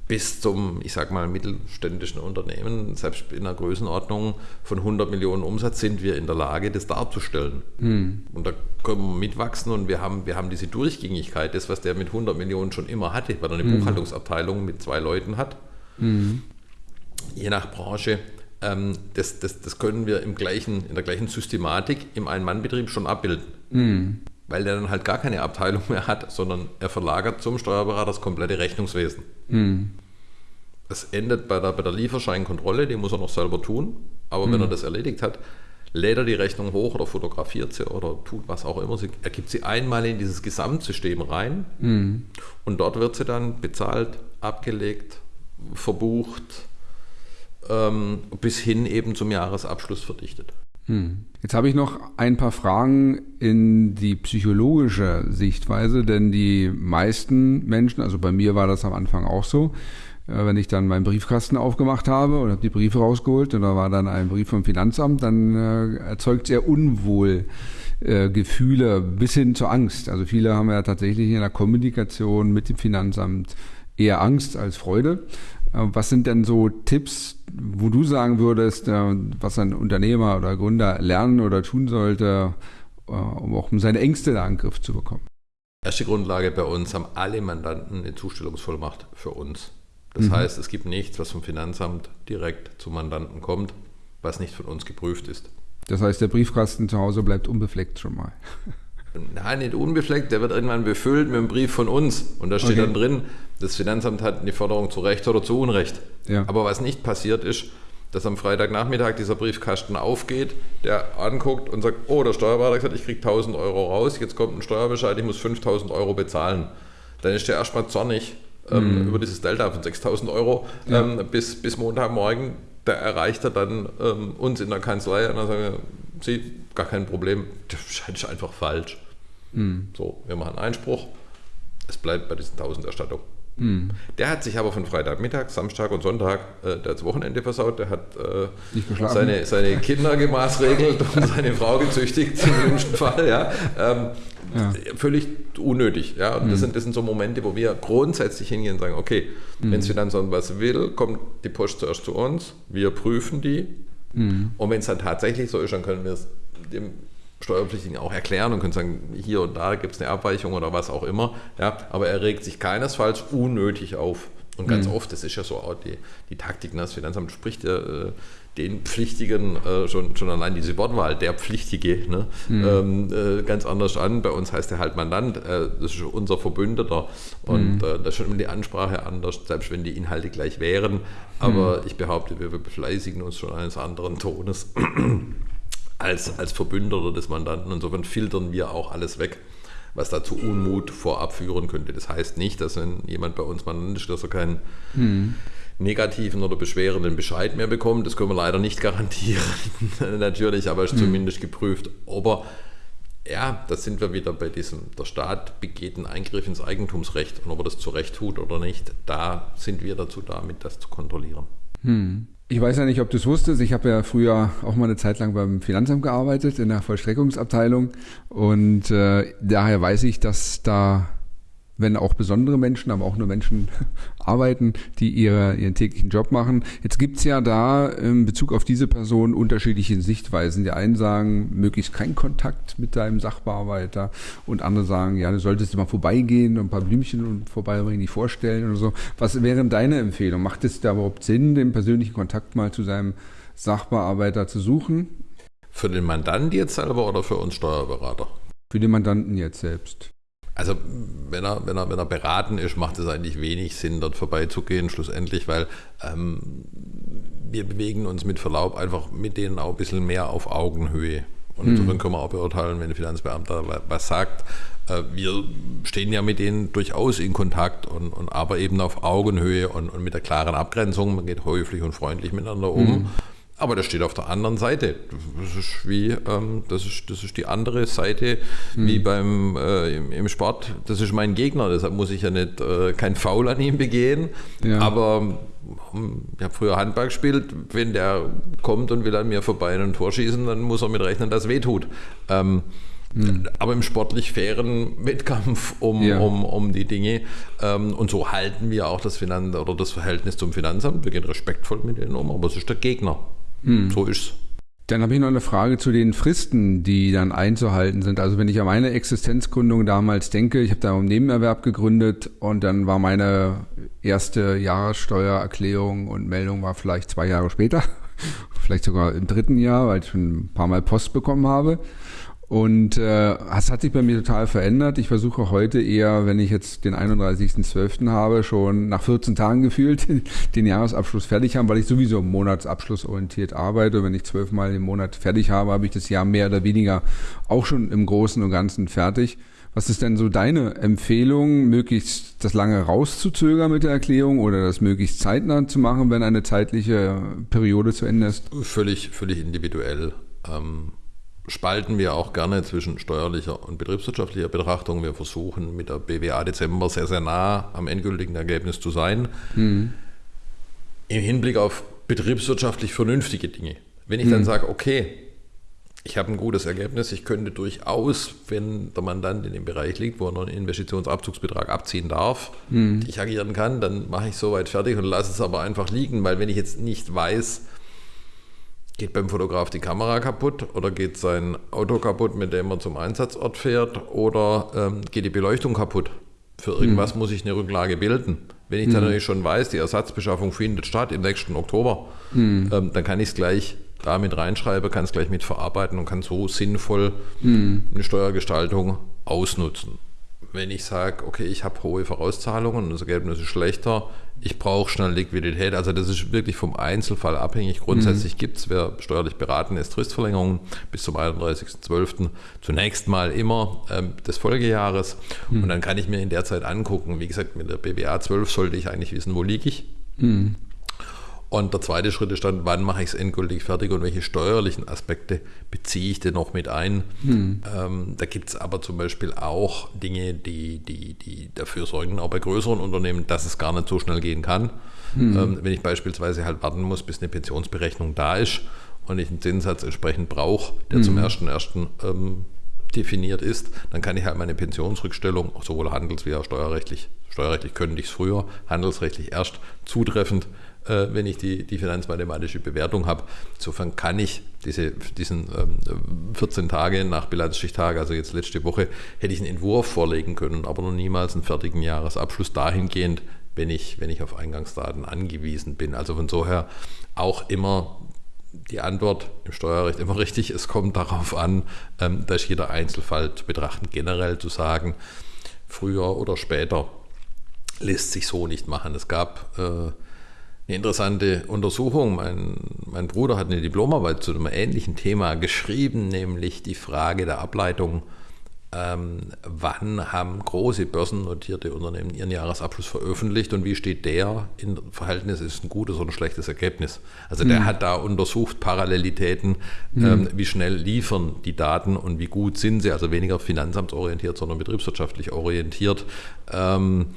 bis zum, ich sag mal, mittelständischen Unternehmen, selbst in einer Größenordnung von 100 Millionen Umsatz, sind wir in der Lage, das darzustellen. Mhm. Und da können wir mitwachsen und wir haben, wir haben diese Durchgängigkeit, das, was der mit 100 Millionen schon immer hatte, weil er eine mhm. Buchhaltungsabteilung mit zwei Leuten hat. Mhm. Je nach Branche. Ähm, das, das, das können wir im gleichen, in der gleichen Systematik im Ein-Mann-Betrieb schon abbilden. Mhm. Weil der dann halt gar keine Abteilung mehr hat, sondern er verlagert zum Steuerberater das komplette Rechnungswesen. Mhm. Es endet bei der, bei der Lieferscheinkontrolle, die muss er noch selber tun. Aber mhm. wenn er das erledigt hat, lädt er die Rechnung hoch oder fotografiert sie oder tut was auch immer. Sie, er gibt sie einmal in dieses Gesamtsystem rein mhm. und dort wird sie dann bezahlt, abgelegt, verbucht, ähm, bis hin eben zum Jahresabschluss verdichtet. Hm. Jetzt habe ich noch ein paar Fragen in die psychologische Sichtweise, denn die meisten Menschen, also bei mir war das am Anfang auch so, äh, wenn ich dann meinen Briefkasten aufgemacht habe und habe die Briefe rausgeholt und da war dann ein Brief vom Finanzamt, dann äh, erzeugt sehr unwohl äh, Gefühle bis hin zur Angst. Also viele haben ja tatsächlich in der Kommunikation mit dem Finanzamt eher Angst als Freude. Äh, was sind denn so Tipps, wo du sagen würdest, äh, was ein Unternehmer oder Gründer lernen oder tun sollte, äh, um auch um seine Ängste in Angriff zu bekommen? Erste Grundlage bei uns haben alle Mandanten eine Zustellungsvollmacht für uns. Das mhm. heißt, es gibt nichts, was vom Finanzamt direkt zum Mandanten kommt, was nicht von uns geprüft ist. Das heißt, der Briefkasten zu Hause bleibt unbefleckt schon mal. Nein, nicht unbefleckt, der wird irgendwann befüllt mit einem Brief von uns. Und da steht okay. dann drin, das Finanzamt hat eine Forderung zu Recht oder zu Unrecht. Ja. Aber was nicht passiert ist, dass am Freitagnachmittag dieser Briefkasten aufgeht, der anguckt und sagt, oh, der Steuerberater hat gesagt, ich kriege 1000 Euro raus, jetzt kommt ein Steuerbescheid, ich muss 5000 Euro bezahlen. Dann ist der erstmal zornig ähm, mhm. über dieses Delta von 6000 Euro ja. ähm, bis, bis Montagmorgen. Da erreicht er dann ähm, uns in der Kanzlei und dann sagen wir, Sie, gar kein Problem, das scheint einfach falsch. Mhm. So, wir machen Einspruch, es bleibt bei diesen 1000 Erstattungen. Mhm. Der hat sich aber von Freitagmittag, Samstag und Sonntag äh, das Wochenende versaut. Der hat äh, seine, seine Kinder gemaßregelt und seine Frau gezüchtigt, im wünschen Fall. Ja. Ähm, ja. Völlig unnötig. Ja. Und mhm. das, sind, das sind so Momente, wo wir grundsätzlich hingehen und sagen: Okay, mhm. wenn das Finanzamt was will, kommt die Post zuerst zu uns, wir prüfen die. Mhm. Und wenn es dann tatsächlich so ist, dann können wir es dem Steuerpflichtigen auch erklären und können sagen, hier und da gibt es eine Abweichung oder was auch immer. Ja, aber er regt sich keinesfalls unnötig auf. Und ganz mhm. oft, das ist ja so auch die, die Taktik, ne, das Finanzamt spricht ja äh, den Pflichtigen äh, schon, schon allein diese Wortwahl, der Pflichtige, ne, mhm. ähm, äh, ganz anders an. Bei uns heißt er halt Mandant, äh, das ist unser Verbündeter und mhm. Äh, da ist schon immer die Ansprache anders, selbst wenn die Inhalte gleich wären. Aber mhm. ich behaupte, wir befleißigen uns schon eines anderen Tones als, als Verbündeter des Mandanten. Insofern filtern wir auch alles weg, was dazu Unmut vorab führen könnte. Das heißt nicht, dass wenn jemand bei uns Mandant ist, dass er keinen hm. negativen oder beschwerenden Bescheid mehr bekommt. Das können wir leider nicht garantieren, natürlich, aber es ist hm. zumindest geprüft, ob er ja, da sind wir wieder bei diesem, der Staat begeht einen Eingriff ins Eigentumsrecht und ob er das zu Recht tut oder nicht, da sind wir dazu da, mit das zu kontrollieren. Hm. Ich weiß ja nicht, ob du es wusstest. Ich habe ja früher auch mal eine Zeit lang beim Finanzamt gearbeitet, in der Vollstreckungsabteilung. Und äh, daher weiß ich, dass da wenn auch besondere Menschen, aber auch nur Menschen arbeiten, die ihre, ihren täglichen Job machen. Jetzt gibt's ja da in Bezug auf diese Person unterschiedliche Sichtweisen. Die einen sagen, möglichst kein Kontakt mit deinem Sachbearbeiter und andere sagen, ja, du solltest mal vorbeigehen und ein paar Blümchen und vorbeibringen, die vorstellen oder so. Was wäre deine Empfehlung? Macht es da überhaupt Sinn, den persönlichen Kontakt mal zu seinem Sachbearbeiter zu suchen? Für den Mandanten jetzt selber oder für uns Steuerberater? Für den Mandanten jetzt selbst. Also wenn er, wenn, er, wenn er beraten ist, macht es eigentlich wenig Sinn, dort vorbeizugehen, schlussendlich, weil ähm, wir bewegen uns mit Verlaub einfach mit denen auch ein bisschen mehr auf Augenhöhe. Und insofern mhm. können wir auch beurteilen, wenn ein Finanzbeamter was sagt. Äh, wir stehen ja mit denen durchaus in Kontakt und, und aber eben auf Augenhöhe und, und mit der klaren Abgrenzung. Man geht häufig und freundlich miteinander um. Mhm. Aber das steht auf der anderen Seite. Das ist wie, ähm, das, ist, das ist die andere Seite mhm. wie beim äh, im, im, Sport. Das ist mein Gegner, deshalb muss ich ja nicht äh, kein Foul an ihm begehen. Ja. Aber hm, ich habe früher Handball gespielt, wenn der kommt und will an mir vorbei ein Tor schießen, dann muss er mit rechnen, dass es weh tut. Ähm, mhm. Aber im sportlich fairen Wettkampf um, ja. um, um die Dinge. Ähm, und so halten wir auch das Finanz oder das Verhältnis zum Finanzamt. Wir gehen respektvoll mit denen um, aber es ist der Gegner. Hm. So ist's. Dann habe ich noch eine Frage zu den Fristen, die dann einzuhalten sind. Also wenn ich an meine Existenzgründung damals denke, ich habe da einen Nebenerwerb gegründet und dann war meine erste Jahressteuererklärung und Meldung war vielleicht zwei Jahre später, vielleicht sogar im dritten Jahr, weil ich schon ein paar Mal Post bekommen habe. Und äh, das hat sich bei mir total verändert. Ich versuche heute eher, wenn ich jetzt den 31.12. habe, schon nach 14 Tagen gefühlt den Jahresabschluss fertig haben, weil ich sowieso monatsabschlussorientiert arbeite. Wenn ich zwölfmal im Monat fertig habe, habe ich das Jahr mehr oder weniger auch schon im Großen und Ganzen fertig. Was ist denn so deine Empfehlung, möglichst das lange rauszuzögern mit der Erklärung oder das möglichst zeitnah zu machen, wenn eine zeitliche Periode zu Ende ist? Völlig, völlig individuell. ähm, spalten wir auch gerne zwischen steuerlicher und betriebswirtschaftlicher Betrachtung. Wir versuchen mit der BWA Dezember sehr, sehr nah am endgültigen Ergebnis zu sein. Mhm. Im Hinblick auf betriebswirtschaftlich vernünftige Dinge. Wenn ich mhm. dann sage, okay, ich habe ein gutes Ergebnis, ich könnte durchaus, wenn der Mandant in dem Bereich liegt, wo er noch einen Investitionsabzugsbetrag abziehen darf, mhm. ich agieren kann, dann mache ich soweit fertig und lasse es aber einfach liegen, weil wenn ich jetzt nicht weiß, Geht beim Fotograf die Kamera kaputt oder geht sein Auto kaputt, mit dem er zum Einsatzort fährt oder ähm, geht die Beleuchtung kaputt? Für irgendwas mhm. muss ich eine Rücklage bilden. Wenn ich dann mhm. natürlich schon weiß, die Ersatzbeschaffung findet statt im nächsten Oktober, mhm. ähm, dann kann ich es gleich da mit reinschreiben, kann es gleich mit verarbeiten und kann so sinnvoll mhm. eine Steuergestaltung ausnutzen wenn ich sage, okay, ich habe hohe Vorauszahlungen und das Ergebnis ist schlechter, ich brauche schnell Liquidität. Also das ist wirklich vom Einzelfall abhängig. Grundsätzlich mhm. gibt es, wer steuerlich beraten ist, Fristverlängerungen bis zum 31.12. Zunächst mal immer ähm, des Folgejahres. Mhm. Und dann kann ich mir in der Zeit angucken, wie gesagt, mit der BWA 12 sollte ich eigentlich wissen, wo liege ich. Mhm. Und der zweite Schritt ist dann, wann mache ich es endgültig fertig und welche steuerlichen Aspekte beziehe ich denn noch mit ein. Hm. Ähm, da gibt es aber zum Beispiel auch Dinge, die, die, die dafür sorgen, auch bei größeren Unternehmen, dass es gar nicht so schnell gehen kann. Hm. Ähm, wenn ich beispielsweise halt warten muss, bis eine Pensionsberechnung da ist und ich einen Zinssatz entsprechend brauche, der hm. zum 1.1. Ähm, definiert ist, dann kann ich halt meine Pensionsrückstellung, sowohl handels- wie auch steuerrechtlich, steuerrechtlich könnte ich es früher, handelsrechtlich erst zutreffend wenn ich die, die finanzmathematische Bewertung habe. Insofern kann ich diese, diesen ähm, 14 Tage nach Bilanzstichtag, also jetzt letzte Woche, hätte ich einen Entwurf vorlegen können, aber noch niemals einen fertigen Jahresabschluss dahingehend, wenn ich, wenn ich auf Eingangsdaten angewiesen bin. Also von so her auch immer die Antwort im Steuerrecht immer richtig. Es kommt darauf an, ähm, dass jeder Einzelfall zu betrachten, generell zu sagen, früher oder später lässt sich so nicht machen. Es gab äh, eine interessante Untersuchung. Mein, mein Bruder hat eine Diplomarbeit zu einem ähnlichen Thema geschrieben, nämlich die Frage der Ableitung, ähm, wann haben große börsennotierte Unternehmen ihren Jahresabschluss veröffentlicht und wie steht der in Verhältnis, ist ein gutes oder ein schlechtes Ergebnis. Also der mhm. hat da untersucht Parallelitäten, mhm. ähm, wie schnell liefern die Daten und wie gut sind sie, also weniger finanzamtsorientiert, sondern betriebswirtschaftlich orientiert. Ähm,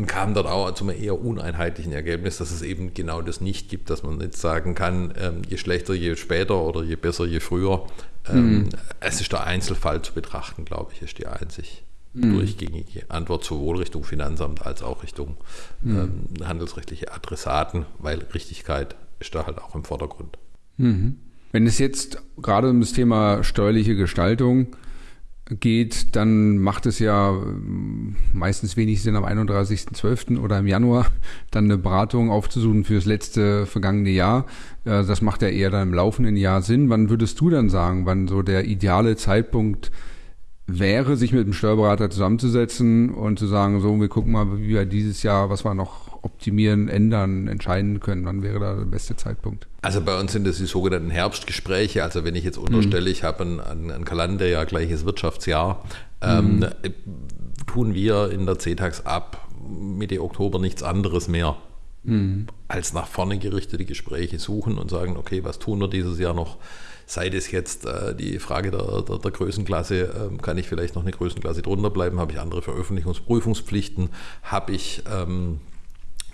und kam dort auch zu einem eher uneinheitlichen Ergebnis, dass es eben genau das nicht gibt, dass man nicht sagen kann, ähm, je schlechter, je später oder je besser, je früher. Ähm, mhm. Es ist der Einzelfall zu betrachten, glaube ich, ist die einzig mhm. durchgängige Antwort sowohl Richtung Finanzamt als auch Richtung mhm. ähm, handelsrechtliche Adressaten, weil Richtigkeit ist da halt auch im Vordergrund. Mhm. Wenn es jetzt gerade um das Thema steuerliche Gestaltung geht, dann macht es ja ähm, meistens wenig Sinn, am 31.12. oder im Januar dann eine Beratung aufzusuchen für das letzte vergangene Jahr. Das macht ja eher dann im laufenden Jahr Sinn. Wann würdest du dann sagen, wann so der ideale Zeitpunkt wäre, sich mit dem Steuerberater zusammenzusetzen und zu sagen, so, wir gucken mal, wie wir dieses Jahr, was wir noch optimieren, ändern, entscheiden können? Wann wäre da der beste Zeitpunkt? Also bei uns sind das die sogenannten Herbstgespräche. Also wenn ich jetzt unterstelle, mhm. ich habe ein, ein, ein Kalenderjahr, gleiches Wirtschaftsjahr, ähm, mhm. tun wir in der CTAX ab Mitte Oktober nichts anderes mehr. Mhm. als nach vorne gerichtete Gespräche suchen und sagen, okay, was tun wir dieses Jahr noch? Sei das jetzt äh, die Frage der, der, der Größenklasse, äh, kann ich vielleicht noch eine Größenklasse drunter bleiben? Habe ich andere Veröffentlichungsprüfungspflichten? Habe ich ähm,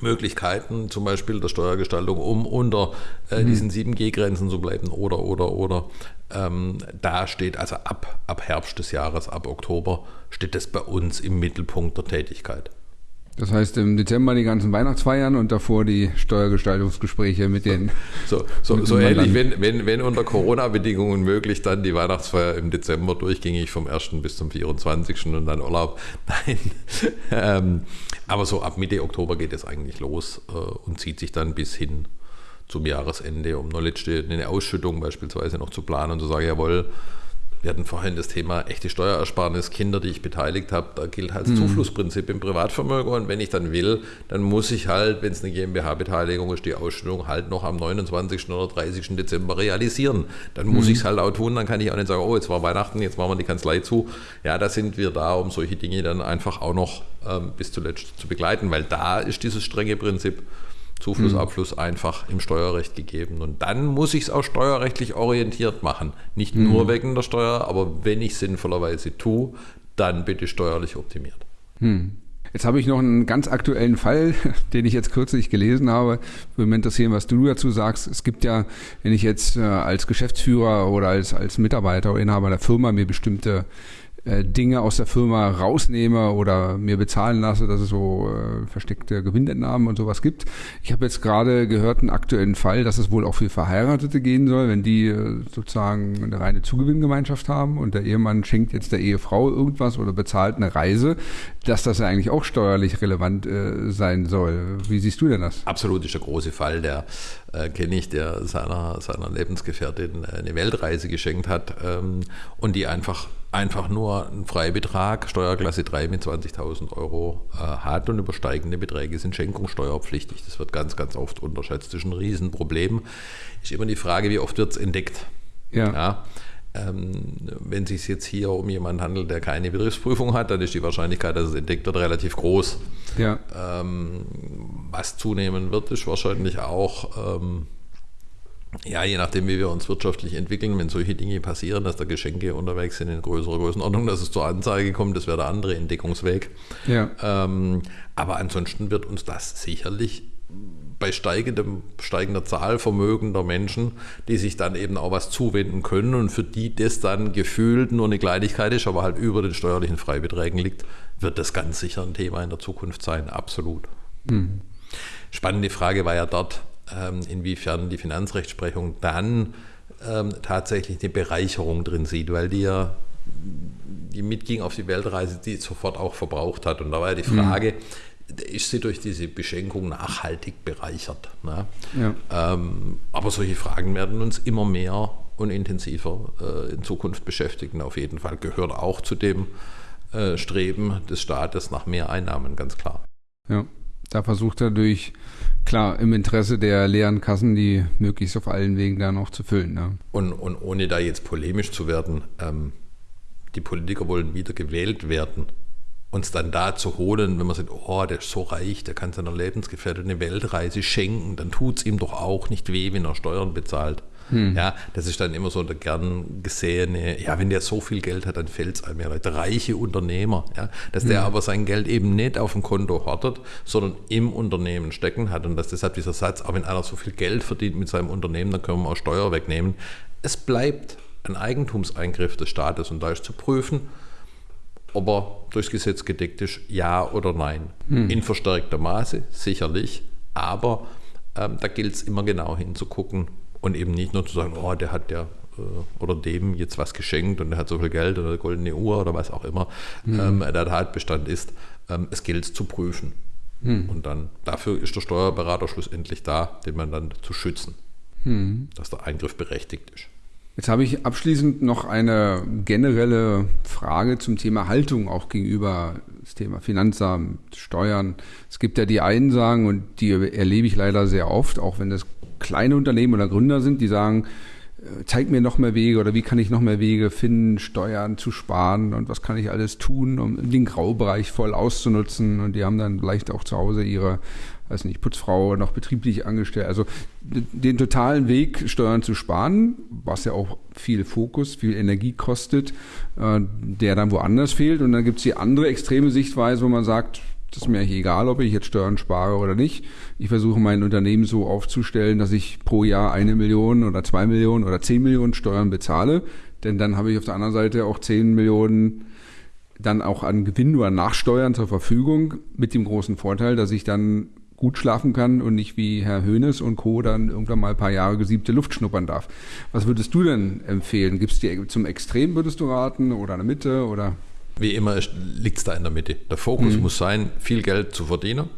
Möglichkeiten, zum Beispiel der Steuergestaltung, um unter äh, mhm. diesen 7G-Grenzen zu bleiben oder, oder, oder. Ähm, da steht also ab, ab Herbst des Jahres, ab Oktober, steht das bei uns im Mittelpunkt der Tätigkeit. Das heißt im Dezember die ganzen Weihnachtsfeiern und davor die Steuergestaltungsgespräche mit den. So, so, so ähnlich, wenn, wenn, wenn unter Corona-Bedingungen möglich, dann die Weihnachtsfeier im Dezember durchgängig vom 1. bis zum 24. und dann Urlaub. Nein. ähm, aber so ab Mitte Oktober geht es eigentlich los äh, und zieht sich dann bis hin zum Jahresende, um noch letzte eine Ausschüttung beispielsweise noch zu planen und zu sagen, jawohl, wir hatten vorhin das Thema echte Steuerersparnis, Kinder, die ich beteiligt habe. Da gilt halt das mhm. Zuflussprinzip im Privatvermögen. Und wenn ich dann will, dann muss ich halt, wenn es eine GmbH-Beteiligung ist, die Ausstellung halt noch am 29. oder 30. Dezember realisieren. Dann muss mhm. ich es halt auch tun. Dann kann ich auch nicht sagen, oh, jetzt war Weihnachten, jetzt machen wir die Kanzlei zu. Ja, da sind wir da, um solche Dinge dann einfach auch noch ähm, bis zuletzt zu begleiten, weil da ist dieses strenge Prinzip, Zuflussabfluss mhm. einfach im Steuerrecht gegeben. Und dann muss ich es auch steuerrechtlich orientiert machen. Nicht mhm. nur wegen der Steuer, aber wenn ich sinnvollerweise tue, dann bitte steuerlich optimiert. Mhm. Jetzt habe ich noch einen ganz aktuellen Fall, den ich jetzt kürzlich gelesen habe. Würde mich interessieren, was du dazu sagst. Es gibt ja, wenn ich jetzt äh, als Geschäftsführer oder als, als Mitarbeiter oder Inhaber der Firma mir bestimmte äh, Dinge aus der Firma rausnehme oder mir bezahlen lasse, dass es so äh, versteckte Gewinnentnahmen und sowas gibt. Ich habe jetzt gerade gehört einen aktuellen Fall, dass es wohl auch für Verheiratete gehen soll, wenn die äh, sozusagen eine reine Zugewinngemeinschaft haben und der Ehemann schenkt jetzt der Ehefrau irgendwas oder bezahlt eine Reise, dass das ja eigentlich auch steuerlich relevant äh, sein soll. Wie siehst du denn das? Absolut ist der große Fall, der äh, kenne ich, der seiner, seiner Lebensgefährtin eine Weltreise geschenkt hat ähm, und die einfach einfach nur einen Freibetrag, Steuerklasse 3 mit 20.000 Euro äh, hat und übersteigende Beträge sind schenkungssteuerpflichtig. Das wird ganz, ganz oft unterschätzt. Das ist ein Riesenproblem. Ist immer die Frage, wie oft wird es entdeckt. Ja. ja wenn es sich jetzt hier um jemanden handelt, der keine Betriebsprüfung hat, dann ist die Wahrscheinlichkeit, dass es entdeckt wird, relativ groß. Ja. Ähm, was zunehmen wird, ist wahrscheinlich auch ähm, ja, je nachdem, wie wir uns wirtschaftlich entwickeln, wenn solche Dinge passieren, dass da Geschenke unterwegs sind in größerer Größenordnung, dass es zur Anzeige kommt, das wäre der andere Entdeckungsweg. Ja. Ähm, aber ansonsten wird uns das sicherlich bei steigendem, steigender Zahl vermögender Menschen, die sich dann eben auch was zuwenden können und für die das dann gefühlt nur eine Kleinigkeit ist, aber halt über den steuerlichen Freibeträgen liegt, wird das ganz sicher ein Thema in der Zukunft sein, absolut. Mhm. Spannende Frage war ja dort, ähm, inwiefern die Finanzrechtsprechung dann ähm, tatsächlich eine Bereicherung drin sieht, weil die ja die mitging auf die Weltreise, die sofort auch verbraucht hat. Und da war ja die mhm. Frage, mhm. Ist sie durch diese Beschenkung nachhaltig bereichert? Ne? Ja. Ähm, aber solche Fragen werden uns immer mehr und intensiver äh, in Zukunft beschäftigen. Auf jeden Fall gehört auch zu dem äh, Streben des Staates nach mehr Einnahmen, ganz klar. Ja, da versucht er durch Klar, im Interesse der leeren Kassen, die möglichst auf allen Wegen da noch zu füllen. Ja. Und, und ohne da jetzt polemisch zu werden, ähm, die Politiker wollen wieder gewählt werden. Uns dann da zu holen, wenn man sagt, oh, der ist so reich, der kann seiner Lebensgefährtin eine Weltreise schenken, dann tut es ihm doch auch nicht weh, wenn er Steuern bezahlt. Hm. Ja, das ist dann immer so der gern gesehene, ja, wenn der so viel Geld hat, dann fällt es einem ja Leute, reiche Unternehmer, ja, dass der hm. aber sein Geld eben nicht auf dem Konto hortet, sondern im Unternehmen stecken hat und dass deshalb dieser Satz, auch wenn einer so viel Geld verdient mit seinem Unternehmen, dann können wir auch Steuer wegnehmen. Es bleibt ein Eigentumseingriff des Staates und da ist zu prüfen, ob er durchs Gesetz gedeckt ist, ja oder nein. Hm. In verstärkter Maße, sicherlich, aber ähm, da gilt es immer genau hinzugucken, und eben nicht nur zu sagen, oh, der hat ja äh, oder dem jetzt was geschenkt und der hat so viel Geld oder eine goldene Uhr oder was auch immer mhm. ähm, der Tatbestand ist. Ähm, es gilt es zu prüfen. Mhm. Und dann dafür ist der Steuerberater schlussendlich da, den man dann zu schützen, mhm. dass der Eingriff berechtigt ist. Jetzt habe ich abschließend noch eine generelle Frage zum Thema Haltung auch gegenüber das Thema Finanzamt, Steuern. Es gibt ja die einen sagen, und die erlebe ich leider sehr oft, auch wenn das kleine Unternehmen oder Gründer sind, die sagen, zeig mir noch mehr Wege oder wie kann ich noch mehr Wege finden, Steuern zu sparen und was kann ich alles tun, um den Graubereich voll auszunutzen. Und die haben dann vielleicht auch zu Hause ihre, weiß nicht, Putzfrau noch betrieblich angestellt. Also den totalen Weg, Steuern zu sparen, was ja auch viel Fokus, viel Energie kostet, äh, der dann woanders fehlt. Und dann gibt es die andere extreme Sichtweise, wo man sagt, das ist mir eigentlich egal, ob ich jetzt Steuern spare oder nicht. Ich versuche mein Unternehmen so aufzustellen, dass ich pro Jahr eine Million oder zwei Millionen oder zehn Millionen Steuern bezahle. Denn dann habe ich auf der anderen Seite auch zehn Millionen dann auch an Gewinn oder Nachsteuern zur Verfügung mit dem großen Vorteil, dass ich dann gut schlafen kann und nicht wie Herr Höhnes und Co. dann irgendwann mal ein paar Jahre gesiebte Luft schnuppern darf. Was würdest du denn empfehlen? Gibt es dir zum Extrem, würdest du raten, oder eine Mitte oder? Wie immer liegt es da in der Mitte. Der Fokus mhm. muss sein, viel Geld zu verdienen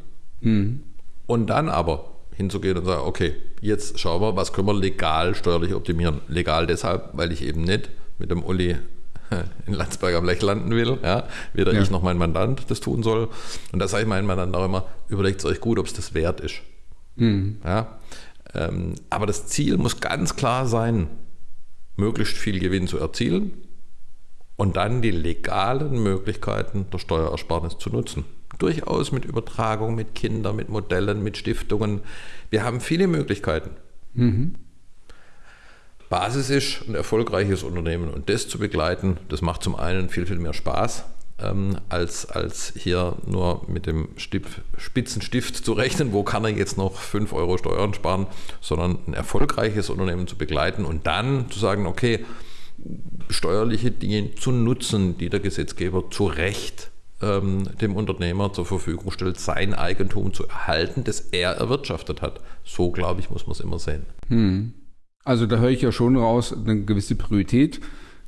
mhm. Und dann aber hinzugehen und sagen, okay, jetzt schauen wir, was können wir legal steuerlich optimieren. Legal deshalb, weil ich eben nicht mit dem Uli in Landsberg am Lech landen will, ja, weder ja. ich noch mein Mandant das tun soll. Und da sage ich meinem Mandant auch immer, überlegt es euch gut, ob es das wert ist. Mhm. Ja, ähm, aber das Ziel muss ganz klar sein, möglichst viel Gewinn zu erzielen und dann die legalen Möglichkeiten der Steuerersparnis zu nutzen. Durchaus mit Übertragung, mit Kindern, mit Modellen, mit Stiftungen. Wir haben viele Möglichkeiten. Mhm. Basis ist ein erfolgreiches Unternehmen und das zu begleiten, das macht zum einen viel, viel mehr Spaß, ähm, als, als hier nur mit dem Stift, Spitzenstift zu rechnen, wo kann er jetzt noch 5 Euro Steuern sparen, sondern ein erfolgreiches Unternehmen zu begleiten und dann zu sagen, okay, steuerliche Dinge zu nutzen, die der Gesetzgeber zu Recht ähm, dem Unternehmer zur Verfügung stellt, sein Eigentum zu erhalten, das er erwirtschaftet hat. So, glaube ich, muss man es immer sehen. Hm. Also da höre ich ja schon raus, eine gewisse Priorität.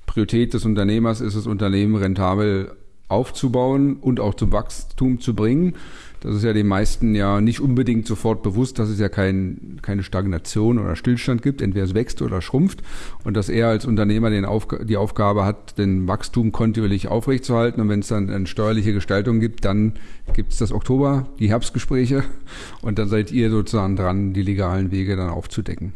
Priorität des Unternehmers ist es, Unternehmen rentabel aufzubauen und auch zum Wachstum zu bringen. Das ist ja den meisten ja nicht unbedingt sofort bewusst, dass es ja kein, keine Stagnation oder Stillstand gibt. Entweder es wächst oder schrumpft. Und dass er als Unternehmer den Aufg die Aufgabe hat, den Wachstum kontinuierlich aufrechtzuerhalten. Und wenn es dann eine steuerliche Gestaltung gibt, dann gibt es das Oktober, die Herbstgespräche. Und dann seid ihr sozusagen dran, die legalen Wege dann aufzudecken.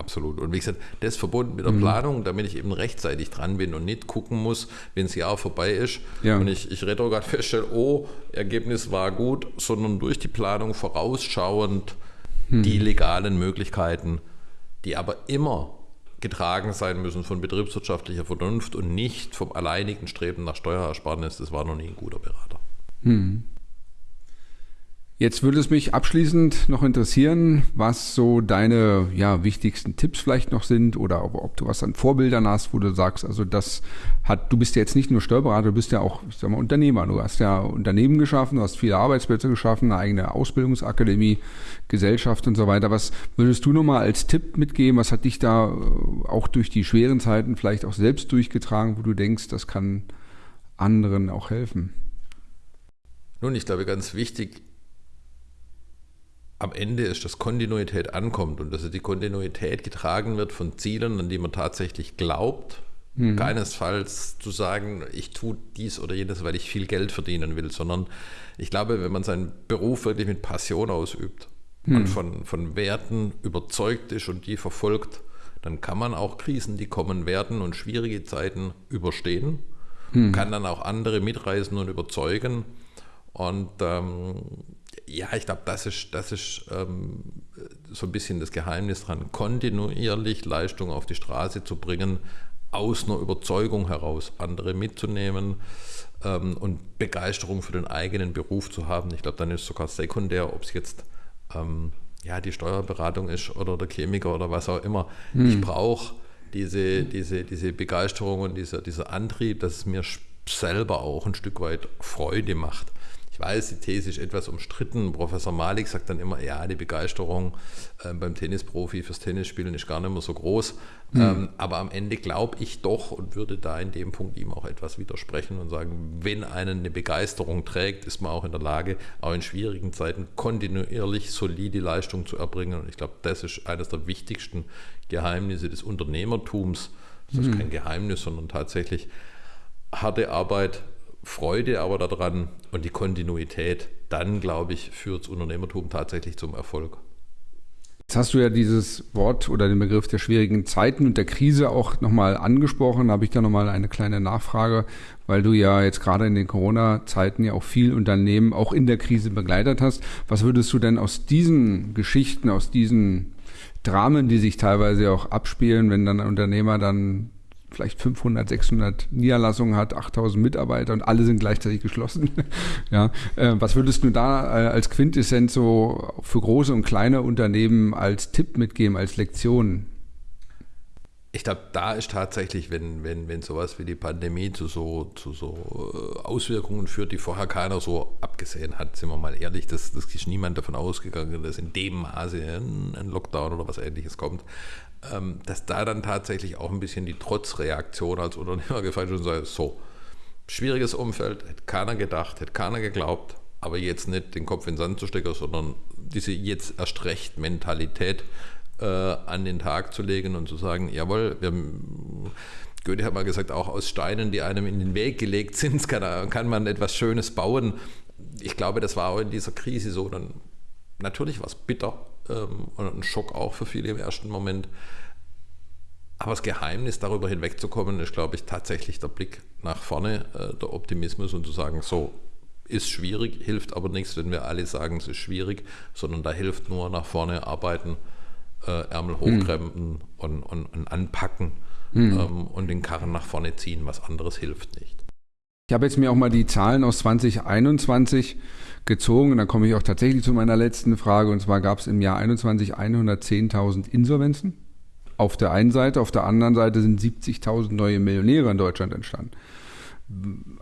Absolut. Und wie gesagt, das verbunden mit der mhm. Planung, damit ich eben rechtzeitig dran bin und nicht gucken muss, wenn das Jahr vorbei ist ja. und ich, ich retrograd feststelle, oh, Ergebnis war gut, sondern durch die Planung vorausschauend mhm. die legalen Möglichkeiten, die aber immer getragen sein müssen von betriebswirtschaftlicher Vernunft und nicht vom alleinigen Streben nach Steuerersparnis. Das war noch nie ein guter Berater. Mhm. Jetzt würde es mich abschließend noch interessieren, was so deine ja, wichtigsten Tipps vielleicht noch sind oder ob, ob, du was an Vorbildern hast, wo du sagst, also das hat, du bist ja jetzt nicht nur Steuerberater, du bist ja auch, ich sag mal, Unternehmer. Du hast ja Unternehmen geschaffen, du hast viele Arbeitsplätze geschaffen, eine eigene Ausbildungsakademie, Gesellschaft und so weiter. Was würdest du nochmal als Tipp mitgeben? Was hat dich da äh, auch durch die schweren Zeiten vielleicht auch selbst durchgetragen, wo du denkst, das kann anderen auch helfen? Nun, ich glaube, ganz wichtig am Ende ist, dass Kontinuität ankommt und dass die Kontinuität getragen wird von Zielen, an die man tatsächlich glaubt. Mhm. Keinesfalls zu sagen, ich tue dies oder jenes, weil ich viel Geld verdienen will, sondern ich glaube, wenn man seinen Beruf wirklich mit Passion ausübt mhm. und von, von Werten überzeugt ist und die verfolgt, dann kann man auch Krisen, die kommen werden und schwierige Zeiten überstehen, mhm. kann dann auch andere mitreißen und überzeugen. Und ähm, ja, ich glaube, das ist, das ist ähm, so ein bisschen das Geheimnis dran, kontinuierlich Leistung auf die Straße zu bringen, aus einer Überzeugung heraus andere mitzunehmen ähm, und Begeisterung für den eigenen Beruf zu haben. Ich glaube, dann ist sogar sekundär, ob es jetzt ähm, ja, die Steuerberatung ist oder der Chemiker oder was auch immer. Hm. Ich brauche diese, diese, diese Begeisterung und dieser, dieser Antrieb, dass es mir selber auch ein Stück weit Freude macht weiß, die These ist etwas umstritten. Professor Malik sagt dann immer, ja, die Begeisterung äh, beim Tennisprofi fürs Tennisspielen ist gar nicht mehr so groß. Mhm. Ähm, aber am Ende glaube ich doch und würde da in dem Punkt ihm auch etwas widersprechen und sagen, wenn einen eine Begeisterung trägt, ist man auch in der Lage, auch in schwierigen Zeiten kontinuierlich solide Leistung zu erbringen. Und ich glaube, das ist eines der wichtigsten Geheimnisse des Unternehmertums. Das ist mhm. kein Geheimnis, sondern tatsächlich harte Arbeit, Freude aber daran und die Kontinuität, dann glaube ich, führt das Unternehmertum tatsächlich zum Erfolg. Jetzt hast du ja dieses Wort oder den Begriff der schwierigen Zeiten und der Krise auch nochmal angesprochen. Da habe ich da nochmal eine kleine Nachfrage, weil du ja jetzt gerade in den Corona-Zeiten ja auch viel Unternehmen auch in der Krise begleitet hast. Was würdest du denn aus diesen Geschichten, aus diesen Dramen, die sich teilweise auch abspielen, wenn dann ein Unternehmer dann vielleicht 500, 600 Niederlassungen hat, 8000 Mitarbeiter und alle sind gleichzeitig geschlossen. ja, äh, was würdest du da äh, als Quintessenz so für große und kleine Unternehmen als Tipp mitgeben, als Lektion? Ich glaube, da ist tatsächlich, wenn, wenn, wenn sowas wie die Pandemie zu so, zu so äh, Auswirkungen führt, die vorher keiner so abgesehen hat, sind wir mal ehrlich, das, das ist niemand davon ausgegangen, dass in dem Maße ein, ein Lockdown oder was ähnliches kommt. Ähm, dass da dann tatsächlich auch ein bisschen die Trotzreaktion als Unternehmer gefallen ist und sagt, so, schwieriges Umfeld, hätte keiner gedacht, hätte keiner geglaubt, aber jetzt nicht den Kopf in den Sand zu stecken, sondern diese jetzt erst recht Mentalität äh, an den Tag zu legen und zu sagen, jawohl, wir, Goethe hat mal gesagt, auch aus Steinen, die einem in den Weg gelegt sind, kann, kann man etwas Schönes bauen. Ich glaube, das war auch in dieser Krise so. Dann, natürlich war es bitter, ähm, und ein Schock auch für viele im ersten Moment. Aber das Geheimnis, darüber hinwegzukommen, ist, glaube ich, tatsächlich der Blick nach vorne, äh, der Optimismus und zu sagen, so, ist schwierig, hilft aber nichts, wenn wir alle sagen, es ist schwierig, sondern da hilft nur nach vorne arbeiten, äh, Ärmel hm. hochkrempeln mhm. und, und, und, anpacken mhm. ähm, und den Karren nach vorne ziehen. Was anderes hilft nicht. Ich habe jetzt mir auch mal die Zahlen aus 2021 gezogen und dann komme ich auch tatsächlich zu meiner letzten Frage und zwar gab es im Jahr 21 110.000 Insolvenzen. Auf der einen Seite, auf der anderen Seite sind 70.000 neue Millionäre in Deutschland entstanden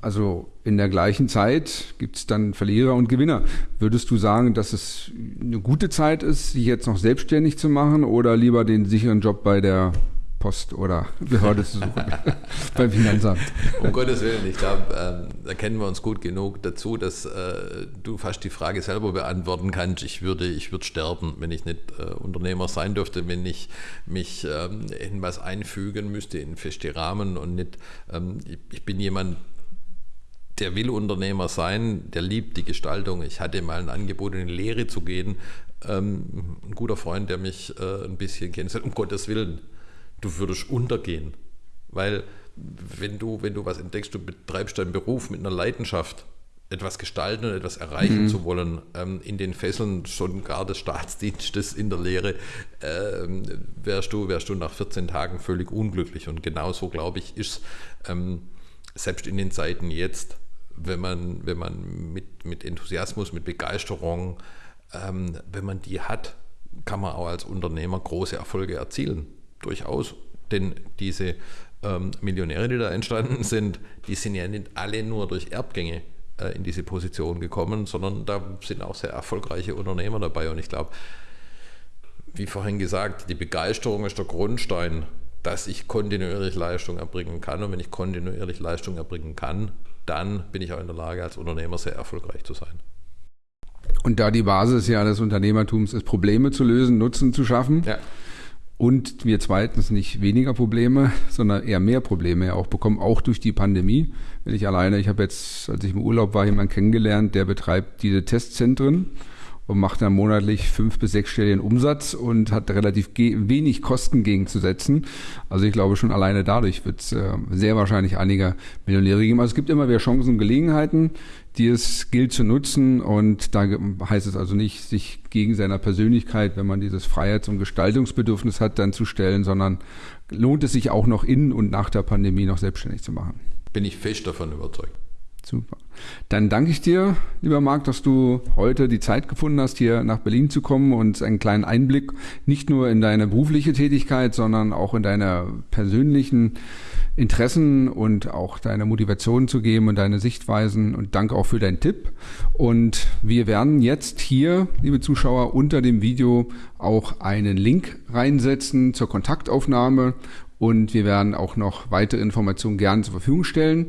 also in der gleichen Zeit gibt es dann Verlierer und Gewinner. Würdest du sagen, dass es eine gute Zeit ist, sich jetzt noch selbstständig zu machen oder lieber den sicheren Job bei der Post oder Behörde zu suchen beim Finanzamt. Um Gottes Willen, ich glaube, ähm, da kennen wir uns gut genug dazu, dass äh, du fast die Frage selber beantworten kannst. Ich würde, ich würde sterben, wenn ich nicht äh, Unternehmer sein dürfte, wenn ich mich ähm, in was einfügen müsste, in feste Rahmen und nicht, ähm, ich, ich bin jemand, der will Unternehmer sein, der liebt die Gestaltung. Ich hatte mal ein Angebot, in die Lehre zu gehen. Ähm, ein guter Freund, der mich äh, ein bisschen kennt, sagt, um Gottes Willen, du würdest untergehen. Weil wenn du, wenn du was entdeckst, du betreibst deinen Beruf mit einer Leidenschaft, etwas gestalten und etwas erreichen mhm. zu wollen, ähm, in den Fesseln schon gar des Staatsdienstes in der Lehre, ähm, wärst, du, wärst du nach 14 Tagen völlig unglücklich. Und genauso, glaube ich, ist ähm, selbst in den Zeiten jetzt, wenn man, wenn man mit, mit Enthusiasmus, mit Begeisterung, ähm, wenn man die hat, kann man auch als Unternehmer große Erfolge erzielen durchaus. Denn diese ähm, Millionäre, die da entstanden sind, die sind ja nicht alle nur durch Erbgänge äh, in diese Position gekommen, sondern da sind auch sehr erfolgreiche Unternehmer dabei. Und ich glaube, wie vorhin gesagt, die Begeisterung ist der Grundstein, dass ich kontinuierlich Leistung erbringen kann. Und wenn ich kontinuierlich Leistung erbringen kann, dann bin ich auch in der Lage, als Unternehmer sehr erfolgreich zu sein. Und da die Basis ja des Unternehmertums ist, Probleme zu lösen, Nutzen zu schaffen. Ja und wir zweitens nicht weniger Probleme, sondern eher mehr Probleme auch bekommen, auch durch die Pandemie. Wenn ich alleine, ich habe jetzt, als ich im Urlaub war, jemanden kennengelernt, der betreibt diese Testzentren und macht dann monatlich fünf bis sechs Stellen Umsatz und hat relativ wenig Kosten gegenzusetzen. Also ich glaube schon alleine dadurch wird es äh, sehr wahrscheinlich einige Millionäre geben. Also es gibt immer wieder Chancen und Gelegenheiten, die es gilt zu nutzen und da heißt es also nicht, sich gegen seiner Persönlichkeit, wenn man dieses Freiheits- und Gestaltungsbedürfnis hat, dann zu stellen, sondern lohnt es sich auch noch in und nach der Pandemie noch selbstständig zu machen. Bin ich fest davon überzeugt. Super. Dann danke ich dir, lieber Marc, dass du heute die Zeit gefunden hast, hier nach Berlin zu kommen und einen kleinen Einblick nicht nur in deine berufliche Tätigkeit, sondern auch in deine persönlichen Interessen und auch deine Motivation zu geben und deine Sichtweisen und danke auch für deinen Tipp. Und wir werden jetzt hier, liebe Zuschauer, unter dem Video auch einen Link reinsetzen zur Kontaktaufnahme und wir werden auch noch weitere Informationen gerne zur Verfügung stellen.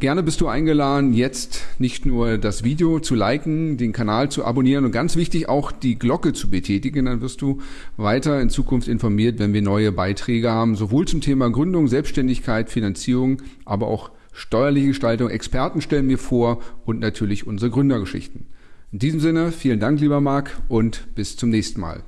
Gerne bist du eingeladen, jetzt nicht nur das Video zu liken, den Kanal zu abonnieren und ganz wichtig auch die Glocke zu betätigen. Dann wirst du weiter in Zukunft informiert, wenn wir neue Beiträge haben, sowohl zum Thema Gründung, Selbstständigkeit, Finanzierung, aber auch steuerliche Gestaltung. Experten stellen wir vor und natürlich unsere Gründergeschichten. In diesem Sinne, vielen Dank, lieber Marc, und bis zum nächsten Mal.